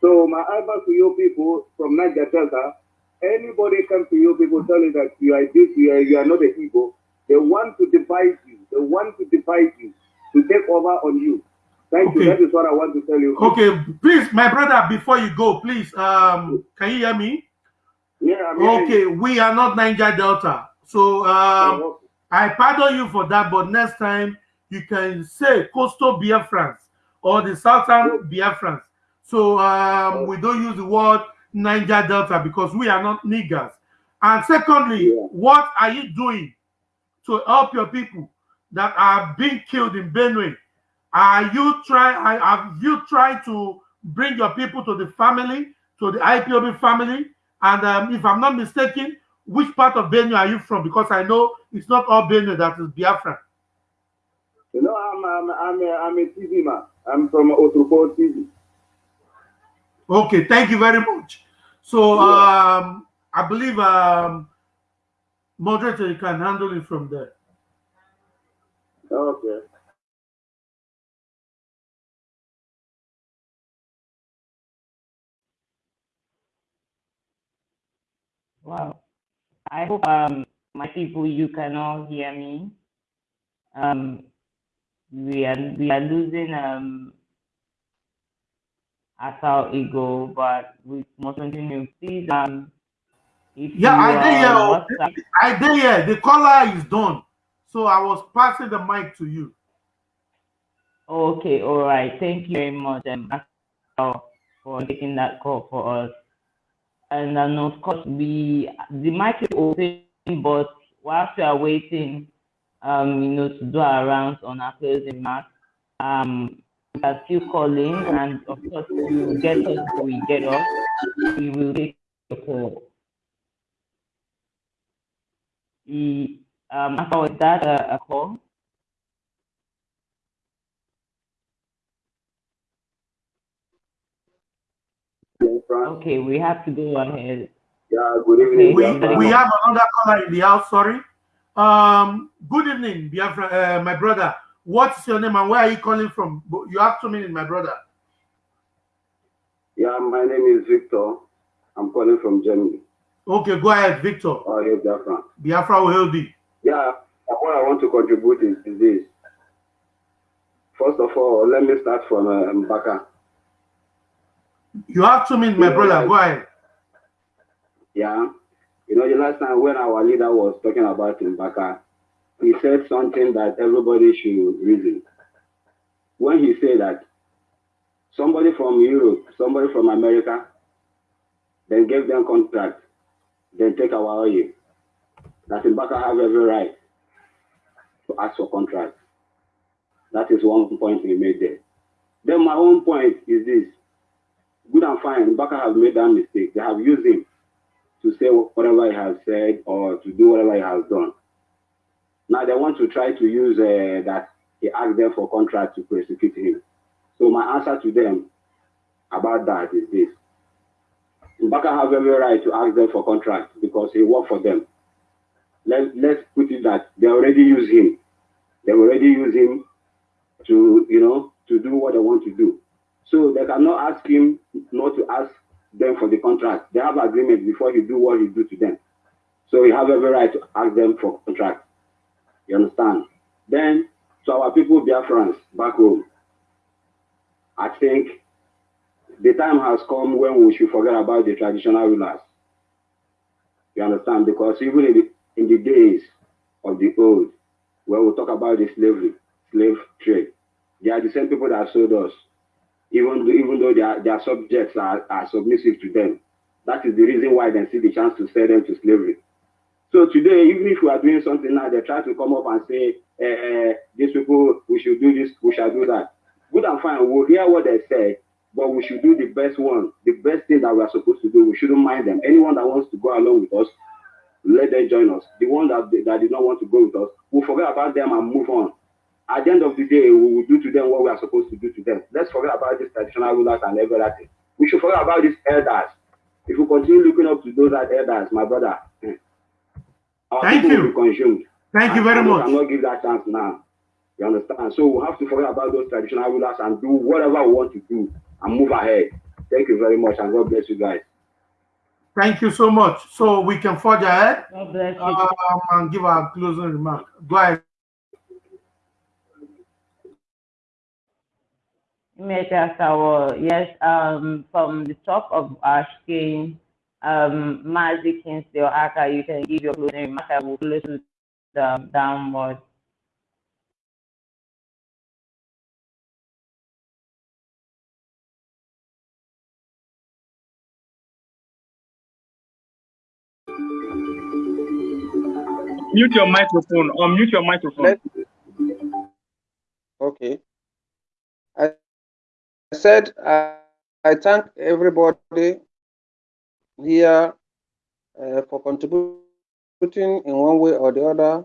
So my advice to you people from Niger Delta, anybody come to you people tell you that you are this, you are, you are not a Igbo, they want to divide you. They want to divide you, to take over on you. Thank Okay. you. That is what I want to tell you. Okay, please, my brother, before you go, please, um, can you hear me? Yeah, I'm Okay, we are not Niger Delta. So um, Oh, I pardon you for that, but next time you can say coastal Biafrans or the southern Biafrans. So um, we don't use the word Niger Delta because we are not niggers. And secondly, Yeah. what are you doing to help your people that are being killed in Benue? Are you trying? Have you tried to bring your people to the family, to the IPOB family? And um, if I'm not mistaken, which part of Benue are you from? Because I know it's not all Benue that is Biafra. You know, I'm I'm I'm a, I'm a TV man. I'm from Otrupo TV. Okay, thank you very much. So Yeah. um, I believe um, moderator you can handle it from there. Okay. Wow. I hope um my people you can all hear me. Um we are we are losing um as our ego, but we must continue. Please um if Yeah, I did oh, I did hear. The caller is done. So I was passing the mic to you. okay, all right. Thank you very much um for taking that call for us. And then of course we the mic is open but whilst we are waiting um, you know, to do our rounds on our closing remarks. Um, we are still calling, and of course, you will get us we get off. We will take the call. The, um, after was that a, a call? Okay, we have to go ahead. Yeah, good evening. We, we have another caller in the house. Sorry. Um, good evening, Biafra, uh, my brother. What's your name and where are you calling from? You have two minutes, my brother. Yeah, my name is Victor. I'm calling from Germany. Okay, go ahead, Victor. Oh, yeah, Biafra. Biafra will help you. Yeah, what I want to contribute is, is this. First of all, let me start from uh, Mbaka. You have two minutes, my Yeah, brother. Go ahead. Yeah. You know, the last time when our leader was talking about Mbaka, he said something that everybody should reason. When he said that somebody from Europe, somebody from America, then gave them contract, then take our oil, that Mbaka have every right to ask for contract. That is one point we made there. Then my own point is this. Good and fine, Mbaka have made that mistake. They have used him to say whatever he has said or to do whatever he has done. Now they want to try to use uh, that he asked them for contract to prosecute him. So my answer to them about that is this. Mbaka have every right to ask them for contract because he worked for them. Let, let's put it that they already use him. They already use him to, you know, to do what they want to do. So they cannot ask him not to ask them for the contract. They have agreement before he do what he do to them. So he have every right to ask them for contract. You understand? Then to our people, Biafrans, back home, I think the time has come when we should forget about the traditional rulers. You understand? Because even in the, in the days of the old, when we talk about the slavery, slave trade, they are the same people that sold us even though, even though their, their subjects are, are submissive to them. That is the reason why they see the chance to sell them to slavery. So today, even if we are doing something now, they try to come up and say, eh, these people, we should do this, we shall do that. Good and fine, we'll hear what they say, but we should do the best one, the best thing that we are supposed to do. We shouldn't mind them. Anyone that wants to go along with us, let them join us. The one that, that did not want to go with us, we'll forget about them and move on at the end of the day, we will do to them what we are supposed to do to them. Let's forget about these traditional rulers and everything. We should forget about these elders. If we continue looking up to those elders, my brother, eh, our Thank people you. will be consumed. Thank you And- very and we much. cannot give that chance now. You understand? So we have to forget about those traditional rulers and do whatever we want to do and move ahead. Thank you very much and God bless you guys. Thank you so much. So we can forge ahead God bless you. um, and give our closing remark. Go ahead. Mr. Sawa, yes, um, from the top of our screen, um, Mazi Kingsley or Aka, you can give your closing remark. I will close with the downward. Mute your microphone. or mute your microphone. Let, okay. I said I, I thank everybody here uh, for contributing in one way or the other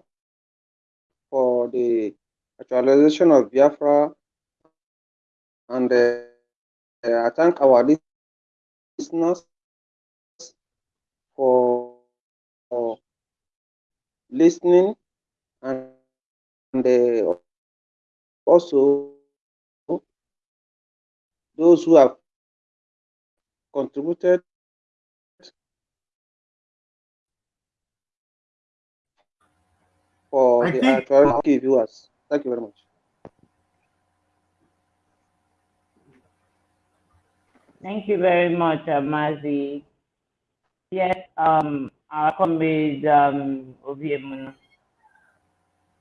for the actualization of Biafra. And uh, I thank our listeners for listening and, and uh, also those who have contributed for I the think- actual viewers. Thank you very much. Thank you very much, uh, Mazi. Yes, um, our comrade, um, Obiemuno.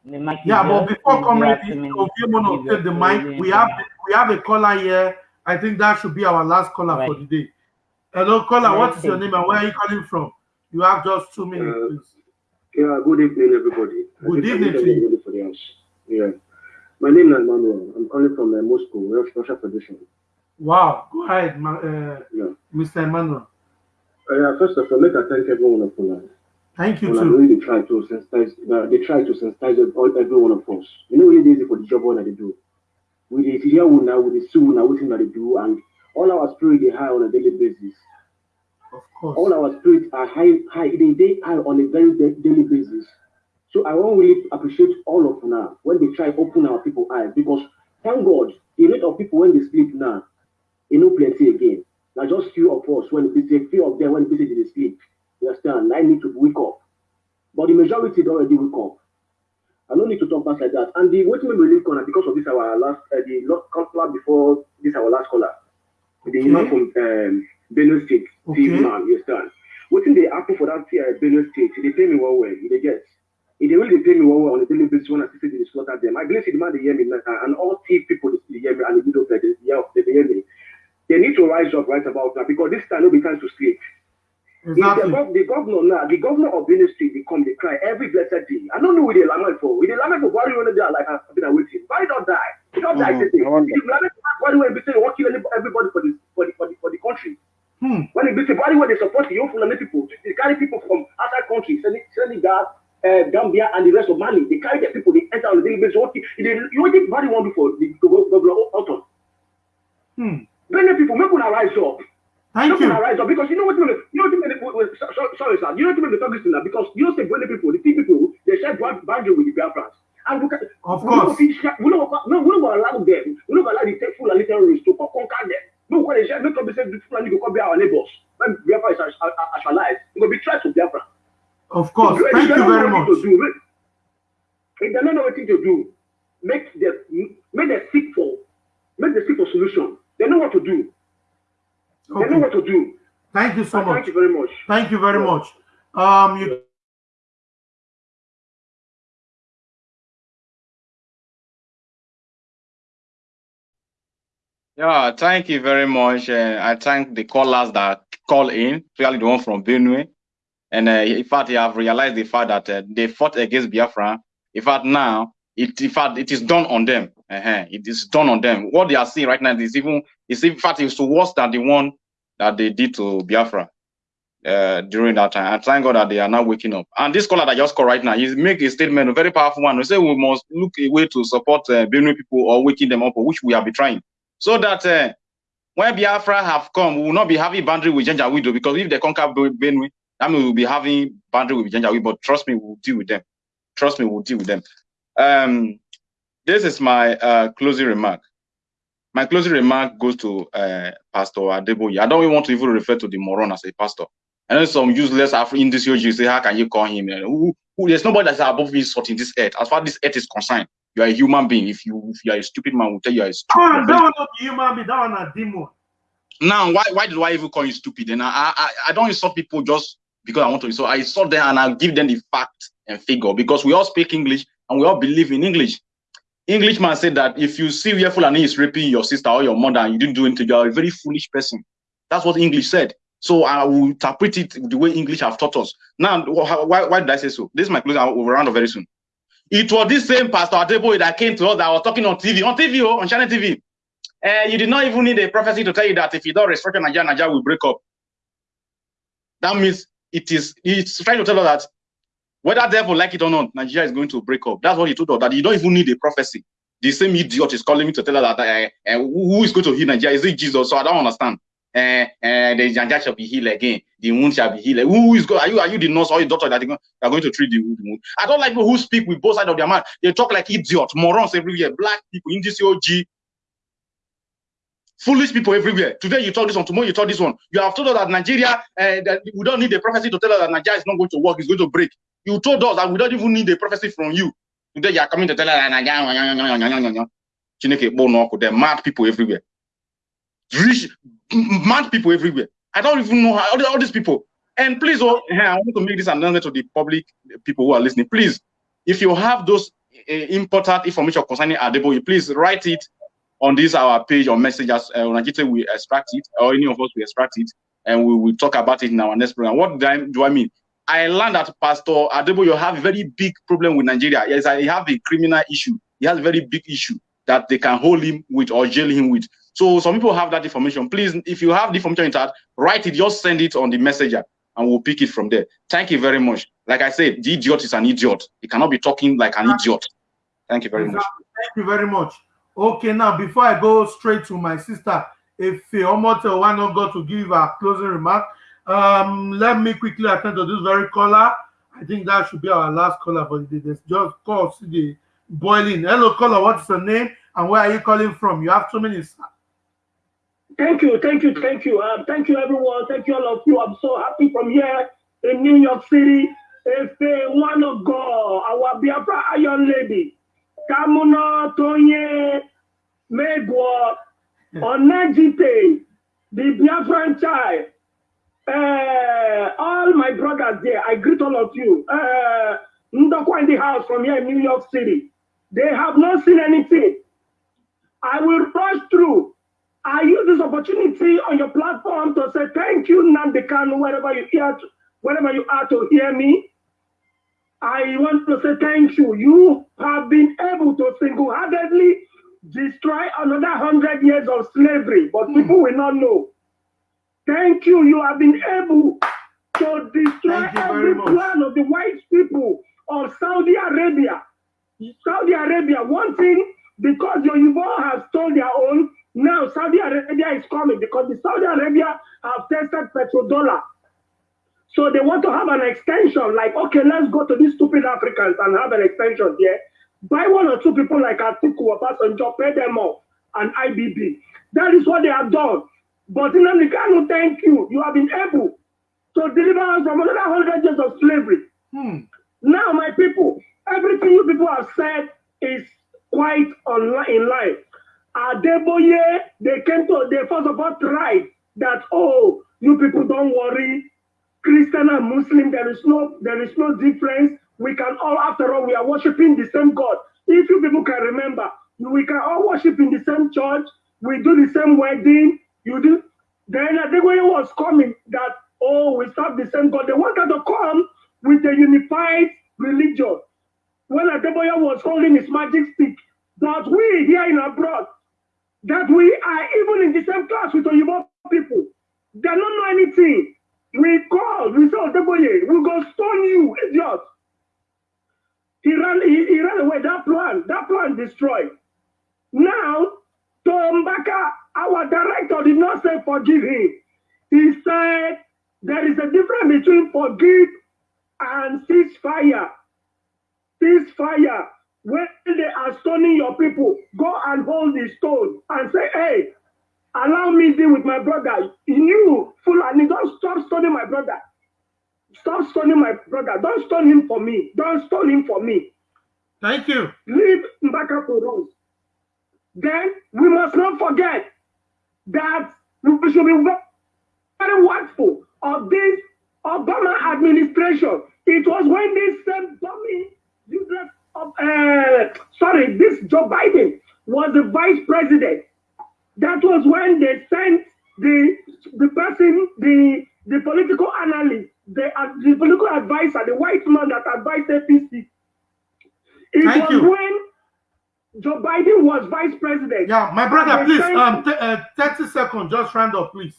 The mic Yeah, but before You coming, have two Oviemono take the mic. We have we have a caller here. I think that should be our last caller for Right. the day. Hello, caller. What is your name and where are you calling from? You have just two minutes, Uh, please. Yeah, good evening, everybody. Good evening to you. everybody for the house. Yeah. My name is Manuel. I'm calling from uh, Moscow, Russia Federation. Wow. Go ahead, ma- uh, Yeah. Mr. Emmanuel. Uh, yeah, first of all, let I thank everyone of you. Thank you Well, too. really try to sensitize. Uh, they try to sensitize all, every one of us. You know, really easy for the job that they do. With the hear now, with the soul now, everything that they do, and all our spirit they high on a daily basis. Of course. All our spirits are high, high. They they high on a very da- daily basis. So I want really appreciate all of now when they try open our people eyes because thank God the rate of people when they sleep now, you know plenty again. Now just few of us when they say few of them when they say they sleep. You understand? I need to wake up. But the majority don't already wake up. I don't need to talk fast like that. And the waiting we really corner because of this our last uh, the last caller before this our last caller. the man from um, Benue State, Okay. man, you understand? What Wetin dey happen for that uh, Benue State, dey pay me well e dey get. E dey really pay me well on a daily basis when I see they slaughter them. I believe the man they hear me and all thief people dey hear me, and the widows dey dey hear they hear me. They need to rise up right about now because this time no be time to sleep. The, Exactly. gov- the governor now, the governor of Benue State, they come, they cry every blessed day. I don't know who they lament for. We they lament for Buhari when they are like, I've been waiting. Why don't die? He don't die. Mhm, today. I wonder. If you lament for Buhari when they say they want to kill any- everybody for the for the for the, for the country. Hmm. When they say Buhari when they support the young Fulani people, they carry people from outside countries, Senegal, uh, Gambia, and the rest of Mali. They carry their people. They enter on a daily basis. What you you what think Buhari want to do for the governor Ortom? Hmm. Benue people, make una rise up. Thank Make you. una rise up because you know what you know what you mean. wait, wait, so- so- Sorry, sir. You know what mean. Talk thing now because you know say Benue people, the Tea people, they share boundary with the Biafrans. And we can, Of we don't course. fit share- we don't no, we don't allow them. We don't allow the take Fulani terrorists to conquer them. No, when they share, make up say the Fulani go come be our neighbors. When Biafra is actualized, it will be tried to Biafra. Of course. If Thank you don't know very what much. to do, If they don't know what to do, make them make them seek for make them seek for solution. They know what to do. They know what to do. Thank you so And much. Thank you very much. Thank you very Yeah. much. Um, you Yeah, thank you very much. Uh, I thank the callers that call in, especially the one from Benue. And uh, in fact, they have realized the fact that uh, they fought against Biafra. In fact, now it in fact it is done on them. Uh It is done on them. What they are seeing right now is even is in fact it's worse than the one that they did to Biafra uh, during that time. I thank God that they are now waking up. And this caller that just called right now, he make a statement, a very powerful one. He say we must look a way to support uh, Benue people or waking them up, which we been trying, so that. Uh, when Biafra have come, we will not be having boundary with Janjaweed because if they conquer Ben- Benue, means we'll be having boundary with Janjaweed. But trust me, we'll deal with them. Trust me, we'll deal with them. Um, this is my uh, closing remark. My closing remark goes to uh, Pastor Adeboye. I don't even want to even refer to the moron as a pastor. I know some useless Afro in this you say, how can you call him? Who, who, there's nobody that's above this sort in this earth. As far as this earth is concerned, you are a human being. If you if you are a stupid man, we'll tell you are a stupid. Are one, very that one not human being. That one a demon. now why why do I even call you stupid? And I I, I don't insult people just because I want to insult. I insult them and I give them the fact and figure because we all speak English and we all believe in English. Englishman said that if you see where Fulani is raping your sister or your mother and you didn't do anything, you are a very foolish person. That's what English said. So I will interpret it the way English have taught us. Now, why, why did I say so? This is my closing. I will round up very soon. It was this same Pastor Adeboye that came to us that was talking on TV, on TV, oh, on Channel TV. Uh, you did not even need a prophecy to tell you that if you don't restructure Nigeria, Nigeria will break up. That means it is it's trying to tell us that whether devil like it or not, Nigeria is going to break up. That's what he told us. That you don't even need a prophecy. The same idiot is calling me to tell her that uh, uh, who is going to heal Nigeria? Is it Jesus? So I don't understand. Uh, uh, the Nigeria shall be healed again. The wound shall be healed. Who is going? Are you are you the nurse or the doctor that are going, to treat the wound? I don't like people who speak with both sides of their mouth. They talk like idiots, morons everywhere. Black people, Indian OG, foolish people everywhere. Today you talk this one, tomorrow you talk this one. You have told us that Nigeria, uh, that we don't need a prophecy to tell us that Nigeria is not going to work, it's going to break. You told us that we don't even need a prophecy from you. Today you are coming to tell us Chineke n'ọkụ, there are mad people everywhere. Rich, mad people everywhere. I don't even know how all, these people. And please, oh, eh, I want to make this announcement to the public, people who are listening. Please, if you have those uh, important information concerning Adeboye, please write it on this our page or messages. Uh, Onajite will extract it, or any of us will extract it, and we will talk about it in our next program. What do I, do I mean? I learned that Pastor Adeboye have a very big problem with Nigeria. Yes, I have a criminal issue. He has a very big issue that they can hold him with or jail him with. So some people have that information. Please, if you have the information in that, write it, just send it on the messenger and we'll pick it from there. Thank you very much. Like I said, the idiot is an idiot. He cannot be talking like an idiot. Thank you very much. Thank you very much. Okay, now before I go straight to my sister, if why not go to give a closing remark, um, let me quickly attend to this very caller. I think that should be our last caller for the day. Just call see the boiling. Hello, caller. What's your name and where are you calling from? You have two minutes. Thank you, thank you, thank you. Um, thank you, everyone. Thank you, all of you. I'm so happy from here in New York City. If uh, one of God, our Biafra Iron Lady, Kamuna Tonye Megwa Onajite the Biafran child, uh, all my brothers there, I greet all of you. Uh, Ndokwa in the house from here in New York City. They have not seen anything. I will rush through. I use this opportunity on your platform to say thank you, Nnamdi Kanu, wherever you hear, to, wherever you are to hear me. I want to say thank you. You have been able to single-handedly destroy another hundred years of slavery, but mm. people will not know. Thank you. You have been able to destroy every plan of the white people of Saudi Arabia. Saudi Arabia, one thing, because your Yoruba have stole their own, now Saudi Arabia is coming because the Saudi Arabia have tested petrodollar. So they want to have an extension, like, okay, let's go to these stupid Africans and have an extension here. Buy one or two people like Atiku or Passenger, pay them off, and IBB. That is what they have done. But in Americano, thank you. You have been able to deliver us from another hundred years of slavery. Hmm. Now, my people, everything you people have said is quite online in line. Adeboye, they came to, they first of all tried that, oh, you people don't worry. Christian and Muslim, there is no, there is no difference. We can all, after all, we are worshiping the same God. If you people can remember, we can all worship in the same church. We do the same wedding. You do. Then Adeboye was coming that, oh, we serve the same God. They wanted to come with a unified religion. When Adeboye was holding his magic stick, that we here in abroad, that we are even in the same class with Oyibo people. They don't know anything. We call, we say Adeboye, we go stone you, idiot. He ran, he, he ran away. That plan, that plan destroyed. Now, Tom Baka, our director, did not say forgive him. He said there is a difference between forgive and ceasefire. Ceasefire. When they are stoning your people, go and hold the stone and say, hey, allow me deal with my brother. You, Fulani, don't stop stoning my brother. Stop stoning my brother. Don't stone him for me. Don't stone him for me. Thank you. Leave Mbaka to rules. Then we must not forget that we should be very watchful of this Obama administration. It was when this same dummy, useless, uh, sorry, this Joe Biden was the vice president. That was when they sent the the person, the the political analyst, the, uh, the political advisor, the white man that advised APC. It Thank was you. when Joe Biden was vice president. Yeah, my brother, please, um, uh, 30 seconds, just round up, please.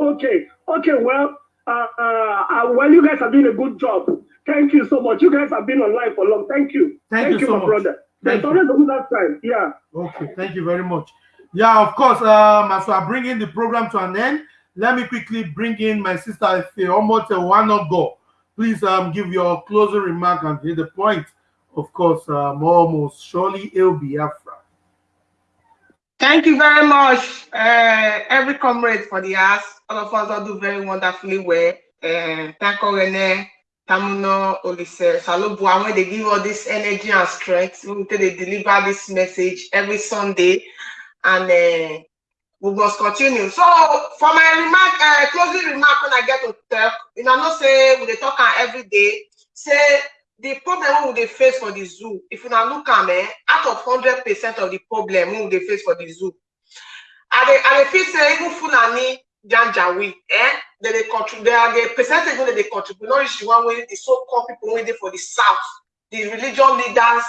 Okay, okay, well, uh, uh, uh, well, you guys are doing a good job. Thank you so much. You guys have been online for long. Thank you. Thank, Thank you, you, so my much. brother. There's always a good time. Yeah. Okay, thank you very much. Yeah, of course. Um, as we are bringing the program to an end, let me quickly bring in my sister Almost a one go. Please um give your closing remark and hit the point. Of course, um, almost surely it'll be Afra. Thank you very much, uh, every comrade for the ask. All of us all do very wonderfully well. Uh, thank you, Rene, Tamuno, Olise, Salobua, when they give all this energy and strength, when they deliver this message every Sunday. And uh, we must continue. So for my remark, uh, closing remark when I get to talk, you know, I'm not say we talk every day. Say the problem we they face for the zoo. If now look at me, out of hundred percent of the problem we they face for the zoo, I they I they feel say even Fulani Janjawi, eh? They they contribute. Are the percentage when they contribute. Not the one way the so-called people waiting for the south, the religion leaders,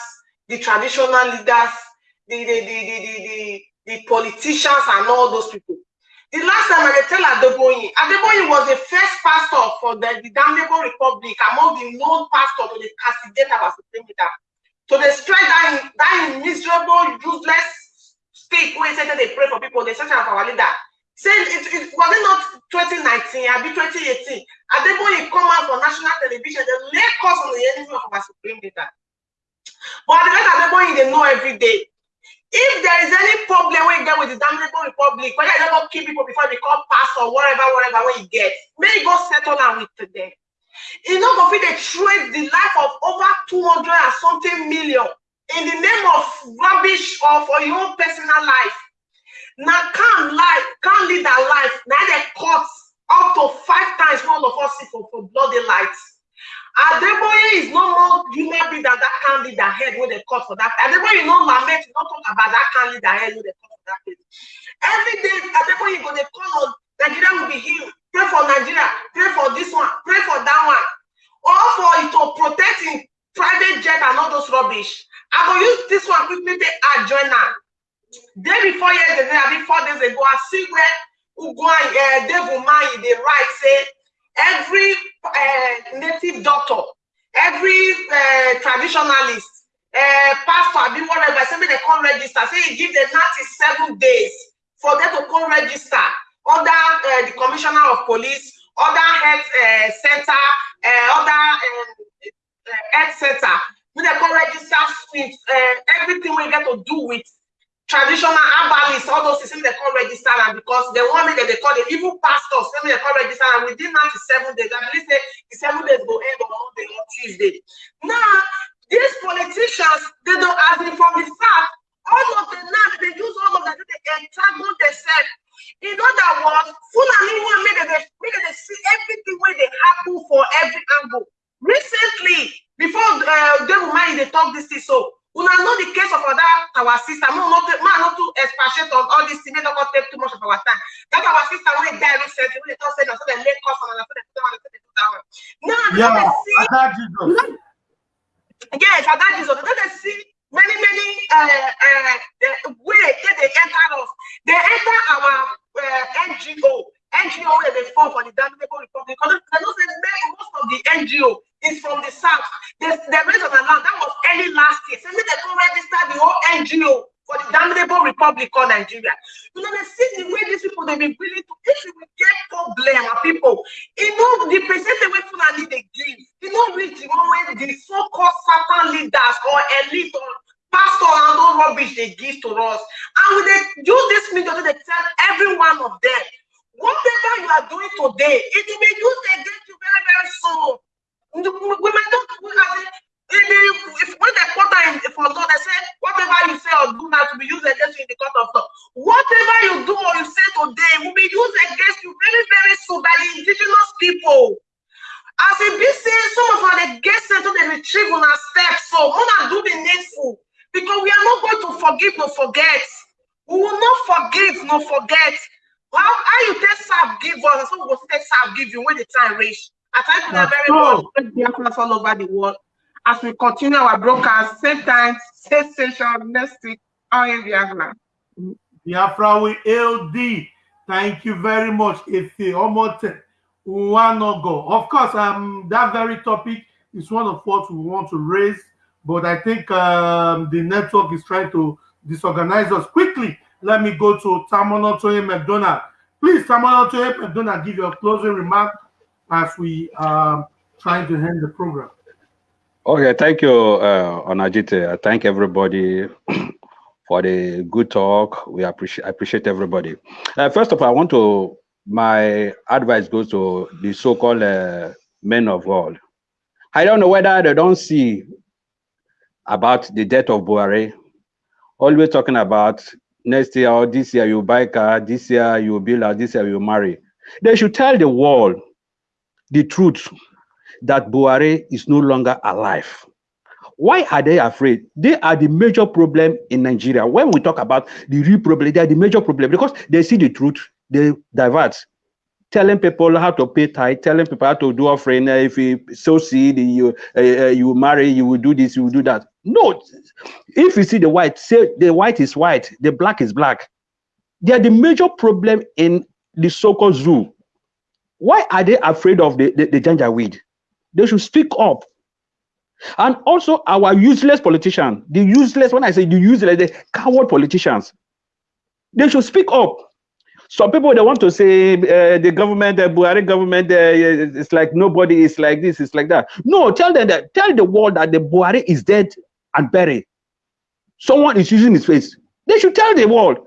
the traditional leaders, the the the the the, the the politicians and all those people. The last time I tell Adeboyin, Adeboyin was the first pastor for the, the Damnable Republic among the known pastors to the castigate as a leader. So they strike that, that miserable, useless stick when they said they pray for people, they search for our leader. Saying it, it was it not 2019, I'll be 2018. Adeboyin come out for national television, they lay cause on the enemy of our supreme leader. But the rest Adeboyin, they know every day if there is any problem you get with the damnable republic, whether you don't kill people before they become pastor or whatever, whatever, when you get, may go settle down with them. It's not going to trade the life of over 200 and something million in the name of rubbish or for your own personal life. Now can't life, can't lead their life. Now they cut up to five times all of us for, for bloody lights. Adeboye is no more human being that that can lead their head when they cut for that. Adeboye no lament, not talk about that can lead their head when they cut for that place. Every day, Adeboye go they call on Nigeria will be healed. Pray for Nigeria, pray for this one, pray for that one. All for it to protect in private jet and all those rubbish. I will use this one quickly to add joiner. Day before yesterday, I mean four days ago, I see where Ugwan uh, Dave Umahi, they write, say, every uh, native doctor, every uh, traditionalist, uh, pastor, I mean, whatever, say they come register, say give them 97 days for them to come register under uh, the commissioner of police, other health uh, center, uh, other um, uh, health center, we they come register with uh, everything we get to do with traditional herbalists, all those things they come register and because they want me that they call them even pastors, they come register and within 97 days, I believe say the seven days go end on Monday or Tuesday. Now, these politicians, they don't as in from the start, all of them now they use all of them to entangle themselves. In other words, Fulani want me that they, me that they see everything where they happen for every angle. Recently, before uh, they will mind they talk this thing, so una know the case of other our sister mo not ma not to expatiate on all this thing make not take too much of our time. That our sister wey die recently wey dey talk say na so dem make cause on na so dem do that one na so dem do that one. Now Yeah, they see Ada Jesus. yes ada jesus. They dey see many many uh, uh, uh, way wey dey enter us. Dey enter our uh, ngo ngo wey dey fall for the damnable republic because i know many most of the ngo is from the south. They they raise on land that was early last year. Make dem go register the whole ngo for the damnable republic called nigeria. You know they see the way these people dey be willing to if we get problem people you know, the percentage wey fulani dey give e no reach the one wey the so-called satan leaders or elite or pastor and all rubbish they give to us. And we dey use this media to tell every one of them whatever you are doing today it will be used against you very very soon. We we as in the if when they that in for law they say whatever you say or do now to be used against you in the court of law. Whatever you do or you say today will be used against you very very soon by the indigenous people. As e be some of our dey get sense to dey retrieve una steps so una do the needful. Because we are not going to forgive no forget. We will not forgive no forget how how you take serve give us na so we go take serve give you when the time reach i thank That's very much biafras all over the world as we continue our broadcast same time same station next week on biafra. Biafra we LD. Thank you very much, Efe Omote Nwanogo. Of course, um, that very topic is one of what we want to raise, but I think um, the network is trying to disorganize us. Quickly, let me go to Tamuno Toye McDonald. Please, Tamuno Toye McDonald, give your closing remark as we um trying to end the program. Okay, thank you, uh, Onajite. I thank everybody for the good talk. We appreciate appreciate everybody. Uh, first of all, I want to my advice goes to the so-called uh, men of God. I don't know whether they don't see about the death of Buhari. Always talking about next year or this year you buy car, this year you build house, this year you marry. They should tell the world the truth that Buhari is no longer alive. Why are they afraid? They are the major problem in Nigeria. When we talk about the real problem, they are the major problem because they see the truth, they divert. Telling people how to pay tithe, telling people how to do offering. uh, If you sow seed, you uh, you marry, you will do this, you will do that. No, if you see the white, say the white is white, the black is black. They are the major problem in the so-called zoo. Why are they afraid of the, the, the janjaweed? They should speak up. And also our useless politicians, the useless, when I say the useless, the coward politicians, they should speak up. Some people they want to say uh, the government, the Buhari government, uh, it's like nobody is like this, it's like that. No, tell them that, tell the world that the Buhari is dead and buried. Someone is using his face. They should tell the world.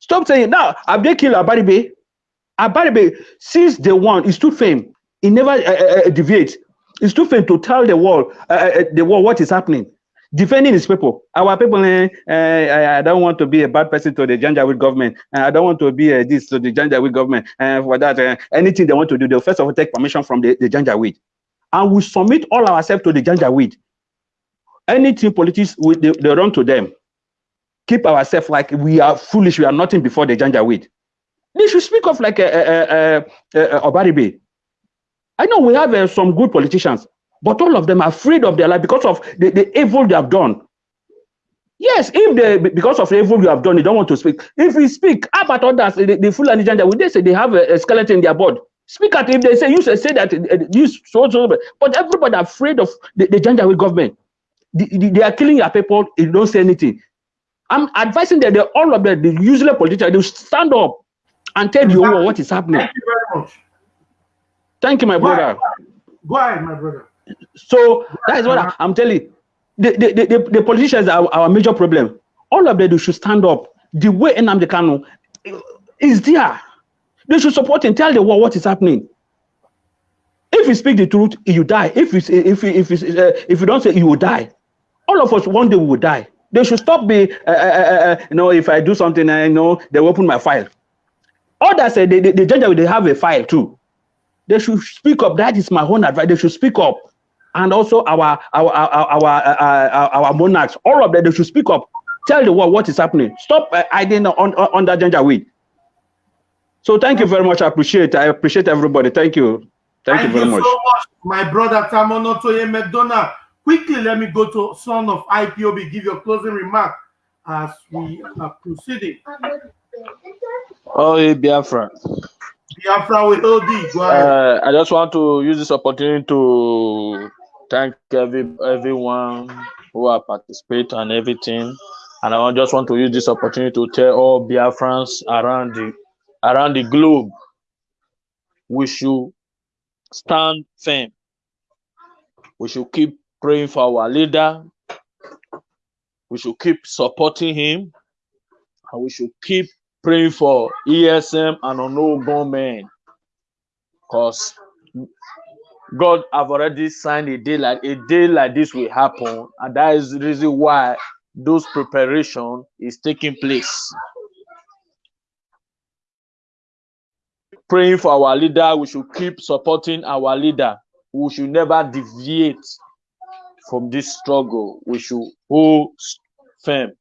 Stop saying now. Have they killed Abaribe? Abaribe, since the one, he stood fame. He never uh, uh, deviates. He too fame to tell the world, uh, the world what is happening. Defending his people. Our people, eh, eh, I don't want to be a bad person to the Janjaweed government. Eh, I don't want to be a this to the Janjaweed government. And for that, eh, anything they want to do, they'll first of all take permission from the, the Janjaweed. And we submit all ourselves to the Janjaweed. Anything politics, we, they, they run to them. Keep ourselves like we are foolish, we are nothing before the Janjaweed. They should speak of like a, a, a, a, Abaribe. I know we have uh, some good politicians, but all of them are afraid of their life because of the, the evil they have done. Yes, if they because of the evil you have done, they don't want to speak. If we speak, how about others? The, the full and gender, would they say they have a, a, skeleton in their board? Speak out if they say you say, say that uh, this so so, but everybody afraid of the, the Janjaweed government. The, the, they are killing your people. You don't say anything. I'm advising that they, all of them, the usual politicians, they stand up and tell you what is happening. Thank you very much. Thank you, my Go brother. ahead, Go ahead my brother. So that is what I, am telling. The, the, the, the, politicians are our major problem. All of them should stand up. The way Nnamdi Kanu is there. They should support and tell the world what is happening. If you speak the truth, you die. If you if you, if you, uh, if you don't say, you will die. All of us one day we will die. They should stop be uh, uh, uh, you know if I do something I know they will open my file. Others say the, the, the judge they have a file too. They should speak up. That is my own advice. They should speak up and also our our our our, our, our monarchs, all of them, they should speak up. Tell the world what is happening. Stop uh, hiding on, on, under Janjaweed. So thank you very much. I appreciate. I appreciate everybody. Thank you. Thank, thank you very you much. so much, my brother Tamuno Toye McDonough. Quickly, let me go to son of IPOB. Give your closing remark as we are proceeding. Oh, hey, Biafra. Biafra with OD. Go ahead. Uh, I just want to use this opportunity to thank every everyone who are participate and everything. And I just want to use this opportunity to tell all Biafrans around the around the globe, we should stand firm. We should keep praying for our leader. We should keep supporting him. And we should keep praying for ESN and unknown men. Because God have already signed a day like a day like this will happen, and that is the reason why those preparation is taking place. Praying for our leader, we should keep supporting our leader. We should never deviate from this struggle. We should hold firm.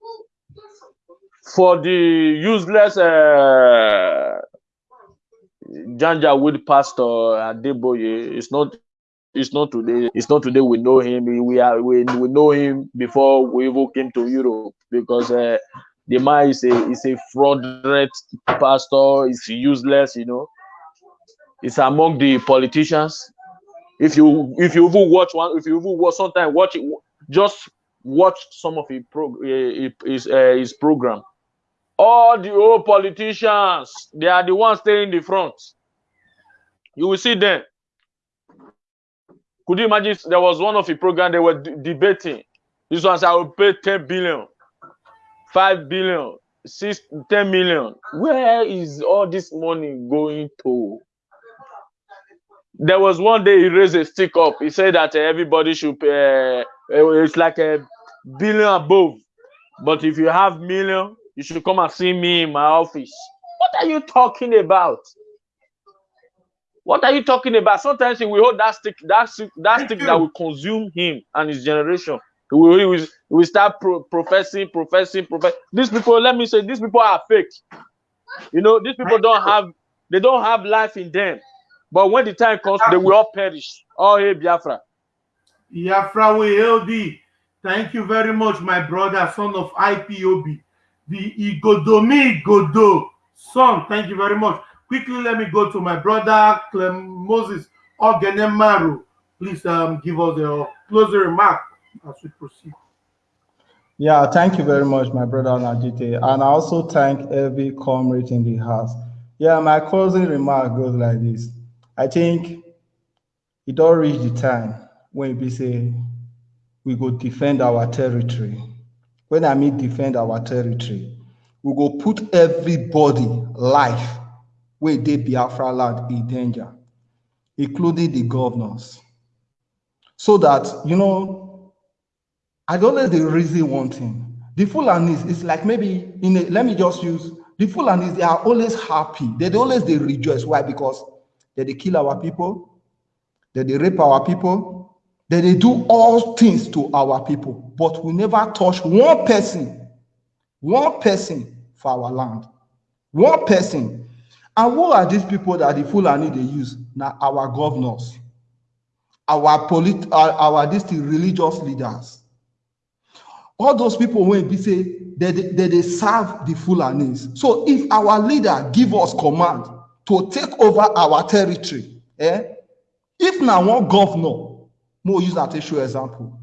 For the useless uh, Janjaweed pastor Adeboye, it's not it's not today. It's not today we know him. We are we, we know him before we even came to Europe because uh, the man is a is a fraudulent pastor. It's useless, you know. It's among the politicians. If you if you even watch one, if you even watch sometimes watch it, just watch some of his uh, his uh, his program all the old politicians they are the ones staying in the front. You will see them. Could you imagine there was one of the program they were debating. This one said i will pay 10 billion 5 billion 6 10 million. Where is all this money going to? There was one day he raised a stick up. He said that uh, everybody should pay uh, it's like a billion above. But if you have million you should come and see me in my office. What are you talking about? What are you talking about? Sometimes he will hold that stick, that stick, that stick that will consume him and his generation. He will, he will, he will start pro professing, professing, professing. These people, let me say, these people are fake. You know, these people don't have, they don't have life in them. But when the time comes, they will all perish. Oh, hey, Biafra. Biafra, we LD. Thank you very much, my brother, son of IPOB the Igodomi Godo song. Thank you very much. Quickly, let me go to my brother Clem Moses Ogenemaru. Please um, give us a closing remark as we proceed. Yeah, thank you very much, my brother Najite. And I also thank every comrade in the house. Yeah, my closing remark goes like this. I think it don't reach the time when we say we go defend our territory when I mean defend our territory, we go put everybody life where they Biafra land in danger, including the governors. So that, you know, I don't know the reason one thing. The Fulanis is like maybe in a, let me just use the Fulanis, they are always happy. They always they rejoice. Why? Because they, they kill our people, they, they rape our people, they, they do all things to our people, but we never touch one person, one person for our land. One person. And who are these people that the Fulani they use? Now our governors, our polit our, our district religious leaders. All those people when we say they, they, they, they serve the Fulanis. So if our leader give us command to take over our territory, eh? If now one governor, more use that issue example,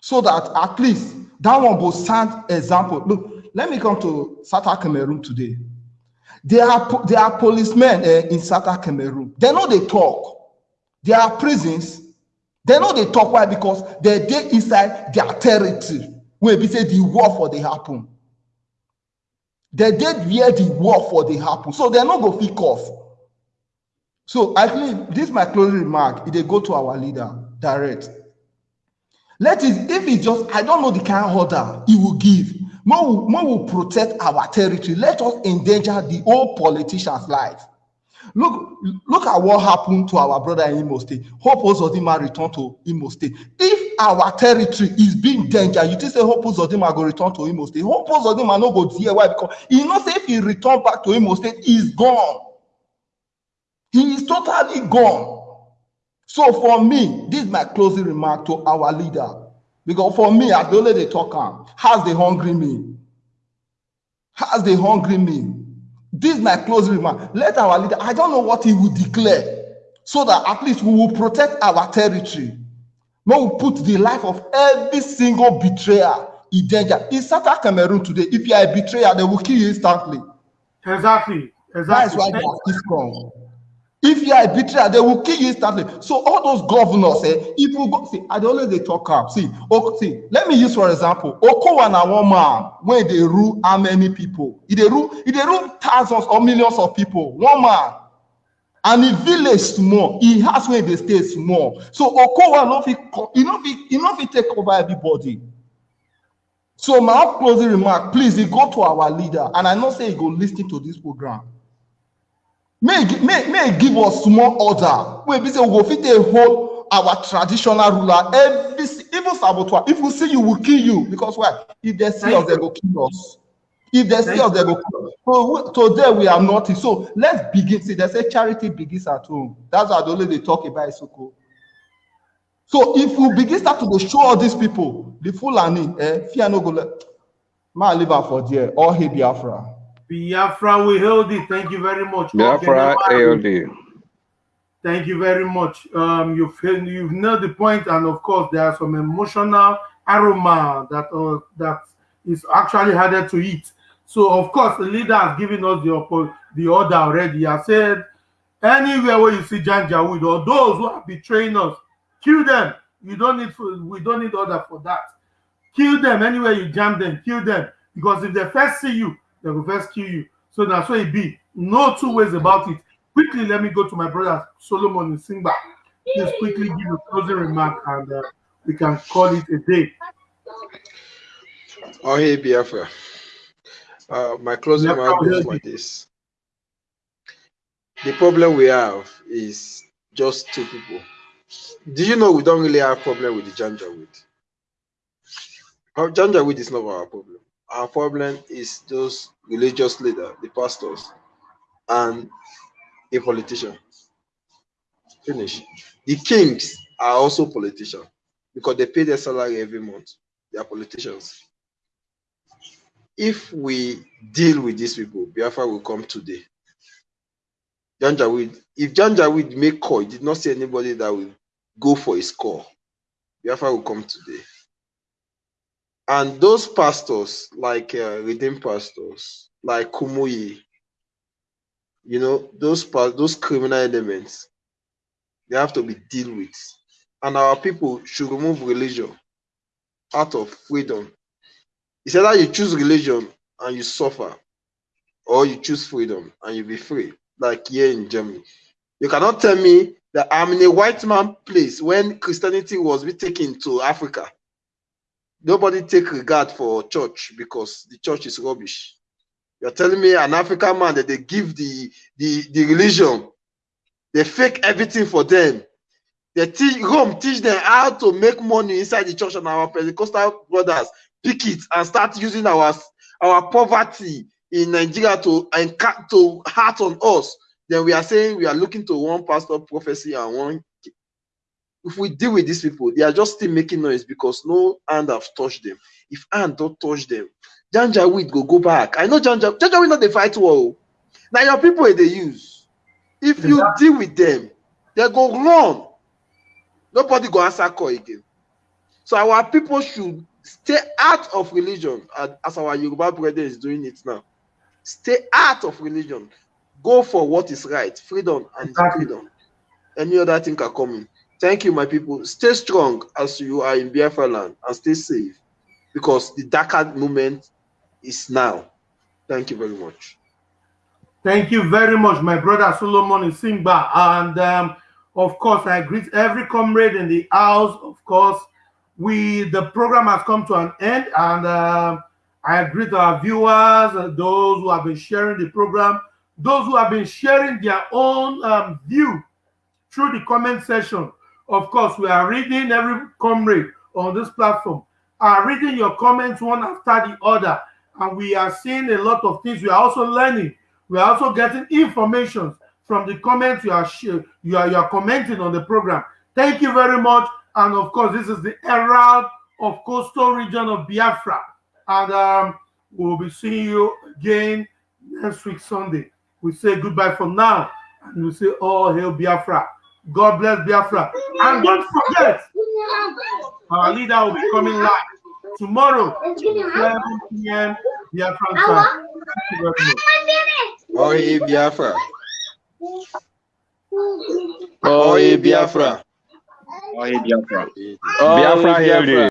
so that at least that one will stand example. Look, let me come to South Cameroon today. There are there are policemen uh, in South Cameroon. They know they talk. There are prisons. They know they talk. Why? Because they're there inside their territory. Where we say the war for the happen. They did where the war for the happen. So they're not to pick off. So I think this is my closing remark. If they go to our leader direct. Let it, if it just, I don't know the kind of order he will give. More will, more will protect our territory. Let us endanger the old politician's life. Look, look at what happened to our brother in Imo State. Hope Uzodimma return to Imo State. If our territory is being danger, you just say Hope Uzodimma go return to Imo State. Hope Uzodimma no go there. Why? Because he know say if he return back to Imo State, he's gone. He is totally gone. So for me, this is my closing remark to our leader. Because for me, I don't let they talk on. How's the hungry me? How's the hungry me? This is my closing remark. Let our leader, I don't know what he will declare, so that at least we will protect our territory. We will put the life of every single betrayer in danger. In South Cameroon today, if you are a betrayer, they will kill you instantly. Exactly. Exactly. That is why they are strong. If you are a betrayer, they will kill you instantly. So all those governors, eh, if you go see, I don't let they talk up. See, okay, see, let me use for example, Okowa na one man when they rule how many people? If they rule, if they rule thousands or millions of people, one man. And the village small, he has when they stay small. So Okowa no fit, you know, you know, take over everybody. So my closing remark, please, go to our leader, and I know say he go listen to this program. May may give us small order? Wey be say we go fit dey hold our traditional ruler every even saboteur if we see you we kill you. Because why? If they see us they go kill us. If they see us they go kill us. So today we are nothing. So let's begin. See they say charity begins at home. That's why only they talk about isoko. So if we begin start to dey show all these people the fulani eh fear no go let ma leave am for there. All hail biafra. Biafra, we held it. Thank you very much. Biafra ALD. Thank you very much. Um, you've you've nailed the point, and of course, there are some emotional aroma that uh, that is actually harder to eat. So, of course, the leader has given us the the order already. He has said, anywhere where you see Janjaweed or those who are betraying us, kill them. You don't need we don't need order for that. Kill them anywhere you jam them. Kill them because if they first see you, they will first kill you. So that's why it be. No two ways about it. Quickly, let me go to my brother Solomon in Simba. Just quickly give a closing remark and uh, we can call it a day. Oh, hey, Biafra. Uh, my closing remark is like this. The problem we have is just two people. Do you know we don't really have problem with the Janjaweed? Janjaweed is not our problem our problem is those religious leaders, the pastors, and the politician. Finish. The kings are also politicians because they pay their salary every month. They are politicians. If we deal with these people, Biafra will come today. Janjaweed, if Janjaweed make call, he did not see anybody that will go for his call. Biafra will come today. And those pastors, like uh, redeemed pastors, like Kumuyi, you know, those those criminal elements, they have to be dealt with. And our people should remove religion out of freedom. It's either you choose religion and you suffer, or you choose freedom and you be free, like here in Germany. You cannot tell me that I'm in a white man place when Christianity was be taken to Africa nobody take regard for church because the church is rubbish. You're telling me an African man that they give the the, the religion, they fake everything for them. They teach Rome teach them how to make money inside the church and our Pentecostal brothers pick it and start using our our poverty in Nigeria to and to heart on us. Then we are saying we are looking to one pastor prophecy and one if we deal with these people, they are just still making noise because no hand have touched them. If hand don't touch them, Janjaweed go go back. I know Janja Janjaweed not the fight war. Now your people they use. If you deal with them, they go run. Nobody go answer call again. So our people should stay out of religion as- as our Yoruba brother is doing it now. Stay out of religion. Go for what is right, freedom and Exactly. freedom. Any other thing can come in. Thank you, my people. Stay strong as you are in Biafra land and stay safe because the darker moment is now. Thank you very much. Thank you very much, my brother Solomon Simba. And um, of course, I greet every comrade in the house. Of course, we the program has come to an end, and um, I greet our viewers, uh, those who have been sharing the program, those who have been sharing their own um, view through the comment section. Of course, we are reading every comrade on this platform, are reading your comments one after the other, and we are seeing a lot of things. We are also learning. We are also getting information from the comments you are you are you are commenting on the program. Thank you very much. And of course, this is the Herald of Coastal Region of Biafra, and um, we'll be seeing you again next week Sunday. We say goodbye for now, and we say all hail Biafra. God bless Biafra. And don't forget, our leader will be coming live tomorrow, 11 p.m. Biafra time. Thank you very much. Oh, hey, Biafra. Oh, hey, Biafra. Oh, hey, Biafra. Oh, Biafra Biafra. hail thee.